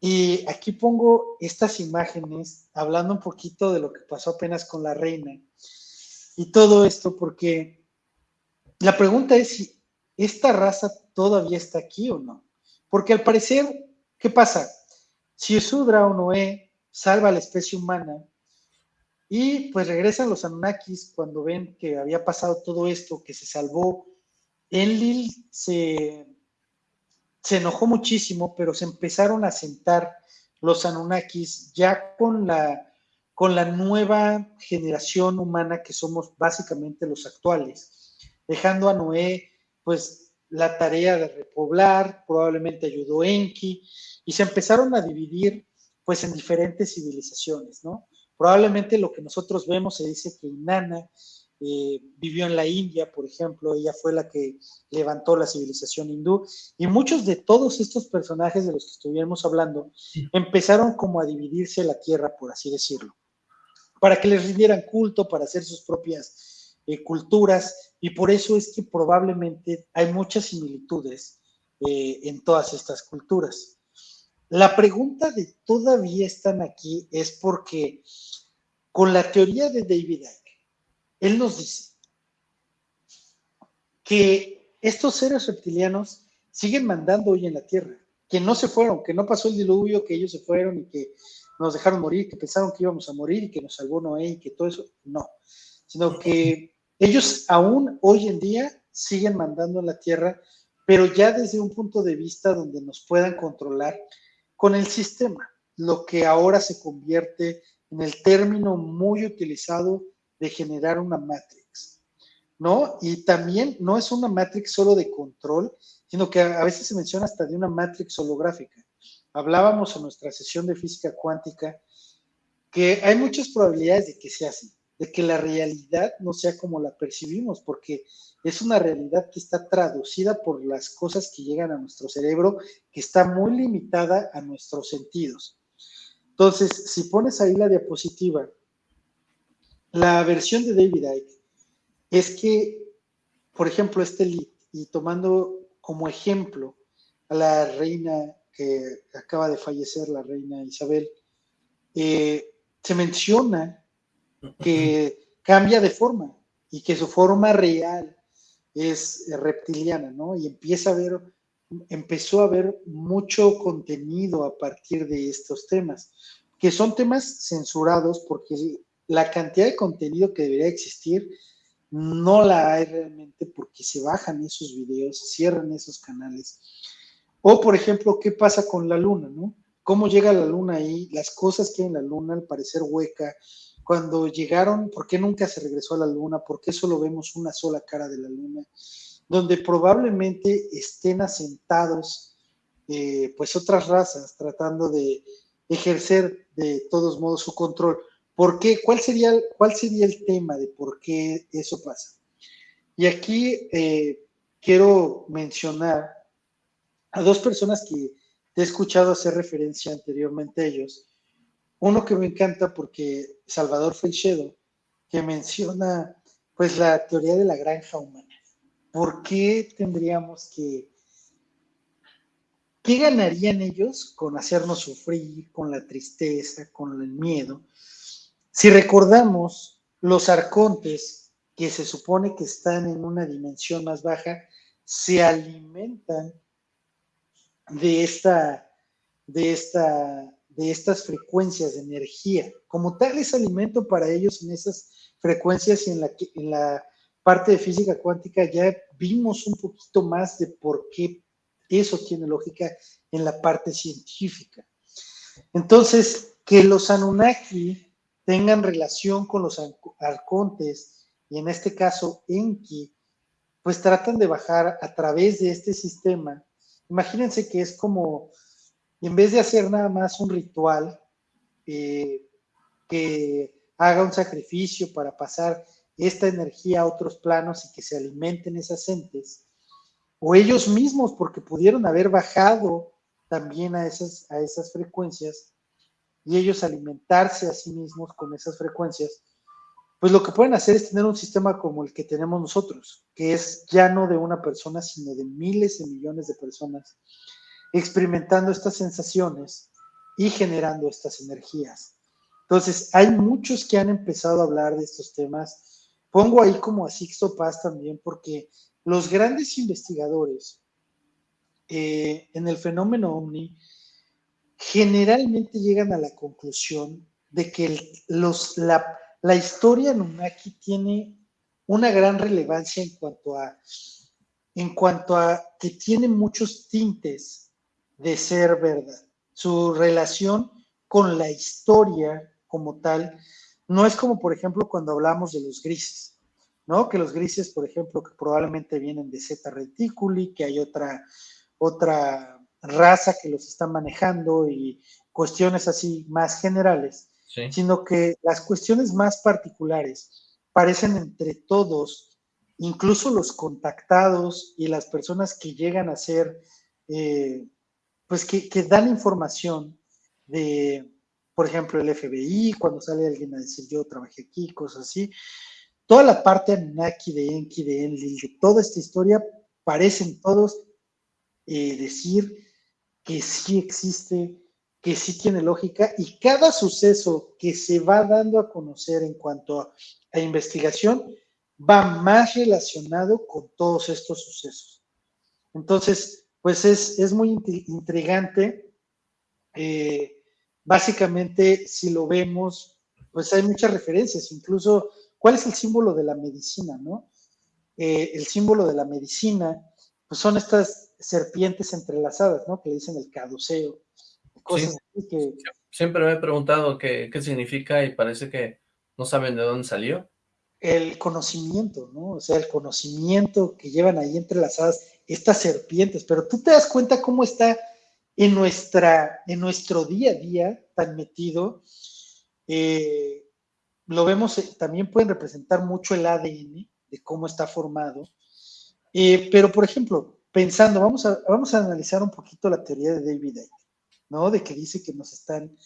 y aquí pongo estas imágenes hablando un poquito de lo que pasó apenas con la reina y todo esto, porque la pregunta es si esta raza todavía está aquí o no. Porque al parecer, ¿qué pasa? Si Sudra o Noé salva a la especie humana y pues regresan los Anunnakis cuando ven que había pasado todo esto, que se salvó, Enlil se, se enojó muchísimo, pero se empezaron a sentar los Anunnakis ya con la, con la nueva generación humana que somos básicamente los actuales, dejando a Noé pues la tarea de repoblar, probablemente ayudó Enki, y se empezaron a dividir pues en diferentes civilizaciones, ¿no? Probablemente lo que nosotros vemos se dice que Inanna eh, vivió en la India, por ejemplo, ella fue la que levantó la civilización hindú, y muchos de todos estos personajes de los que estuvimos hablando empezaron como a dividirse la tierra, por así decirlo, para que les rindieran culto, para hacer sus propias eh, culturas, y por eso es que probablemente hay muchas similitudes eh, en todas estas culturas. La pregunta de todavía están aquí es porque con la teoría de David Icke, él nos dice que estos seres reptilianos siguen mandando hoy en la Tierra, que no se fueron, que no pasó el diluvio, que ellos se fueron y que nos dejaron morir, que pensaron que íbamos a morir y que nos salvó Noé y que todo eso, no, sino que ellos aún hoy en día siguen mandando en la Tierra, pero ya desde un punto de vista donde nos puedan controlar con el sistema, lo que ahora se convierte en el término muy utilizado de generar una matrix, ¿no? Y también no es una matrix solo de control, sino que a veces se menciona hasta de una matrix holográfica. Hablábamos en nuestra sesión de física cuántica que hay muchas probabilidades de que sea así, de que la realidad no sea como la percibimos, porque es una realidad que está traducida por las cosas que llegan a nuestro cerebro, que está muy limitada a nuestros sentidos. Entonces, si pones ahí la diapositiva, la versión de David Icke es que, por ejemplo, este lead, y tomando como ejemplo a la reina que acaba de fallecer, la reina Isabel, eh, se menciona que cambia de forma y que su forma real es reptiliana, ¿no? Y empieza a ver, empezó a ver mucho contenido a partir de estos temas, que son temas censurados porque la cantidad de contenido que debería existir no la hay realmente porque se bajan esos videos, cierran esos canales. O, por ejemplo, ¿qué pasa con la luna, no? ¿Cómo llega la luna ahí? Las cosas que hay en la luna, al parecer hueca, cuando llegaron, ¿por qué nunca se regresó a la luna? ¿Por qué solo vemos una sola cara de la luna? Donde probablemente estén asentados eh, pues otras razas tratando de ejercer de todos modos su control. ¿Por qué? ¿Cuál sería, cuál sería el tema de por qué eso pasa? Y aquí eh, quiero mencionar a dos personas que he escuchado hacer referencia anteriormente a ellos, uno que me encanta porque Salvador Felchedo, que menciona pues la teoría de la granja humana. ¿Por qué tendríamos que... ¿Qué ganarían ellos con hacernos sufrir, con la tristeza, con el miedo? Si recordamos, los arcontes, que se supone que están en una dimensión más baja, se alimentan de esta, de esta de estas frecuencias de energía. Como tal es alimento para ellos en esas frecuencias y en la, en la parte de física cuántica ya vimos un poquito más de por qué eso tiene lógica en la parte científica. Entonces, que los Anunnaki tengan relación con los arcontes, y en este caso Enki, pues tratan de bajar a través de este sistema. Imagínense que es como en vez de hacer nada más un ritual eh, que haga un sacrificio para pasar esta energía a otros planos y que se alimenten esas entes, o ellos mismos, porque pudieron haber bajado también a esas, a esas frecuencias, y ellos alimentarse a sí mismos con esas frecuencias, pues lo que pueden hacer es tener un sistema como el que tenemos nosotros, que es ya no de una persona, sino de miles y millones de personas experimentando estas sensaciones y generando estas energías. Entonces, hay muchos que han empezado a hablar de estos temas. Pongo ahí como a Sixto Paz también, porque los grandes investigadores eh, en el fenómeno OVNI generalmente llegan a la conclusión de que los, la, la historia Anunnaki tiene una gran relevancia en cuanto a en cuanto a que tiene muchos tintes de ser verdad. Su relación con la historia como tal no es como, por ejemplo, cuando hablamos de los grises, ¿no? Que los grises, por ejemplo, que probablemente vienen de Zeta Reticuli, que hay otra, otra raza que los está manejando y cuestiones así más generales, sino que las cuestiones más particulares parecen entre todos, incluso los contactados y las personas que llegan a ser, eh, pues que, que, dan información de, por ejemplo, el FBI, cuando sale alguien a decir yo trabajé aquí, cosas así, toda la parte Anunnaki, de Enki, de Enlil, de toda esta historia, parecen todos eh, decir que sí existe, que sí tiene lógica y cada suceso que se va dando a conocer en cuanto a, investigación va más relacionado con todos estos sucesos. Entonces, pues es, muy intrigante. Eh, básicamente, si lo vemos, pues hay muchas referencias, incluso, ¿cuál es el símbolo de la medicina, no? Eh, el símbolo de la medicina, pues son estas serpientes entrelazadas, ¿no? Que le dicen el caduceo, cosas así que... Siempre me he preguntado qué, qué significa y parece que no saben de dónde salió. El conocimiento, ¿no? O sea, el conocimiento que llevan ahí entrelazadas estas serpientes, pero tú te das cuenta cómo está en, nuestra, en nuestro día a día tan metido. Eh, lo vemos, eh, también pueden representar mucho el ADN de cómo está formado. Eh, pero, por ejemplo, pensando, vamos a, vamos a analizar un poquito la teoría de David Icke, ¿no? De que dice que nos están,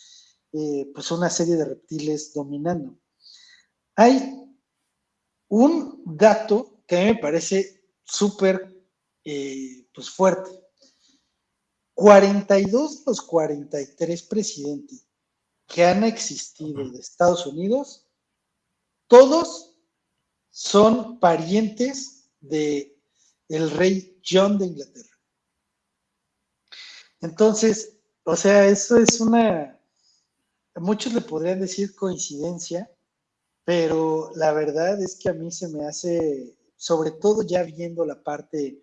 eh, pues, una serie de reptiles dominando. Hay un dato que a mí me parece súper, eh, pues, fuerte. 42 de los 43 presidentes que han existido de Estados Unidos, todos son parientes de el rey John de Inglaterra. Entonces, o sea, eso es una, muchos le podrían decir coincidencia, pero la verdad es que a mí se me hace, sobre todo ya viendo la parte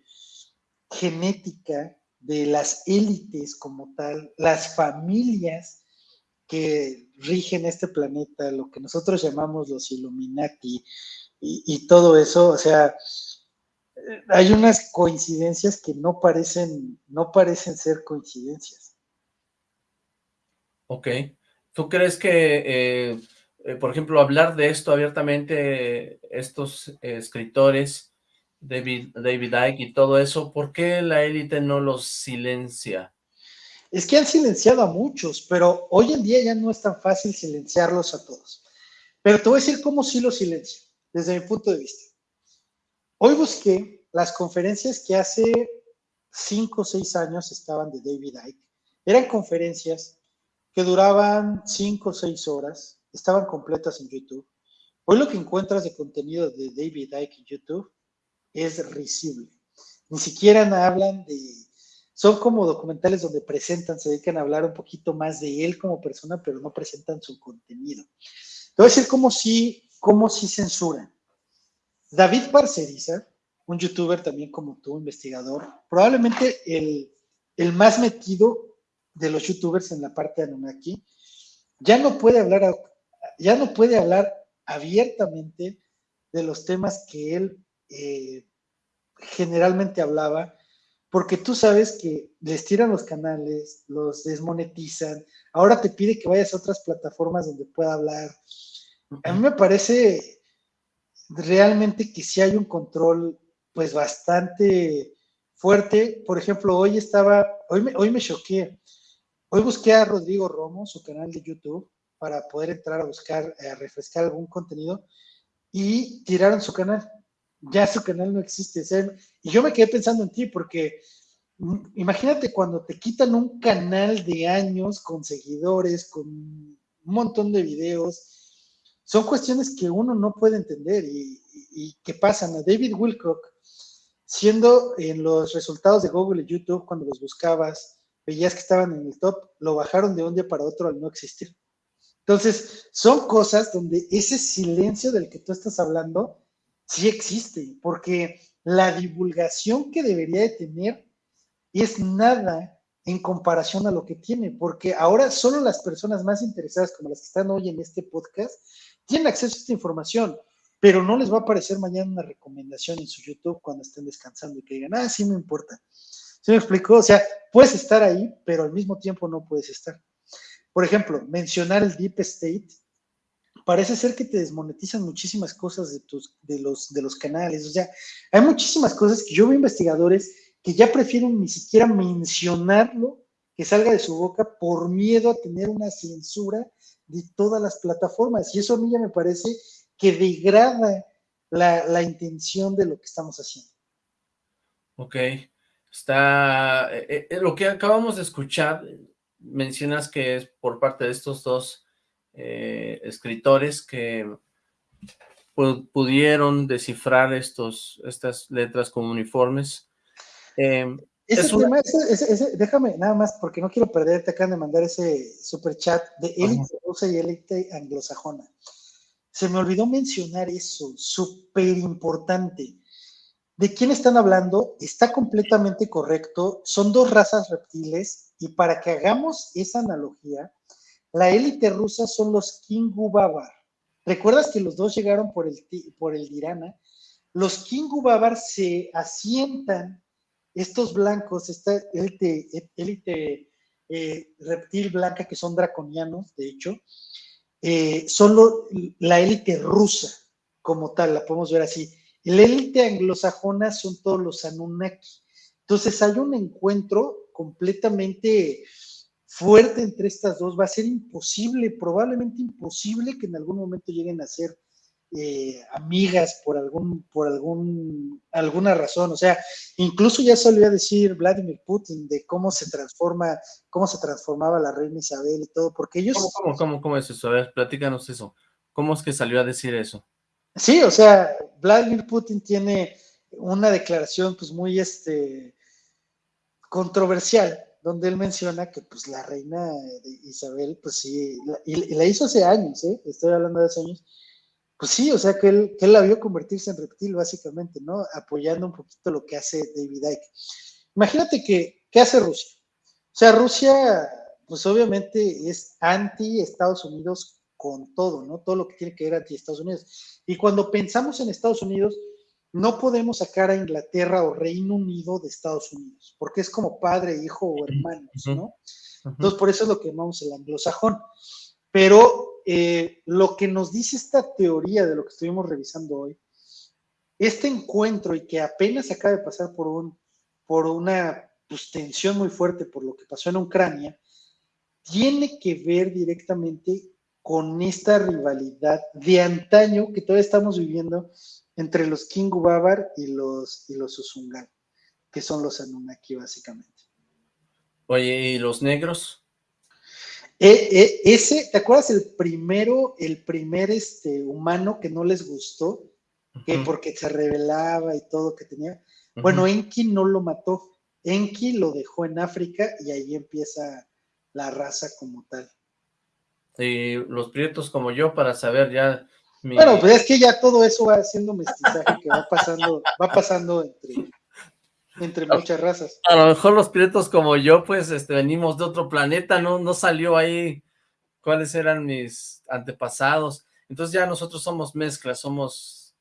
genética de las élites como tal, las familias que rigen este planeta, lo que nosotros llamamos los Illuminati y, y todo eso, o sea, hay unas coincidencias que no parecen, no parecen ser coincidencias. Ok. ¿Tú crees que, eh, eh, por ejemplo, hablar de esto abiertamente, estos escritores, David, David Icke y todo eso, ¿por qué la élite no los silencia? Es que han silenciado a muchos, pero hoy en día ya no es tan fácil silenciarlos a todos. Pero te voy a decir cómo sí los silencio, desde mi punto de vista. Hoy busqué las conferencias que hace cinco o seis años estaban de David Icke. Eran conferencias que duraban cinco o seis horas, estaban completas en YouTube. Hoy lo que encuentras de contenido de David Icke en YouTube es risible. Ni siquiera hablan de... Son como documentales donde presentan, se dedican a hablar un poquito más de él como persona, pero no presentan su contenido. Te voy a decir cómo sí, cómo sí censuran. David Parceriza, un youtuber también como tú, investigador, probablemente el, el más metido de los youtubers en la parte de Anunnaki, ya no puede hablar, ya no puede hablar abiertamente de los temas que él eh, generalmente hablaba, porque tú sabes que les tiran los canales, los desmonetizan, ahora te pide que vayas a otras plataformas donde pueda hablar. A mí me parece realmente que sí hay un control pues bastante fuerte. Por ejemplo, hoy estaba, hoy me, hoy me choqué. Hoy busqué a Rodrigo Romo, su canal de YouTube, para poder entrar a buscar, a refrescar algún contenido y tiraron su canal. Ya su canal no existe. y yo me quedé pensando en ti porque mm, imagínate cuando te quitan un canal de años con seguidores, con un montón de videos. Son cuestiones que uno no puede entender y, y que pasan. A David Wilcock, siendo en los resultados de Google y YouTube, cuando los buscabas, veías que estaban en el top, lo bajaron de un día para otro al no existir. Entonces, son cosas donde ese silencio del que tú estás hablando sí existe, porque la divulgación que debería de tener es nada en comparación a lo que tiene, porque ahora solo las personas más interesadas, como las que están hoy en este podcast, tienen acceso a esta información, pero no les va a aparecer mañana una recomendación en su YouTube cuando estén descansando y que digan, ah, sí me importa. ¿Se me explicó? O sea, puedes estar ahí, pero al mismo tiempo no puedes estar. Por ejemplo, mencionar el Deep State, parece ser que te desmonetizan muchísimas cosas de, tus, de, los, de los canales. O sea, hay muchísimas cosas que yo veo investigadores que ya prefieren ni siquiera mencionarlo, que salga de su boca por miedo a tener una censura de todas las plataformas. Y eso a mí ya me parece que degrada la, la intención de lo que estamos haciendo. Ok, está, eh, eh, lo que acabamos de escuchar mencionas que es por parte de estos dos eh, escritores que pudieron descifrar estos, estas letras como uniformes. Déjame nada más, porque no quiero perderte, acaban de mandar ese super chat de élite rusa y élite anglosajona. Se me olvidó mencionar eso, súper importante. ¿De quién están hablando? Está completamente correcto. Son dos razas reptiles y para que hagamos esa analogía, la élite rusa son los Kingu Babar. ¿Recuerdas que los dos llegaron por el, por el Dirana? Los Kingu Babar se asientan, estos blancos, esta élite, élite eh, reptil blanca que son draconianos, de hecho, eh, son la élite rusa como tal, la podemos ver así. La élite anglosajona son todos los Anunnaki. Entonces hay un encuentro completamente fuerte entre estas dos. Va a ser imposible, probablemente imposible que en algún momento lleguen a ser eh, amigas por algún, por algún, alguna razón. O sea, incluso ya solía decir Vladimir Putin de cómo se transforma, cómo se transformaba la reina Isabel y todo, porque ellos. ¿Cómo, cómo, cómo es eso? A ver, platícanos eso. ¿Cómo es que salió a decir eso? Sí, o sea, Vladimir Putin tiene una declaración pues muy este controversial, donde él menciona que pues la reina Isabel, pues sí, y, la hizo hace años, ¿eh? estoy hablando de hace años, pues sí, o sea que él, que él la vio convertirse en reptil básicamente, ¿no? Apoyando un poquito lo que hace David Icke. Imagínate que, ¿qué hace Rusia? O sea, Rusia, pues obviamente es anti Estados Unidos con todo, ¿no? Todo lo que tiene que ver anti Estados Unidos. Y cuando pensamos en Estados Unidos, no podemos sacar a Inglaterra o Reino Unido de Estados Unidos, porque es como padre, hijo o hermanos, ¿no? Entonces, por eso es lo que llamamos el anglosajón. Pero eh, lo que nos dice esta teoría de lo que estuvimos revisando hoy, este encuentro y que apenas acaba de pasar por, un, por una pues, tensión muy fuerte por lo que pasó en Ucrania, tiene que ver directamente con esta rivalidad de antaño que todavía estamos viviendo entre los Kingu Babar y los, y los Usungan, que son los Anunnaki básicamente. Oye, ¿y los negros? E, e, ese, ¿te acuerdas el primero, el primer este, humano que no les gustó? que porque se revelaba y todo que tenía. Bueno, Enki no lo mató. Enki lo dejó en África y ahí empieza la raza como tal y los prietos como yo para saber ya... Bueno, pues es que ya todo eso va haciendo mestizaje que va pasando, va pasando entre, entre muchas razas. A lo mejor los prietos como yo, pues, este, venimos de otro planeta, no, no salió ahí cuáles eran mis antepasados. Entonces ya nosotros somos mezclas, somos...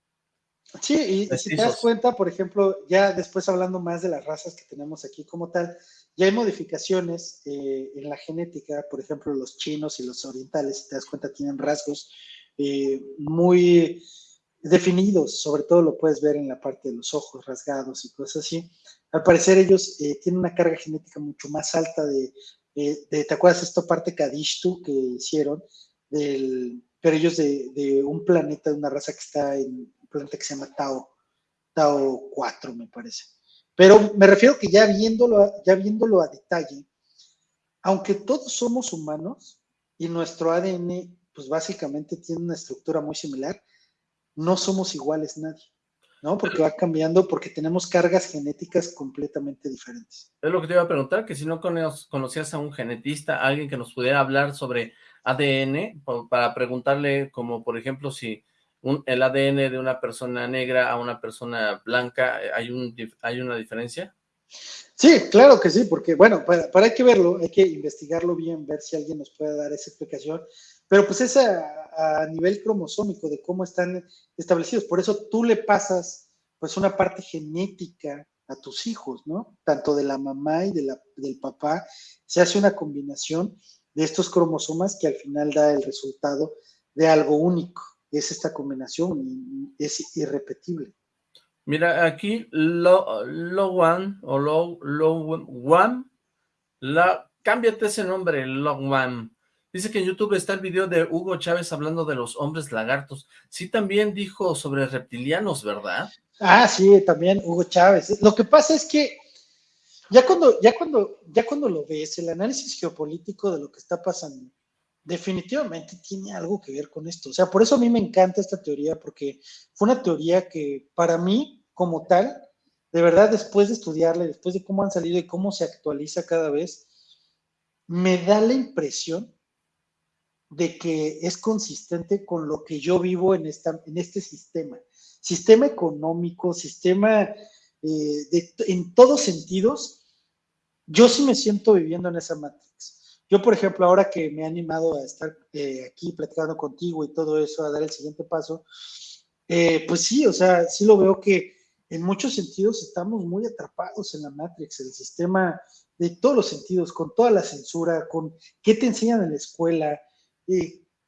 Sí, y si te das cuenta, por ejemplo, ya después hablando más de las razas que tenemos aquí como tal, ya hay modificaciones eh, en la genética, por ejemplo, los chinos y los orientales, si te das cuenta, tienen rasgos eh, muy definidos, sobre todo lo puedes ver en la parte de los ojos rasgados y cosas así. Al parecer ellos eh, tienen una carga genética mucho más alta de eh, ¿te acuerdas esta parte Kadishtu que hicieron? Del, pero ellos de, un planeta, de una raza que está en un planeta que se llama Tao, Tao 4, me parece. Pero me refiero que ya viéndolo, ya viéndolo a detalle, aunque todos somos humanos y nuestro ADN, pues básicamente tiene una estructura muy similar, no somos iguales nadie. ¿No? Porque va cambiando, porque tenemos cargas genéticas completamente diferentes. Es lo que te iba a preguntar, que si no conocías a un genetista, alguien que nos pudiera hablar sobre ADN, para preguntarle como, por ejemplo, si el ADN de una persona negra a una persona blanca, eh, ¿hay, un, hay una diferencia? Sí, claro que sí, porque, bueno, para, para, hay que verlo, hay que investigarlo bien, ver si alguien nos puede dar esa explicación, pero pues es a, nivel cromosómico de cómo están establecidos. Por eso tú le pasas pues una parte genética a tus hijos, ¿no? Tanto de la mamá y de la, del papá. Se hace una combinación de estos cromosomas que al final da el resultado de algo único. Es esta combinación es irrepetible. Mira, aquí lo, lo one o lo, lo one, la, cámbiate ese nombre, lo one. Dice que en YouTube está el video de Hugo Chávez hablando de los hombres lagartos. Sí, también dijo sobre reptilianos, ¿verdad? Ah, sí, también Hugo Chávez. Lo que pasa es que ya cuando, ya cuando, ya cuando lo ves, el análisis geopolítico de lo que está pasando, definitivamente tiene algo que ver con esto. O sea, por eso a mí me encanta esta teoría, porque fue una teoría que para mí, como tal, de verdad, después de estudiarla, después de cómo han salido y cómo se actualiza cada vez, me da la impresión de que es consistente con lo que yo vivo en, esta, en este sistema. Sistema económico, sistema eh, en todos sentidos, yo sí me siento viviendo en esa matrix. Yo, por ejemplo, ahora que me he animado a estar eh, aquí platicando contigo y todo eso, a dar el siguiente paso, eh, pues sí, o sea, sí lo veo que en muchos sentidos estamos muy atrapados en la Matrix, el sistema de todos los sentidos, con toda la censura, con qué te enseñan en la escuela,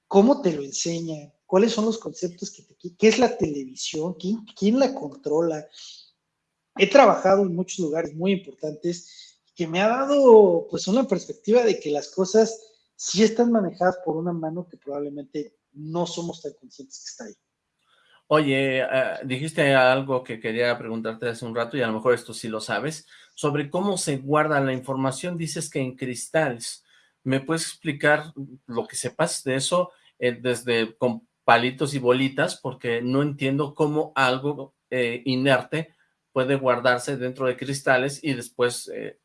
cómo te lo enseñan, cuáles son los conceptos que te, qué es la televisión, quién, quién la controla. He trabajado en muchos lugares muy importantes que me ha dado pues una perspectiva de que las cosas sí están manejadas por una mano que probablemente no somos tan conscientes que está ahí. Oye, eh, dijiste algo que quería preguntarte hace un rato y a lo mejor esto sí lo sabes, sobre cómo se guarda la información, dices que en cristales. ¿Me puedes explicar lo que sepas de eso eh, desde con palitos y bolitas? Porque no entiendo cómo algo eh, inerte puede guardarse dentro de cristales y después eh,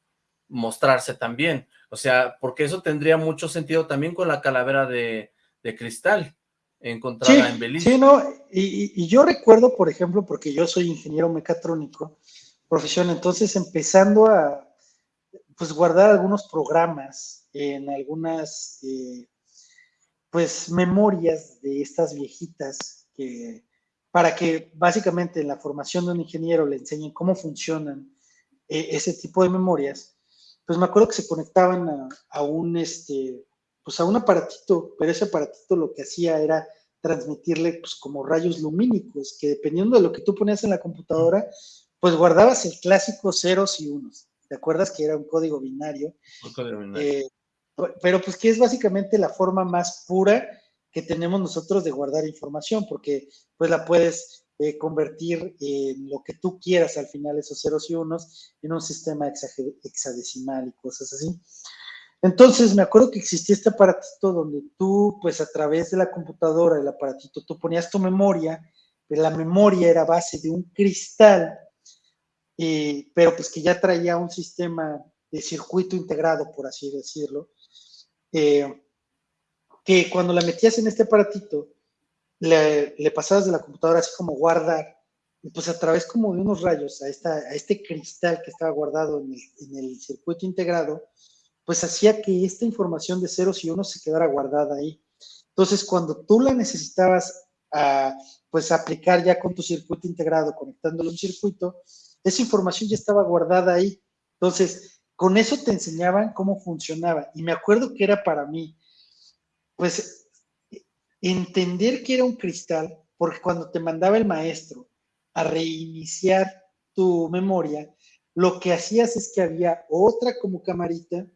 mostrarse también. O sea, porque eso tendría mucho sentido también con la calavera de, cristal encontrada en Belice. Sí, no, y, y, yo recuerdo, por ejemplo, porque yo soy ingeniero mecatrónico, profesión, entonces empezando a, pues, guardar algunos programas en algunas, eh, pues, memorias de estas viejitas que, para que básicamente en la formación de un ingeniero le enseñen cómo funcionan eh, ese tipo de memorias, pues me acuerdo que se conectaban a, un, este, pues a un aparatito, pero ese aparatito lo que hacía era transmitirle pues como rayos lumínicos, que dependiendo de lo que tú ponías en la computadora, pues guardabas el clásico ceros y unos. ¿Te acuerdas que era un código binario? Un código binario. Eh, pero pues que es básicamente la forma más pura que tenemos nosotros de guardar información, porque pues la puedes eh, convertir en lo que tú quieras al final, esos ceros y unos, en un sistema hexadecimal y cosas así. Entonces me acuerdo que existía este aparatito donde tú, pues a través de la computadora, el aparatito, tú ponías tu memoria, pero la memoria era base de un cristal, pero pues que ya traía un sistema de circuito integrado, por así decirlo, eh, que cuando la metías en este aparatito, le, pasabas de la computadora así como guardar, y pues a través como de unos rayos a, esta, a este cristal que estaba guardado en el, circuito integrado, pues hacía que esta información de ceros y unos se quedara guardada ahí. Entonces, cuando tú la necesitabas a, pues aplicar ya con tu circuito integrado, conectándolo un circuito, esa información ya estaba guardada ahí. Entonces, con eso te enseñaban cómo funcionaba. Y me acuerdo que era para mí, pues, entender que era un cristal, porque cuando te mandaba el maestro a reiniciar tu memoria, lo que hacías es que había otra como camarita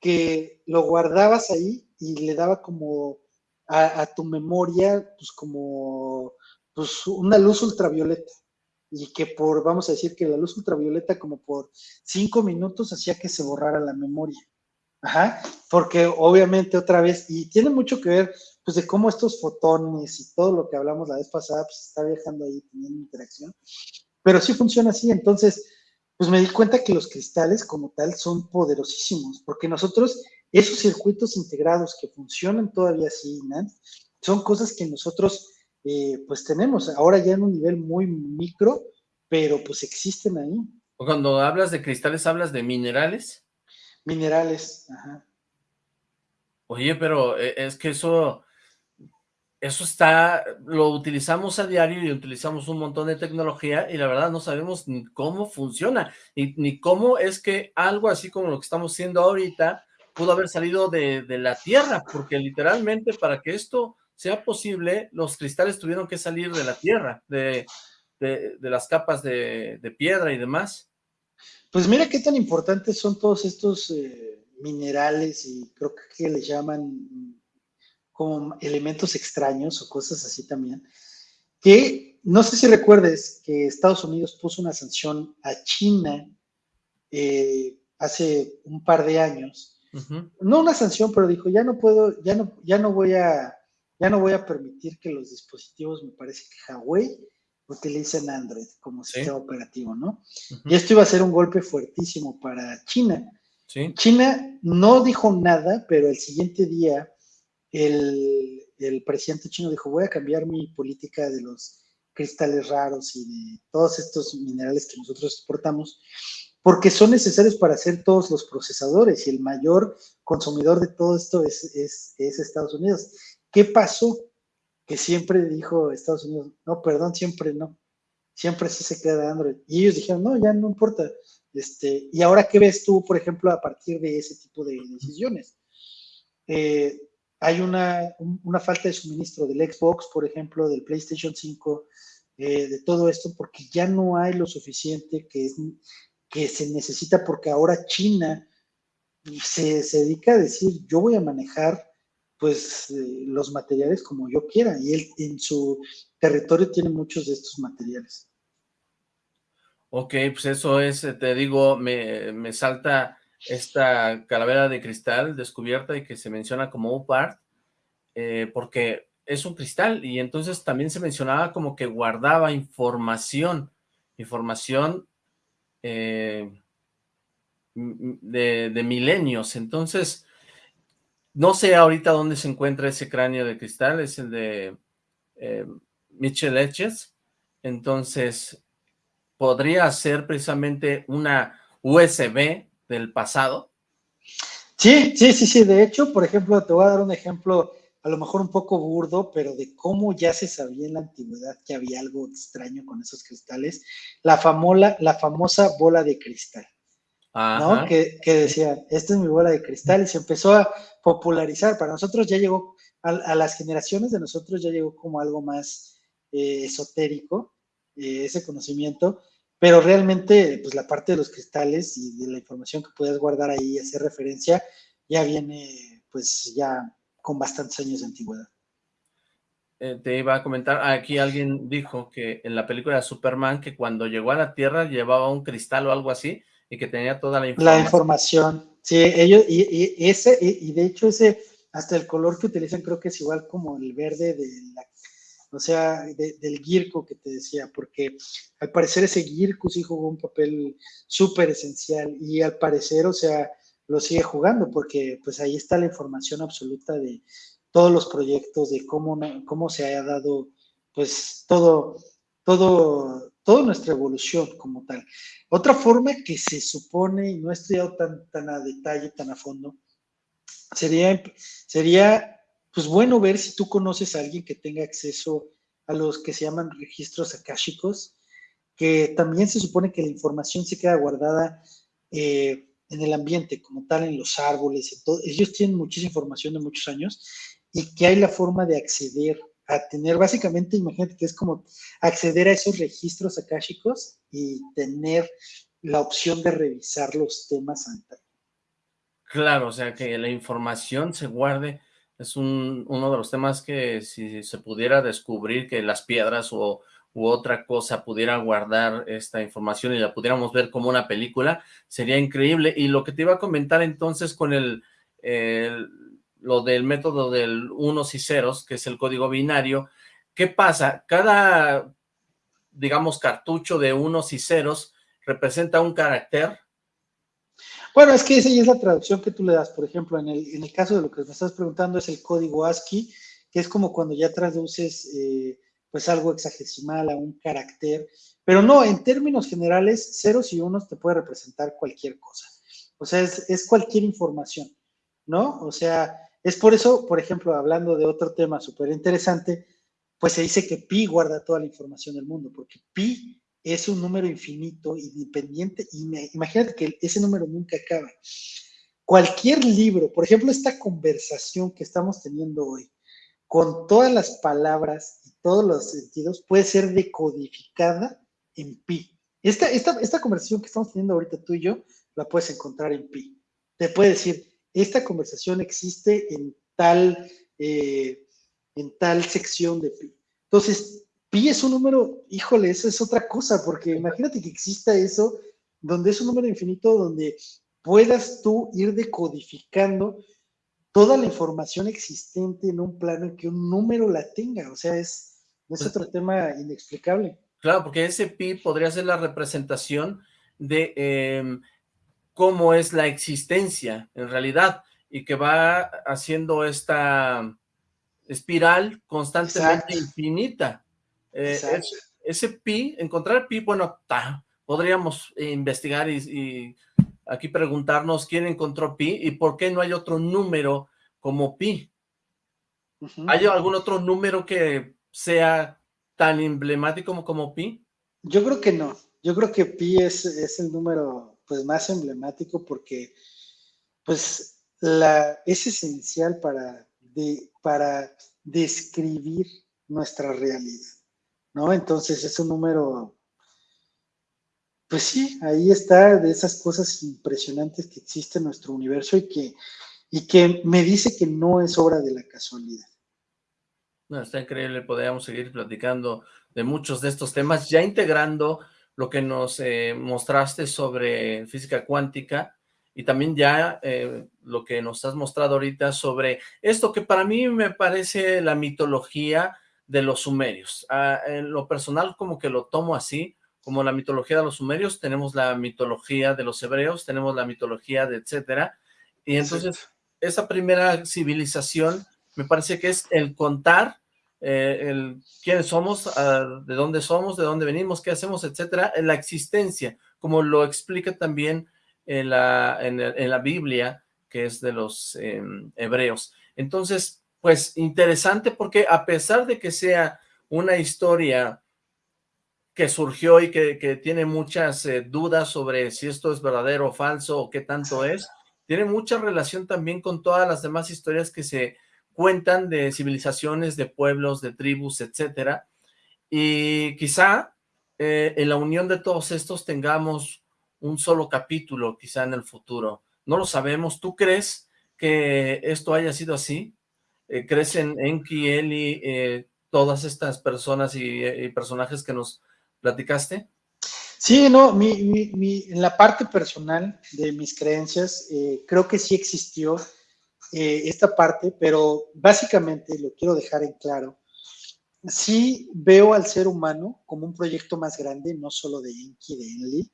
que lo guardabas ahí y le daba como a, tu memoria, pues como pues una luz ultravioleta. Y que por, vamos a decir que la luz ultravioleta como por cinco minutos hacía que se borrara la memoria. Ajá, porque obviamente otra vez, y tiene mucho que ver, pues de cómo estos fotones y todo lo que hablamos la vez pasada, pues está viajando ahí teniendo interacción, pero sí funciona así, entonces, pues me di cuenta que los cristales como tal son poderosísimos, porque nosotros, esos circuitos integrados que funcionan todavía así, ¿no? son cosas que nosotros, eh, pues tenemos, ahora ya en un nivel muy micro, pero pues existen ahí. Cuando hablas de cristales, ¿hablas de minerales? Minerales, ajá. Oye, pero eh, es que eso, eso está, lo utilizamos a diario y utilizamos un montón de tecnología y la verdad no sabemos ni cómo funciona, ni, ni cómo es que algo así como lo que estamos haciendo ahorita pudo haber salido de, la Tierra, porque literalmente para que esto sea posible, los cristales tuvieron que salir de la Tierra, de, las capas de, piedra y demás. Pues mira qué tan importantes son todos estos eh, minerales y creo que le llaman como elementos extraños o cosas así también, que no sé si recuerdes que Estados Unidos puso una sanción a China eh, hace un par de años. No una sanción, pero dijo, ya no puedo, ya no, ya no voy a, ya no voy a permitir que los dispositivos, me parece que Huawei, utilicen Android como sistema operativo, ¿no? Y esto iba a ser un golpe fuertísimo para China. China no dijo nada, pero el siguiente día el, presidente chino dijo, voy a cambiar mi política de los cristales raros y de todos estos minerales que nosotros exportamos, porque son necesarios para hacer todos los procesadores y el mayor consumidor de todo esto es, es Estados Unidos. ¿Qué pasó? que siempre dijo Estados Unidos, no, perdón, siempre no, siempre sí se queda Android. Y ellos dijeron, no, ya no importa. Este, y ahora, ¿qué ves tú, por ejemplo, a partir de ese tipo de decisiones? Eh, hay una, falta de suministro del Xbox, por ejemplo, del PlayStation 5, eh, de todo esto, porque ya no hay lo suficiente que, que se necesita, porque ahora China se, se dedica a decir, yo voy a manejar pues eh, los materiales como yo quiera y él en su territorio tiene muchos de estos materiales. Ok, pues eso es, eh, te digo, me, salta esta calavera de cristal descubierta y que se menciona como UPART, eh, porque es un cristal y entonces también se mencionaba como que guardaba información, información de, de milenios, entonces no sé ahorita dónde se encuentra ese cráneo de cristal, es el de eh, Mitchell Etches. Entonces, ¿podría ser precisamente una USB del pasado? Sí, sí, sí, sí. De hecho, por ejemplo, te voy a dar un ejemplo a lo mejor un poco burdo, pero de cómo ya se sabía en la antigüedad que había algo extraño con esos cristales. La, famola, la famosa bola de cristal. ¿No? Que, que decían, esta es mi bola de cristal, y se empezó a popularizar. Para nosotros ya llegó, a, las generaciones de nosotros ya llegó como algo más eh, esotérico, eh, ese conocimiento, pero realmente, pues la parte de los cristales y de la información que puedes guardar ahí y hacer referencia, ya viene, pues ya con bastantes años de antigüedad. Eh, te iba a comentar, aquí alguien dijo que en la película de Superman, que cuando llegó a la Tierra llevaba un cristal o algo así, y que tenía toda la información. La información, sí, ellos, y, ese, y, de hecho ese, hasta el color que utilizan creo que es igual como el verde de la, o sea, del Girko que te decía, porque al parecer ese Girko sí jugó un papel súper esencial y al parecer, o sea, lo sigue jugando porque pues ahí está la información absoluta de todos los proyectos, de cómo, cómo se ha dado pues todo, todo, toda nuestra evolución como tal. Otra forma que se supone, y no he estudiado tan, tan a detalle, tan a fondo, sería, sería, pues bueno, ver si tú conoces a alguien que tenga acceso a los que se llaman registros akáshicos, que también se supone que la información se queda guardada eh, en el ambiente, como tal, en los árboles, ellos tienen muchísima información de muchos años y que hay la forma de acceder a tener, básicamente, imagínate que es como acceder a esos registros akáshicos y tener la opción de revisar los temas anteriores. Claro, o sea, que la información se guarde, es un, uno de los temas que si se pudiera descubrir que las piedras o, u otra cosa pudiera guardar esta información y la pudiéramos ver como una película, sería increíble. Y lo que te iba a comentar entonces con el lo del método del unos y ceros, que es el código binario, ¿qué pasa? Cada, digamos, cartucho de unos y ceros representa un carácter bueno, es que esa ya es la traducción que tú le das. Por ejemplo, en el, en el caso de lo que me estás preguntando es el código ASCII, que es como cuando ya traduces eh, pues algo hexagesimal a un carácter. Pero no, en términos generales, ceros y unos te puede representar cualquier cosa. O sea, es, es cualquier información, ¿no? O sea, es por eso, por ejemplo, hablando de otro tema súper interesante, pues se dice que pi guarda toda la información del mundo, porque pi es un número infinito, independiente, y imagínate que ese número nunca acaba. Cualquier libro, por ejemplo, esta conversación que estamos teniendo hoy, con todas las palabras y todos los sentidos, puede ser decodificada en pi. Esta, esta, esta conversación que estamos teniendo ahorita tú y yo, la puedes encontrar en pi. Te puede decir, esta conversación existe en tal, eh, en tal sección de pi. Entonces, pi es un número, híjole, eso es otra cosa, porque imagínate que exista eso, donde es un número infinito, donde puedas tú ir decodificando toda la información existente en un plano en que un número la tenga, o sea, es, es otro tema inexplicable. Claro, porque ese pi podría ser la representación de em, cómo es la existencia en realidad, y que va haciendo esta espiral constantemente infinita. Eh, ese pi, encontrar pi, bueno, podríamos investigar y, aquí preguntarnos quién encontró pi y por qué no hay otro número como pi. ¿Hay algún otro número que sea tan emblemático como, pi? Yo creo que no. Yo creo que pi es, es el número pues más emblemático porque pues la, es esencial para, de, para describir nuestra realidad. ¿no? Entonces es un número, pues sí, ahí está de esas cosas impresionantes que existe en nuestro universo y que, y que me dice que no es obra de la casualidad. No, está increíble, podríamos seguir platicando de muchos de estos temas, ya integrando lo que nos eh, mostraste sobre física cuántica y también ya eh, lo que nos has mostrado ahorita sobre esto que para mí me parece la mitología de los sumerios. Ah, en lo personal como que lo tomo así, como la mitología de los sumerios, tenemos la mitología de los hebreos, tenemos la mitología de etcétera, y entonces esa primera civilización me parece que es el contar eh, el quiénes somos, de dónde somos, de dónde venimos, qué hacemos, etcétera, la existencia, como lo explica también en la, en, la Biblia, que es de los em, hebreos. Entonces, pues interesante porque a pesar de que sea una historia que surgió y que, tiene muchas eh, dudas sobre si esto es verdadero o falso o qué tanto es, tiene mucha relación también con todas las demás historias que se cuentan de civilizaciones, de pueblos, de tribus, etcétera, y quizá eh, en la unión de todos estos tengamos un solo capítulo quizá en el futuro, no lo sabemos, ¿tú crees que esto haya sido así? eh, crecen Enki, Eli, eh, todas estas personas eh, y, personajes que nos platicaste? Sí, no, en la parte personal de mis creencias, eh, creo que sí existió esta parte, pero básicamente lo quiero dejar en claro. Sí veo al ser humano como un proyecto más grande, no solo de Enki, de Enlil.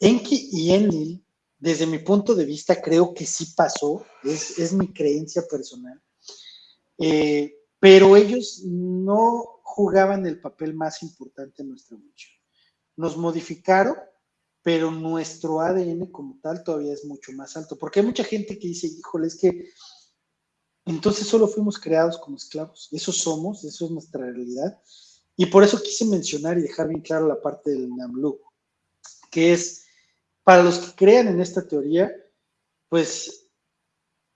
Enki y Enlil, desde mi punto de vista, creo que sí pasó, es, es mi creencia personal eh, pero ellos no jugaban el papel más importante en nuestra evolución. Nos modificaron, pero nuestro ADN como tal todavía es mucho más alto, porque hay mucha gente que dice, híjole, es que entonces solo fuimos creados como esclavos, eso somos, eso es nuestra realidad, y por eso quise mencionar y dejar bien claro la parte del Namlu, que es, para los que crean en esta teoría, pues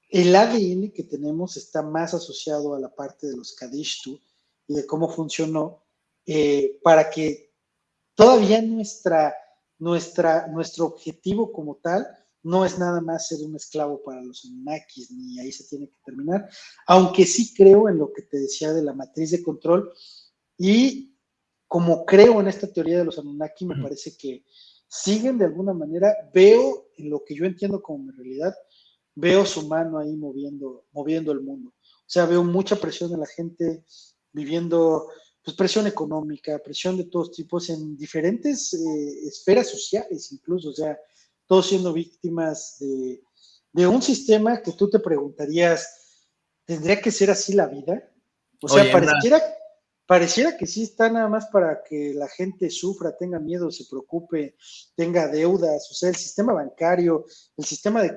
el ADN que tenemos está más asociado a la parte de los Kadishtu y de cómo funcionó eh, para que todavía nuestra, nuestra, nuestro objetivo como tal no es nada más ser un esclavo para los Anunnakis, ni ahí se tiene que terminar, aunque sí creo en lo que te decía de la matriz de control y como creo en esta teoría de los Anunnaki, me parece que siguen de alguna manera, veo en lo que yo entiendo como mi realidad, veo su mano ahí moviendo, moviendo el mundo. O sea, veo mucha presión de la gente viviendo, pues presión económica, presión de todos tipos en diferentes eh, esferas sociales incluso, o sea, todos siendo víctimas de, un sistema que tú te preguntarías, ¿tendría que ser así la vida? O sea, pareciera, pareciera que sí está nada más para que la gente sufra, tenga miedo, se preocupe, tenga deudas, o sea, el sistema bancario, el sistema de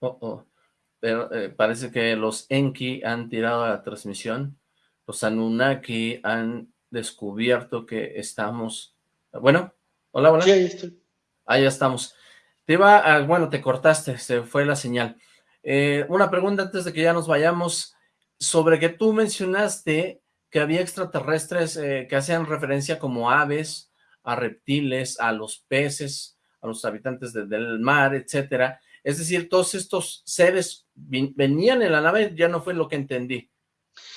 Oh, oh. Pero eh, parece que los Enki han tirado la transmisión. Los Anunnaki han descubierto que estamos... Bueno, hola, hola. Sí, ahí estoy. Ahí ya estamos. Te iba a... Bueno, te cortaste, se fue la señal. Eh, una pregunta antes de que ya nos vayamos, sobre que tú mencionaste que había extraterrestres eh, que hacían referencia como aves, a reptiles, a los peces, a los habitantes del mar, etcétera. Es decir, todos estos seres venían en la nave, ya no fue lo que entendí.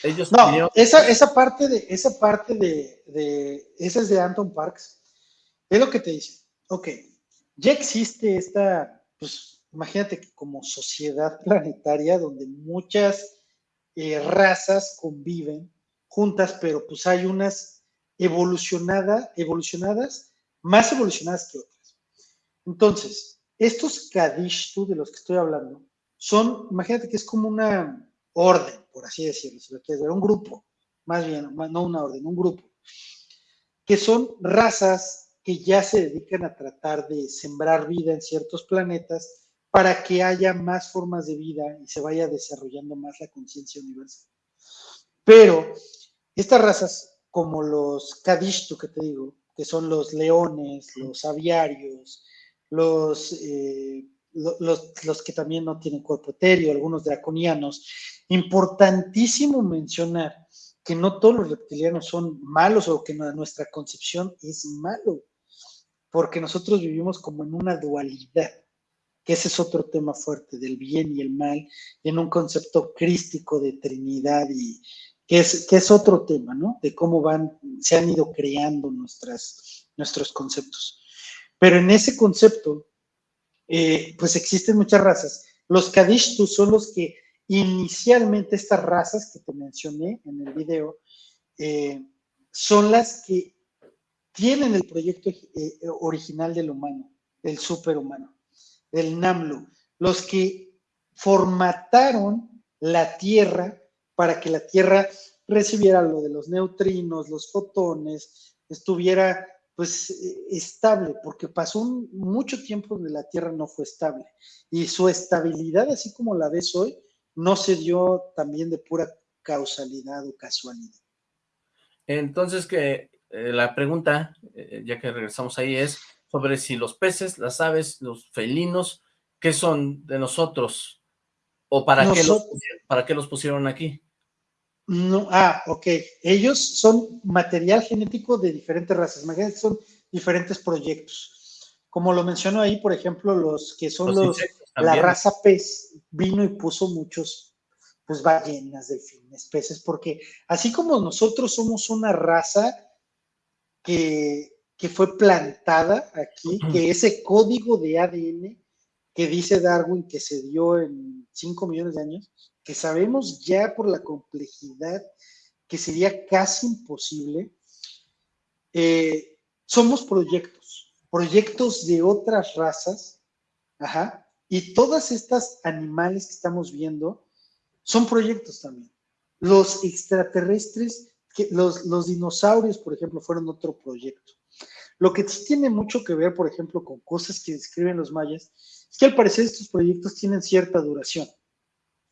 Ellos no, esa, esa parte de, esa parte de, de, esa es de Anton Parks, es lo que te dice, ok, ya existe esta, pues imagínate que como sociedad planetaria donde muchas eh, razas conviven juntas, pero pues hay unas evolucionadas, evolucionadas, más evolucionadas que otras. Entonces, estos Kadishtu de los que estoy hablando son, imagínate que es como una orden, por así decirlo, si lo quieres ver, un grupo, más bien, no una orden, un grupo, que son razas que ya se dedican a tratar de sembrar vida en ciertos planetas para que haya más formas de vida y se vaya desarrollando más la conciencia universal. Pero estas razas, como los Kadishtu que te digo, que son los leones, los aviarios, los, eh, los, que también no tienen cuerpo etéreo, algunos draconianos. Importantísimo mencionar que no todos los reptilianos son malos o que nuestra concepción es malo, porque nosotros vivimos como en una dualidad, que ese es otro tema fuerte del bien y el mal, en un concepto crístico de Trinidad y que es, que es otro tema, ¿no? De cómo van, se han ido creando nuestros conceptos. Pero en ese concepto, eh, pues existen muchas razas. Los Kadishtus son los que inicialmente estas razas que te mencioné en el video, eh, son las que tienen el proyecto eh, original del humano, del superhumano, del Namlu, los que formataron la Tierra para que la Tierra recibiera lo de los neutrinos, los fotones, estuviera pues eh, estable, porque pasó mucho tiempo donde la Tierra no fue estable. Y su estabilidad, así como la ves hoy, no se dio también de pura causalidad o casualidad. Entonces, que eh, la pregunta, eh, ya que regresamos ahí, es sobre si los peces, las aves, los felinos, ¿qué son de nosotros? ¿O para, qué, los, para qué los pusieron aquí? No, ah, ok. Ellos son material genético de diferentes razas. Imagínate, son diferentes proyectos. Como lo menciono ahí, por ejemplo, los que son los, la raza pez vino y puso muchos, pues ballenas, delfines, peces, porque así como nosotros somos una raza que, que fue plantada aquí, que ese código de ADN que dice Darwin que se dio en 5 millones de años, que sabemos ya por la complejidad que sería casi imposible, eh, somos proyectos, proyectos de otras razas, ajá, y todas estas animales que estamos viendo son proyectos también. Los extraterrestres, los, los dinosaurios, por ejemplo, fueron otro proyecto. Lo que sí tiene mucho que ver, por ejemplo, con cosas que describen los mayas, es que al parecer estos proyectos tienen cierta duración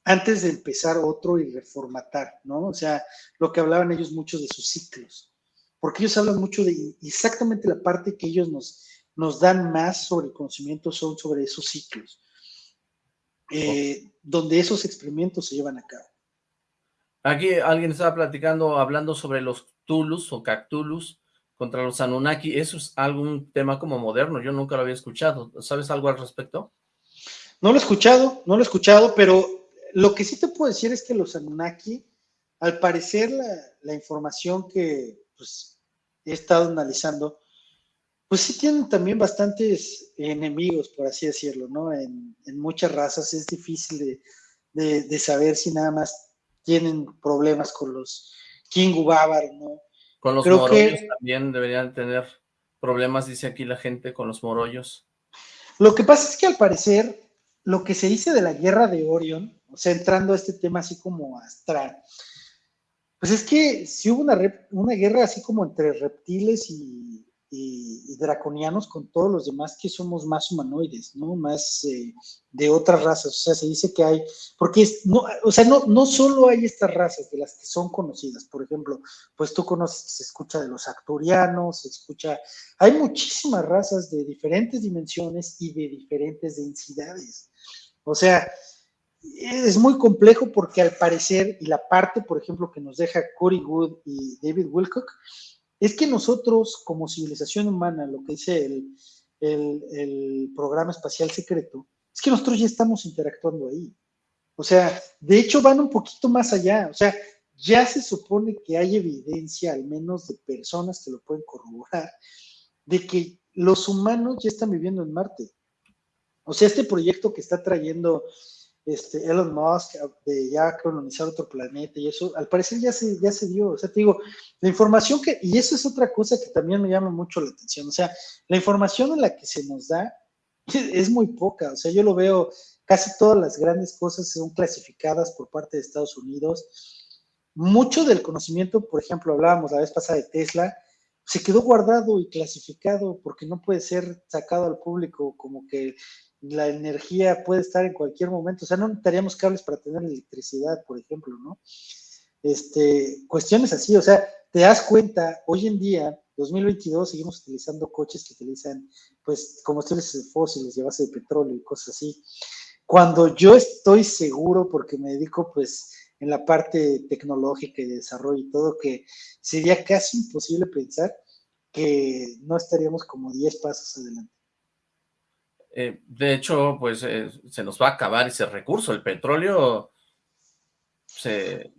antes de empezar otro y reformatar, ¿no? O sea, lo que hablaban ellos mucho de sus ciclos, porque ellos hablan mucho de exactamente la parte que ellos nos, nos dan más sobre el conocimiento son sobre esos ciclos, eh, donde esos experimentos se llevan a cabo. Aquí alguien estaba platicando, hablando sobre los Tulus o Cactulus, contra los Anunnaki, eso es algún tema como moderno, yo nunca lo había escuchado, ¿sabes algo al respecto? No lo he escuchado, no lo he escuchado, pero lo que sí te puedo decir es que los Anunnaki, al parecer la, información que pues, he estado analizando, pues sí tienen también bastantes enemigos, por así decirlo, ¿no? En, muchas razas es difícil de, saber si nada más tienen problemas con los King Bávar, ¿no? Con los morollos también deberían tener problemas, dice aquí la gente, con los morollos. Lo que pasa es que al parecer, lo que se dice de la guerra de Orion, o sea, entrando a este tema así como astral, pues es que si hubo una, una guerra así como entre reptiles y, draconianos con todos los demás que somos más humanoides, ¿no? Más eh, de otras razas. O sea, se dice que hay, porque es, no, o sea, no, no solo hay estas razas de las que son conocidas. Por ejemplo, pues tú conoces, se escucha de los acturianos, se escucha, hay muchísimas razas de diferentes dimensiones y de diferentes densidades. O sea, es muy complejo porque al parecer, y la parte, por ejemplo, que nos deja Cory Wood y David Wilcock, es que nosotros, como civilización humana, lo que dice el, el, programa espacial secreto, es que nosotros ya estamos interactuando ahí. O sea, de hecho van un poquito más allá. O sea, ya se supone que hay evidencia, al menos de personas que lo pueden corroborar, de que los humanos ya están viviendo en Marte. O sea, este proyecto que está trayendo este, Elon Musk de ya colonizar otro planeta y eso, al parecer ya se, ya se dio. O sea, te digo, la información que, y eso es otra cosa que también me llama mucho la atención, o sea, la información en la que se nos da es muy poca. O sea, yo lo veo, casi todas las grandes cosas son clasificadas por parte de Estados Unidos. Mucho del conocimiento, por ejemplo, hablábamos la vez pasada de Tesla, se quedó guardado y clasificado porque no puede ser sacado al público como que la energía puede estar en cualquier momento, o sea, no necesitaríamos cables para tener electricidad, por ejemplo, ¿no? Este, cuestiones así, o sea, te das cuenta, hoy en día, 2022, seguimos utilizando coches que utilizan, pues, combustibles fósiles de base de petróleo y cosas así. Cuando yo estoy seguro, porque me dedico, pues, en la parte tecnológica y de desarrollo y todo, que sería casi imposible pensar que no estaríamos como 10 pasos adelante. Eh, de hecho, pues eh, se nos va a acabar ese recurso, el petróleo se...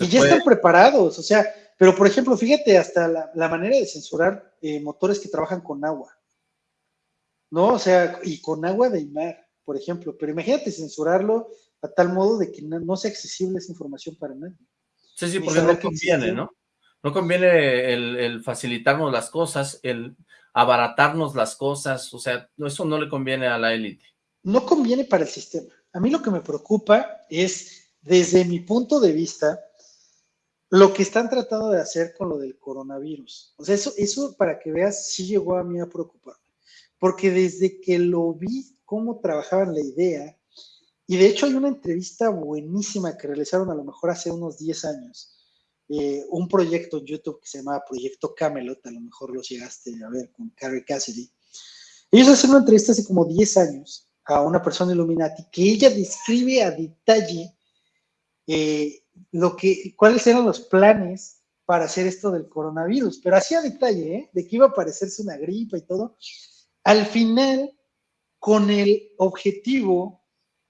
y ya están preparados, o sea, pero por ejemplo, fíjate hasta la, manera de censurar eh, motores que trabajan con agua, ¿no? O sea, y con agua de mar, por ejemplo, pero imagínate censurarlo a tal modo de que no, sea accesible esa información para nadie. Sí, sí, porque no conviene, ¿no? No conviene el facilitarnos las cosas, el abaratarnos las cosas, o sea, eso no le conviene a la élite. No conviene para el sistema. A mí lo que me preocupa es, desde mi punto de vista, lo que están tratando de hacer con lo del coronavirus. O sea, eso, eso para que veas, sí llegó a mí a preocuparme. Porque desde que lo vi, cómo trabajaban la idea, y de hecho hay una entrevista buenísima que realizaron a lo mejor hace unos 10 años, eh, un proyecto en YouTube que se llamaba Proyecto Camelot, a lo mejor lo llegaste a ver con Carrie Cassidy. Ellos hacen una entrevista hace como 10 años a una persona Illuminati que ella describe a detalle eh, lo que, cuáles eran los planes para hacer esto del coronavirus, pero hacía detalle, ¿eh? de que iba a parecerse una gripa y todo. Al final, con el objetivo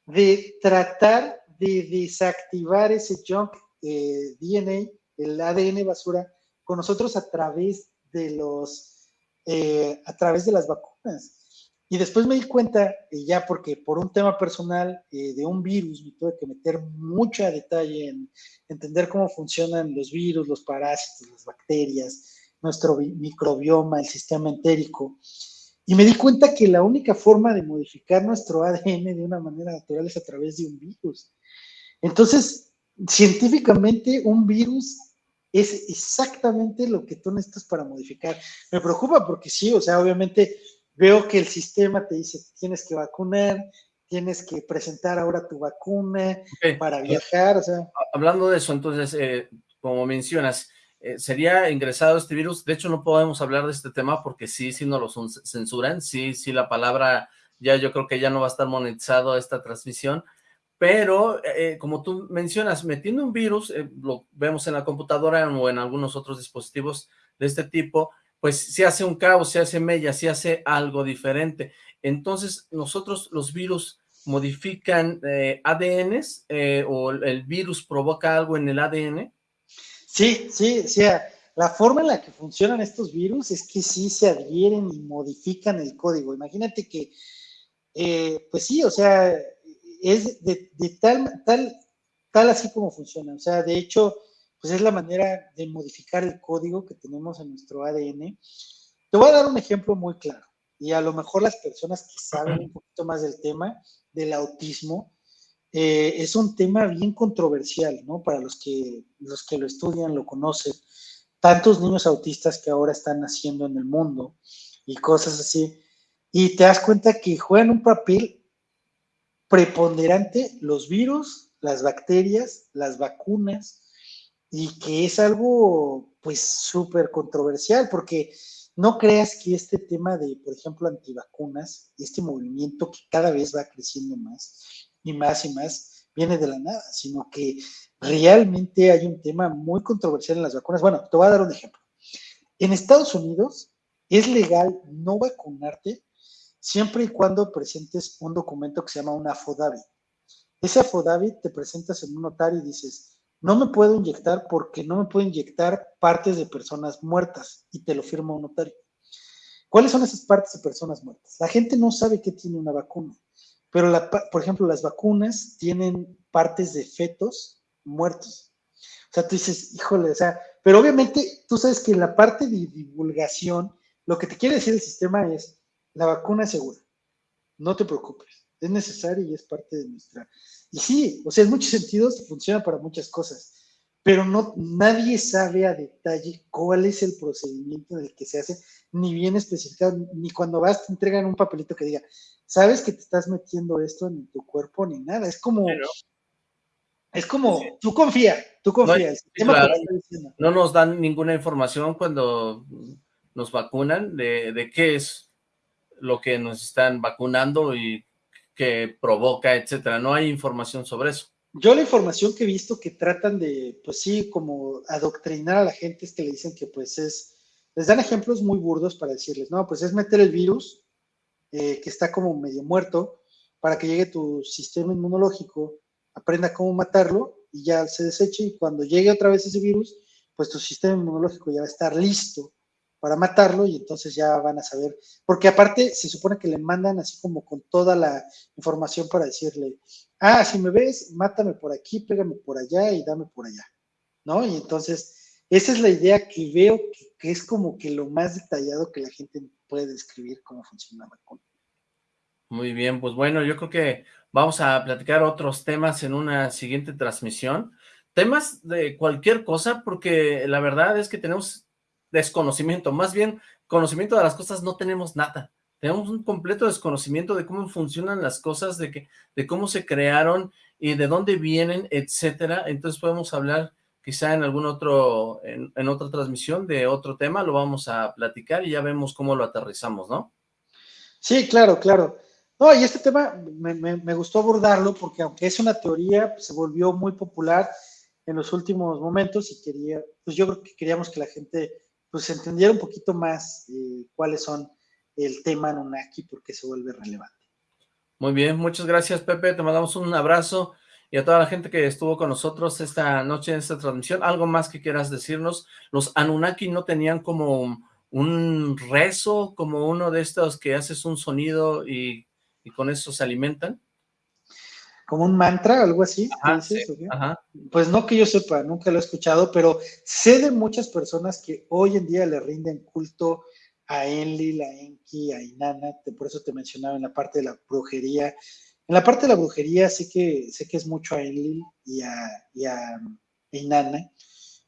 de tratar de desactivar ese junk DNA el ADN basura con nosotros a través de los, eh, a través de las vacunas. Y después me di cuenta, ya porque por un tema personal eh, de un virus, me tuve que meter mucho detalle en entender cómo funcionan los virus, los parásitos, las bacterias, nuestro microbioma, el sistema entérico. Y me di cuenta que la única forma de modificar nuestro ADN de una manera natural es a través de un virus. Entonces, científicamente un virus es exactamente lo que tú necesitas para modificar. Me preocupa porque sí, o sea, obviamente veo que el sistema te dice, tienes que vacunar, tienes que presentar ahora tu vacuna para viajar, o sea. Hablando de eso, entonces, eh, como mencionas, eh, sería ingresado este virus, de hecho no podemos hablar de este tema porque sí, sí no lo censuran, sí, sí la palabra, ya yo creo que ya no va a estar monetizado esta transmisión, pero eh, como tú mencionas, metiendo un virus, eh, lo vemos en la computadora o en algunos otros dispositivos de este tipo, pues si hace un caos, si hace mella, si hace algo diferente. Entonces, nosotros los virus modifican eh, ADNs eh, o el virus provoca algo en el ADN. Sí, sí, sí. La forma en la que funcionan estos virus es que sí se adhieren y modifican el código. Imagínate que, eh, pues sí, o sea, es de, tal, tal, tal así como funciona. O sea, de hecho, pues es la manera de modificar el código que tenemos en nuestro ADN. Te voy a dar un ejemplo muy claro. Y a lo mejor las personas que saben un poquito más del tema del autismo, eh, es un tema bien controversial, ¿no? Para los que, los que lo estudian, lo conocen. Tantos niños autistas que ahora están naciendo en el mundo y cosas así. Y te das cuenta que juegan un papel preponderante los virus, las bacterias, las vacunas, y que es algo pues súper controversial porque no creas que este tema de, por ejemplo, antivacunas, este movimiento que cada vez va creciendo más y más y más, viene de la nada, sino que realmente hay un tema muy controversial en las vacunas. Bueno, te voy a dar un ejemplo. En Estados Unidos es legal no vacunarte siempre y cuando presentes un documento que se llama un affidavit. Ese affidavit te presentas en un notario y dices, no me puedo inyectar porque no me puedo inyectar partes de personas muertas y te lo firma un notario. ¿Cuáles son esas partes de personas muertas? La gente no sabe qué tiene una vacuna, pero por ejemplo las vacunas tienen partes de fetos muertos. O sea, tú dices, híjole, o sea, pero obviamente tú sabes que en la parte de divulgación, lo que te quiere decir el sistema es, la vacuna es segura, no te preocupes, es necesaria y es parte de nuestra y sí, o sea, en muchos sentidos funciona para muchas cosas, pero no, nadie sabe a detalle cuál es el procedimiento en que se hace, ni bien especificado, ni cuando vas te entregan un papelito que diga, sabes que te estás metiendo esto en tu cuerpo, ni nada. Es como, es como, tú confía, tú confías. No, nos dan ninguna información cuando nos vacunan de, de qué es lo que nos están vacunando y que provoca, etcétera. No hay información sobre eso. Yo la información que he visto que tratan de, pues sí, como adoctrinar a la gente es que le dicen que pues es, les dan ejemplos muy burdos para decirles, no, pues es meter el virus eh, que está como medio muerto para que llegue tu sistema inmunológico, aprenda cómo matarlo y ya se deseche y cuando llegue otra vez ese virus, pues tu sistema inmunológico ya va a estar listo para matarlo y entonces ya van a saber, porque aparte se supone que le mandan así como con toda la información para decirle, ah, si me ves, mátame por aquí, pégame por allá y dame por allá, ¿no? Y entonces, esa es la idea que veo que, es como que lo más detallado que la gente puede describir cómo funciona. Muy bien, pues bueno, yo creo que vamos a platicar otros temas en una siguiente transmisión. Temas de cualquier cosa, porque la verdad es que tenemos desconocimiento, más bien conocimiento de las cosas no tenemos nada. Tenemos un completo desconocimiento de cómo funcionan las cosas, de, que, de cómo se crearon y de dónde vienen, etcétera. Entonces podemos hablar quizá en algún otro, en, otra transmisión de otro tema, lo vamos a platicar y ya vemos cómo lo aterrizamos, ¿no? Sí, claro, claro. No, y este tema me, me, gustó abordarlo porque aunque es una teoría, pues, se volvió muy popular en los últimos momentos y quería, pues yo creo que queríamos que la gente pues entendiera un poquito más eh, cuáles son el tema Nunaki, porque se vuelve relevante. Muy bien, muchas gracias Pepe, te mandamos un abrazo y a toda la gente que estuvo con nosotros esta noche en esta transmisión. ¿Algo más que quieras decirnos? Los Anunnaki no tenían como un rezo, como uno de estos que haces un sonido y, con eso se alimentan como un mantra, algo así. Pues no que yo sepa, nunca lo he escuchado, pero sé de muchas personas que hoy en día le rinden culto a Enlil, a Enki, a Inanna, por eso te mencionaba en la parte de la brujería. En la parte de la brujería sé que, sé que es mucho a Enlil y a, y a Inanna,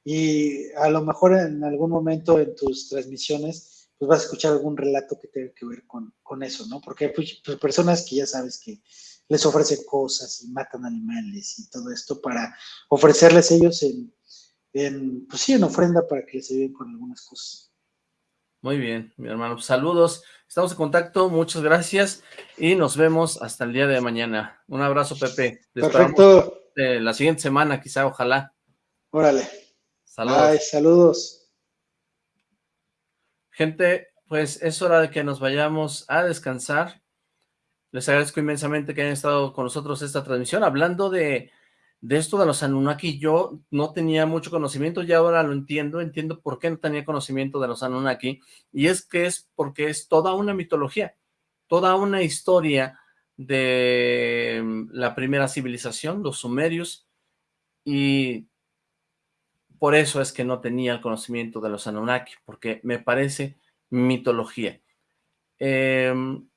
y a lo mejor en algún momento en tus transmisiones pues vas a escuchar algún relato que tenga que ver con, con eso, ¿no? Porque hay pues, pues, personas que ya sabes que les ofrecen cosas y matan animales y todo esto para ofrecerles ellos en, en pues sí, en ofrenda para que les ayuden con algunas cosas. Muy bien, mi hermano. Saludos, estamos en contacto, muchas gracias y nos vemos hasta el día de mañana. Un abrazo, Pepe. Perfecto. la siguiente semana, quizá, ojalá. Órale. Saludos. saludos. Gente, pues es hora de que nos vayamos a descansar. Les agradezco inmensamente que hayan estado con nosotros esta transmisión, hablando de, de esto de los Anunnaki. Yo no tenía mucho conocimiento y ahora lo entiendo, entiendo por qué no tenía conocimiento de los Anunnaki, y es que es porque es toda una mitología, toda una historia de mm, la primera civilización, los sumerios, y por eso es que no tenía el conocimiento de los Anunnaki, porque me parece mitología. Em,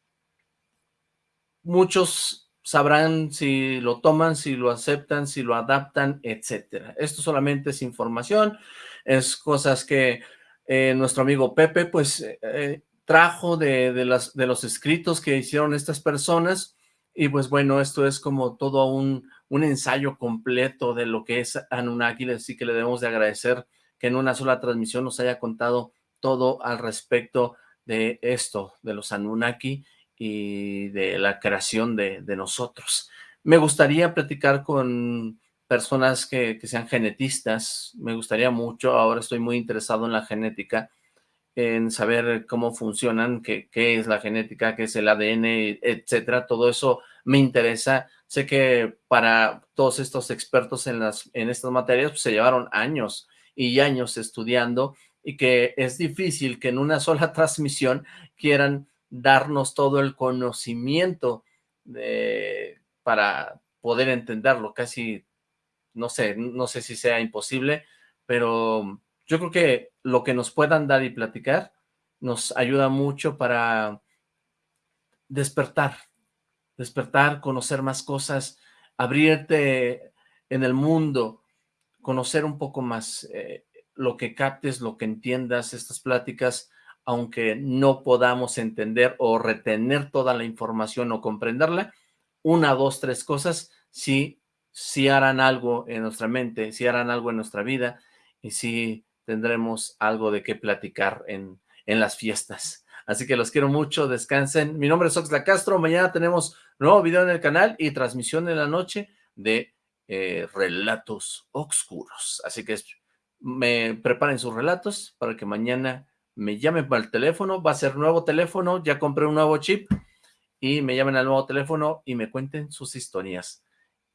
muchos sabrán si lo toman, si lo aceptan, si lo adaptan, etcétera. Esto solamente es información, es cosas que eh, nuestro amigo Pepe, pues, eh, trajo de, de los escritos que hicieron estas personas, y pues bueno, esto es como todo un, un ensayo completo de lo que es Anunnaki, así que le debemos de agradecer que en una sola transmisión nos haya contado todo al respecto de esto, de los Anunnaki y de la creación de, nosotros. Me gustaría platicar con personas que, sean genetistas, me gustaría mucho, ahora estoy muy interesado en la genética, en saber cómo funcionan, qué, qué es la genética, qué es el ADN, etcétera, todo eso me interesa, sé que para todos estos expertos en, las, en estas materias pues, se llevaron años y años estudiando y que es difícil que en una sola transmisión quieran darnos todo el conocimiento de, para poder entenderlo, casi, no sé, no sé si sea imposible, pero yo creo que lo que nos puedan dar y platicar nos ayuda mucho para despertar, despertar, conocer más cosas, abrirte en el mundo, conocer un poco más, eh, lo que captes, lo que entiendas, estas pláticas, aunque no podamos entender o retener toda la información o comprenderla, una, dos, tres cosas, sí, sí harán algo en nuestra mente, sí harán algo en nuestra vida y sí tendremos algo de qué platicar en, en las fiestas. Así que los quiero mucho, descansen. Mi nombre es Oxla Castro, mañana tenemos nuevo video en el canal y transmisión en la noche de eh, Relatos Oscuros. Así que me preparen sus relatos para que mañana me llamen para el teléfono, va a ser nuevo teléfono, ya compré un nuevo chip y me llamen al nuevo teléfono y me cuenten sus historias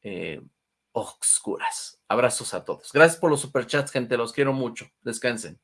eh, oscuras. Abrazos a todos. Gracias por los superchats, gente, los quiero mucho. Descansen.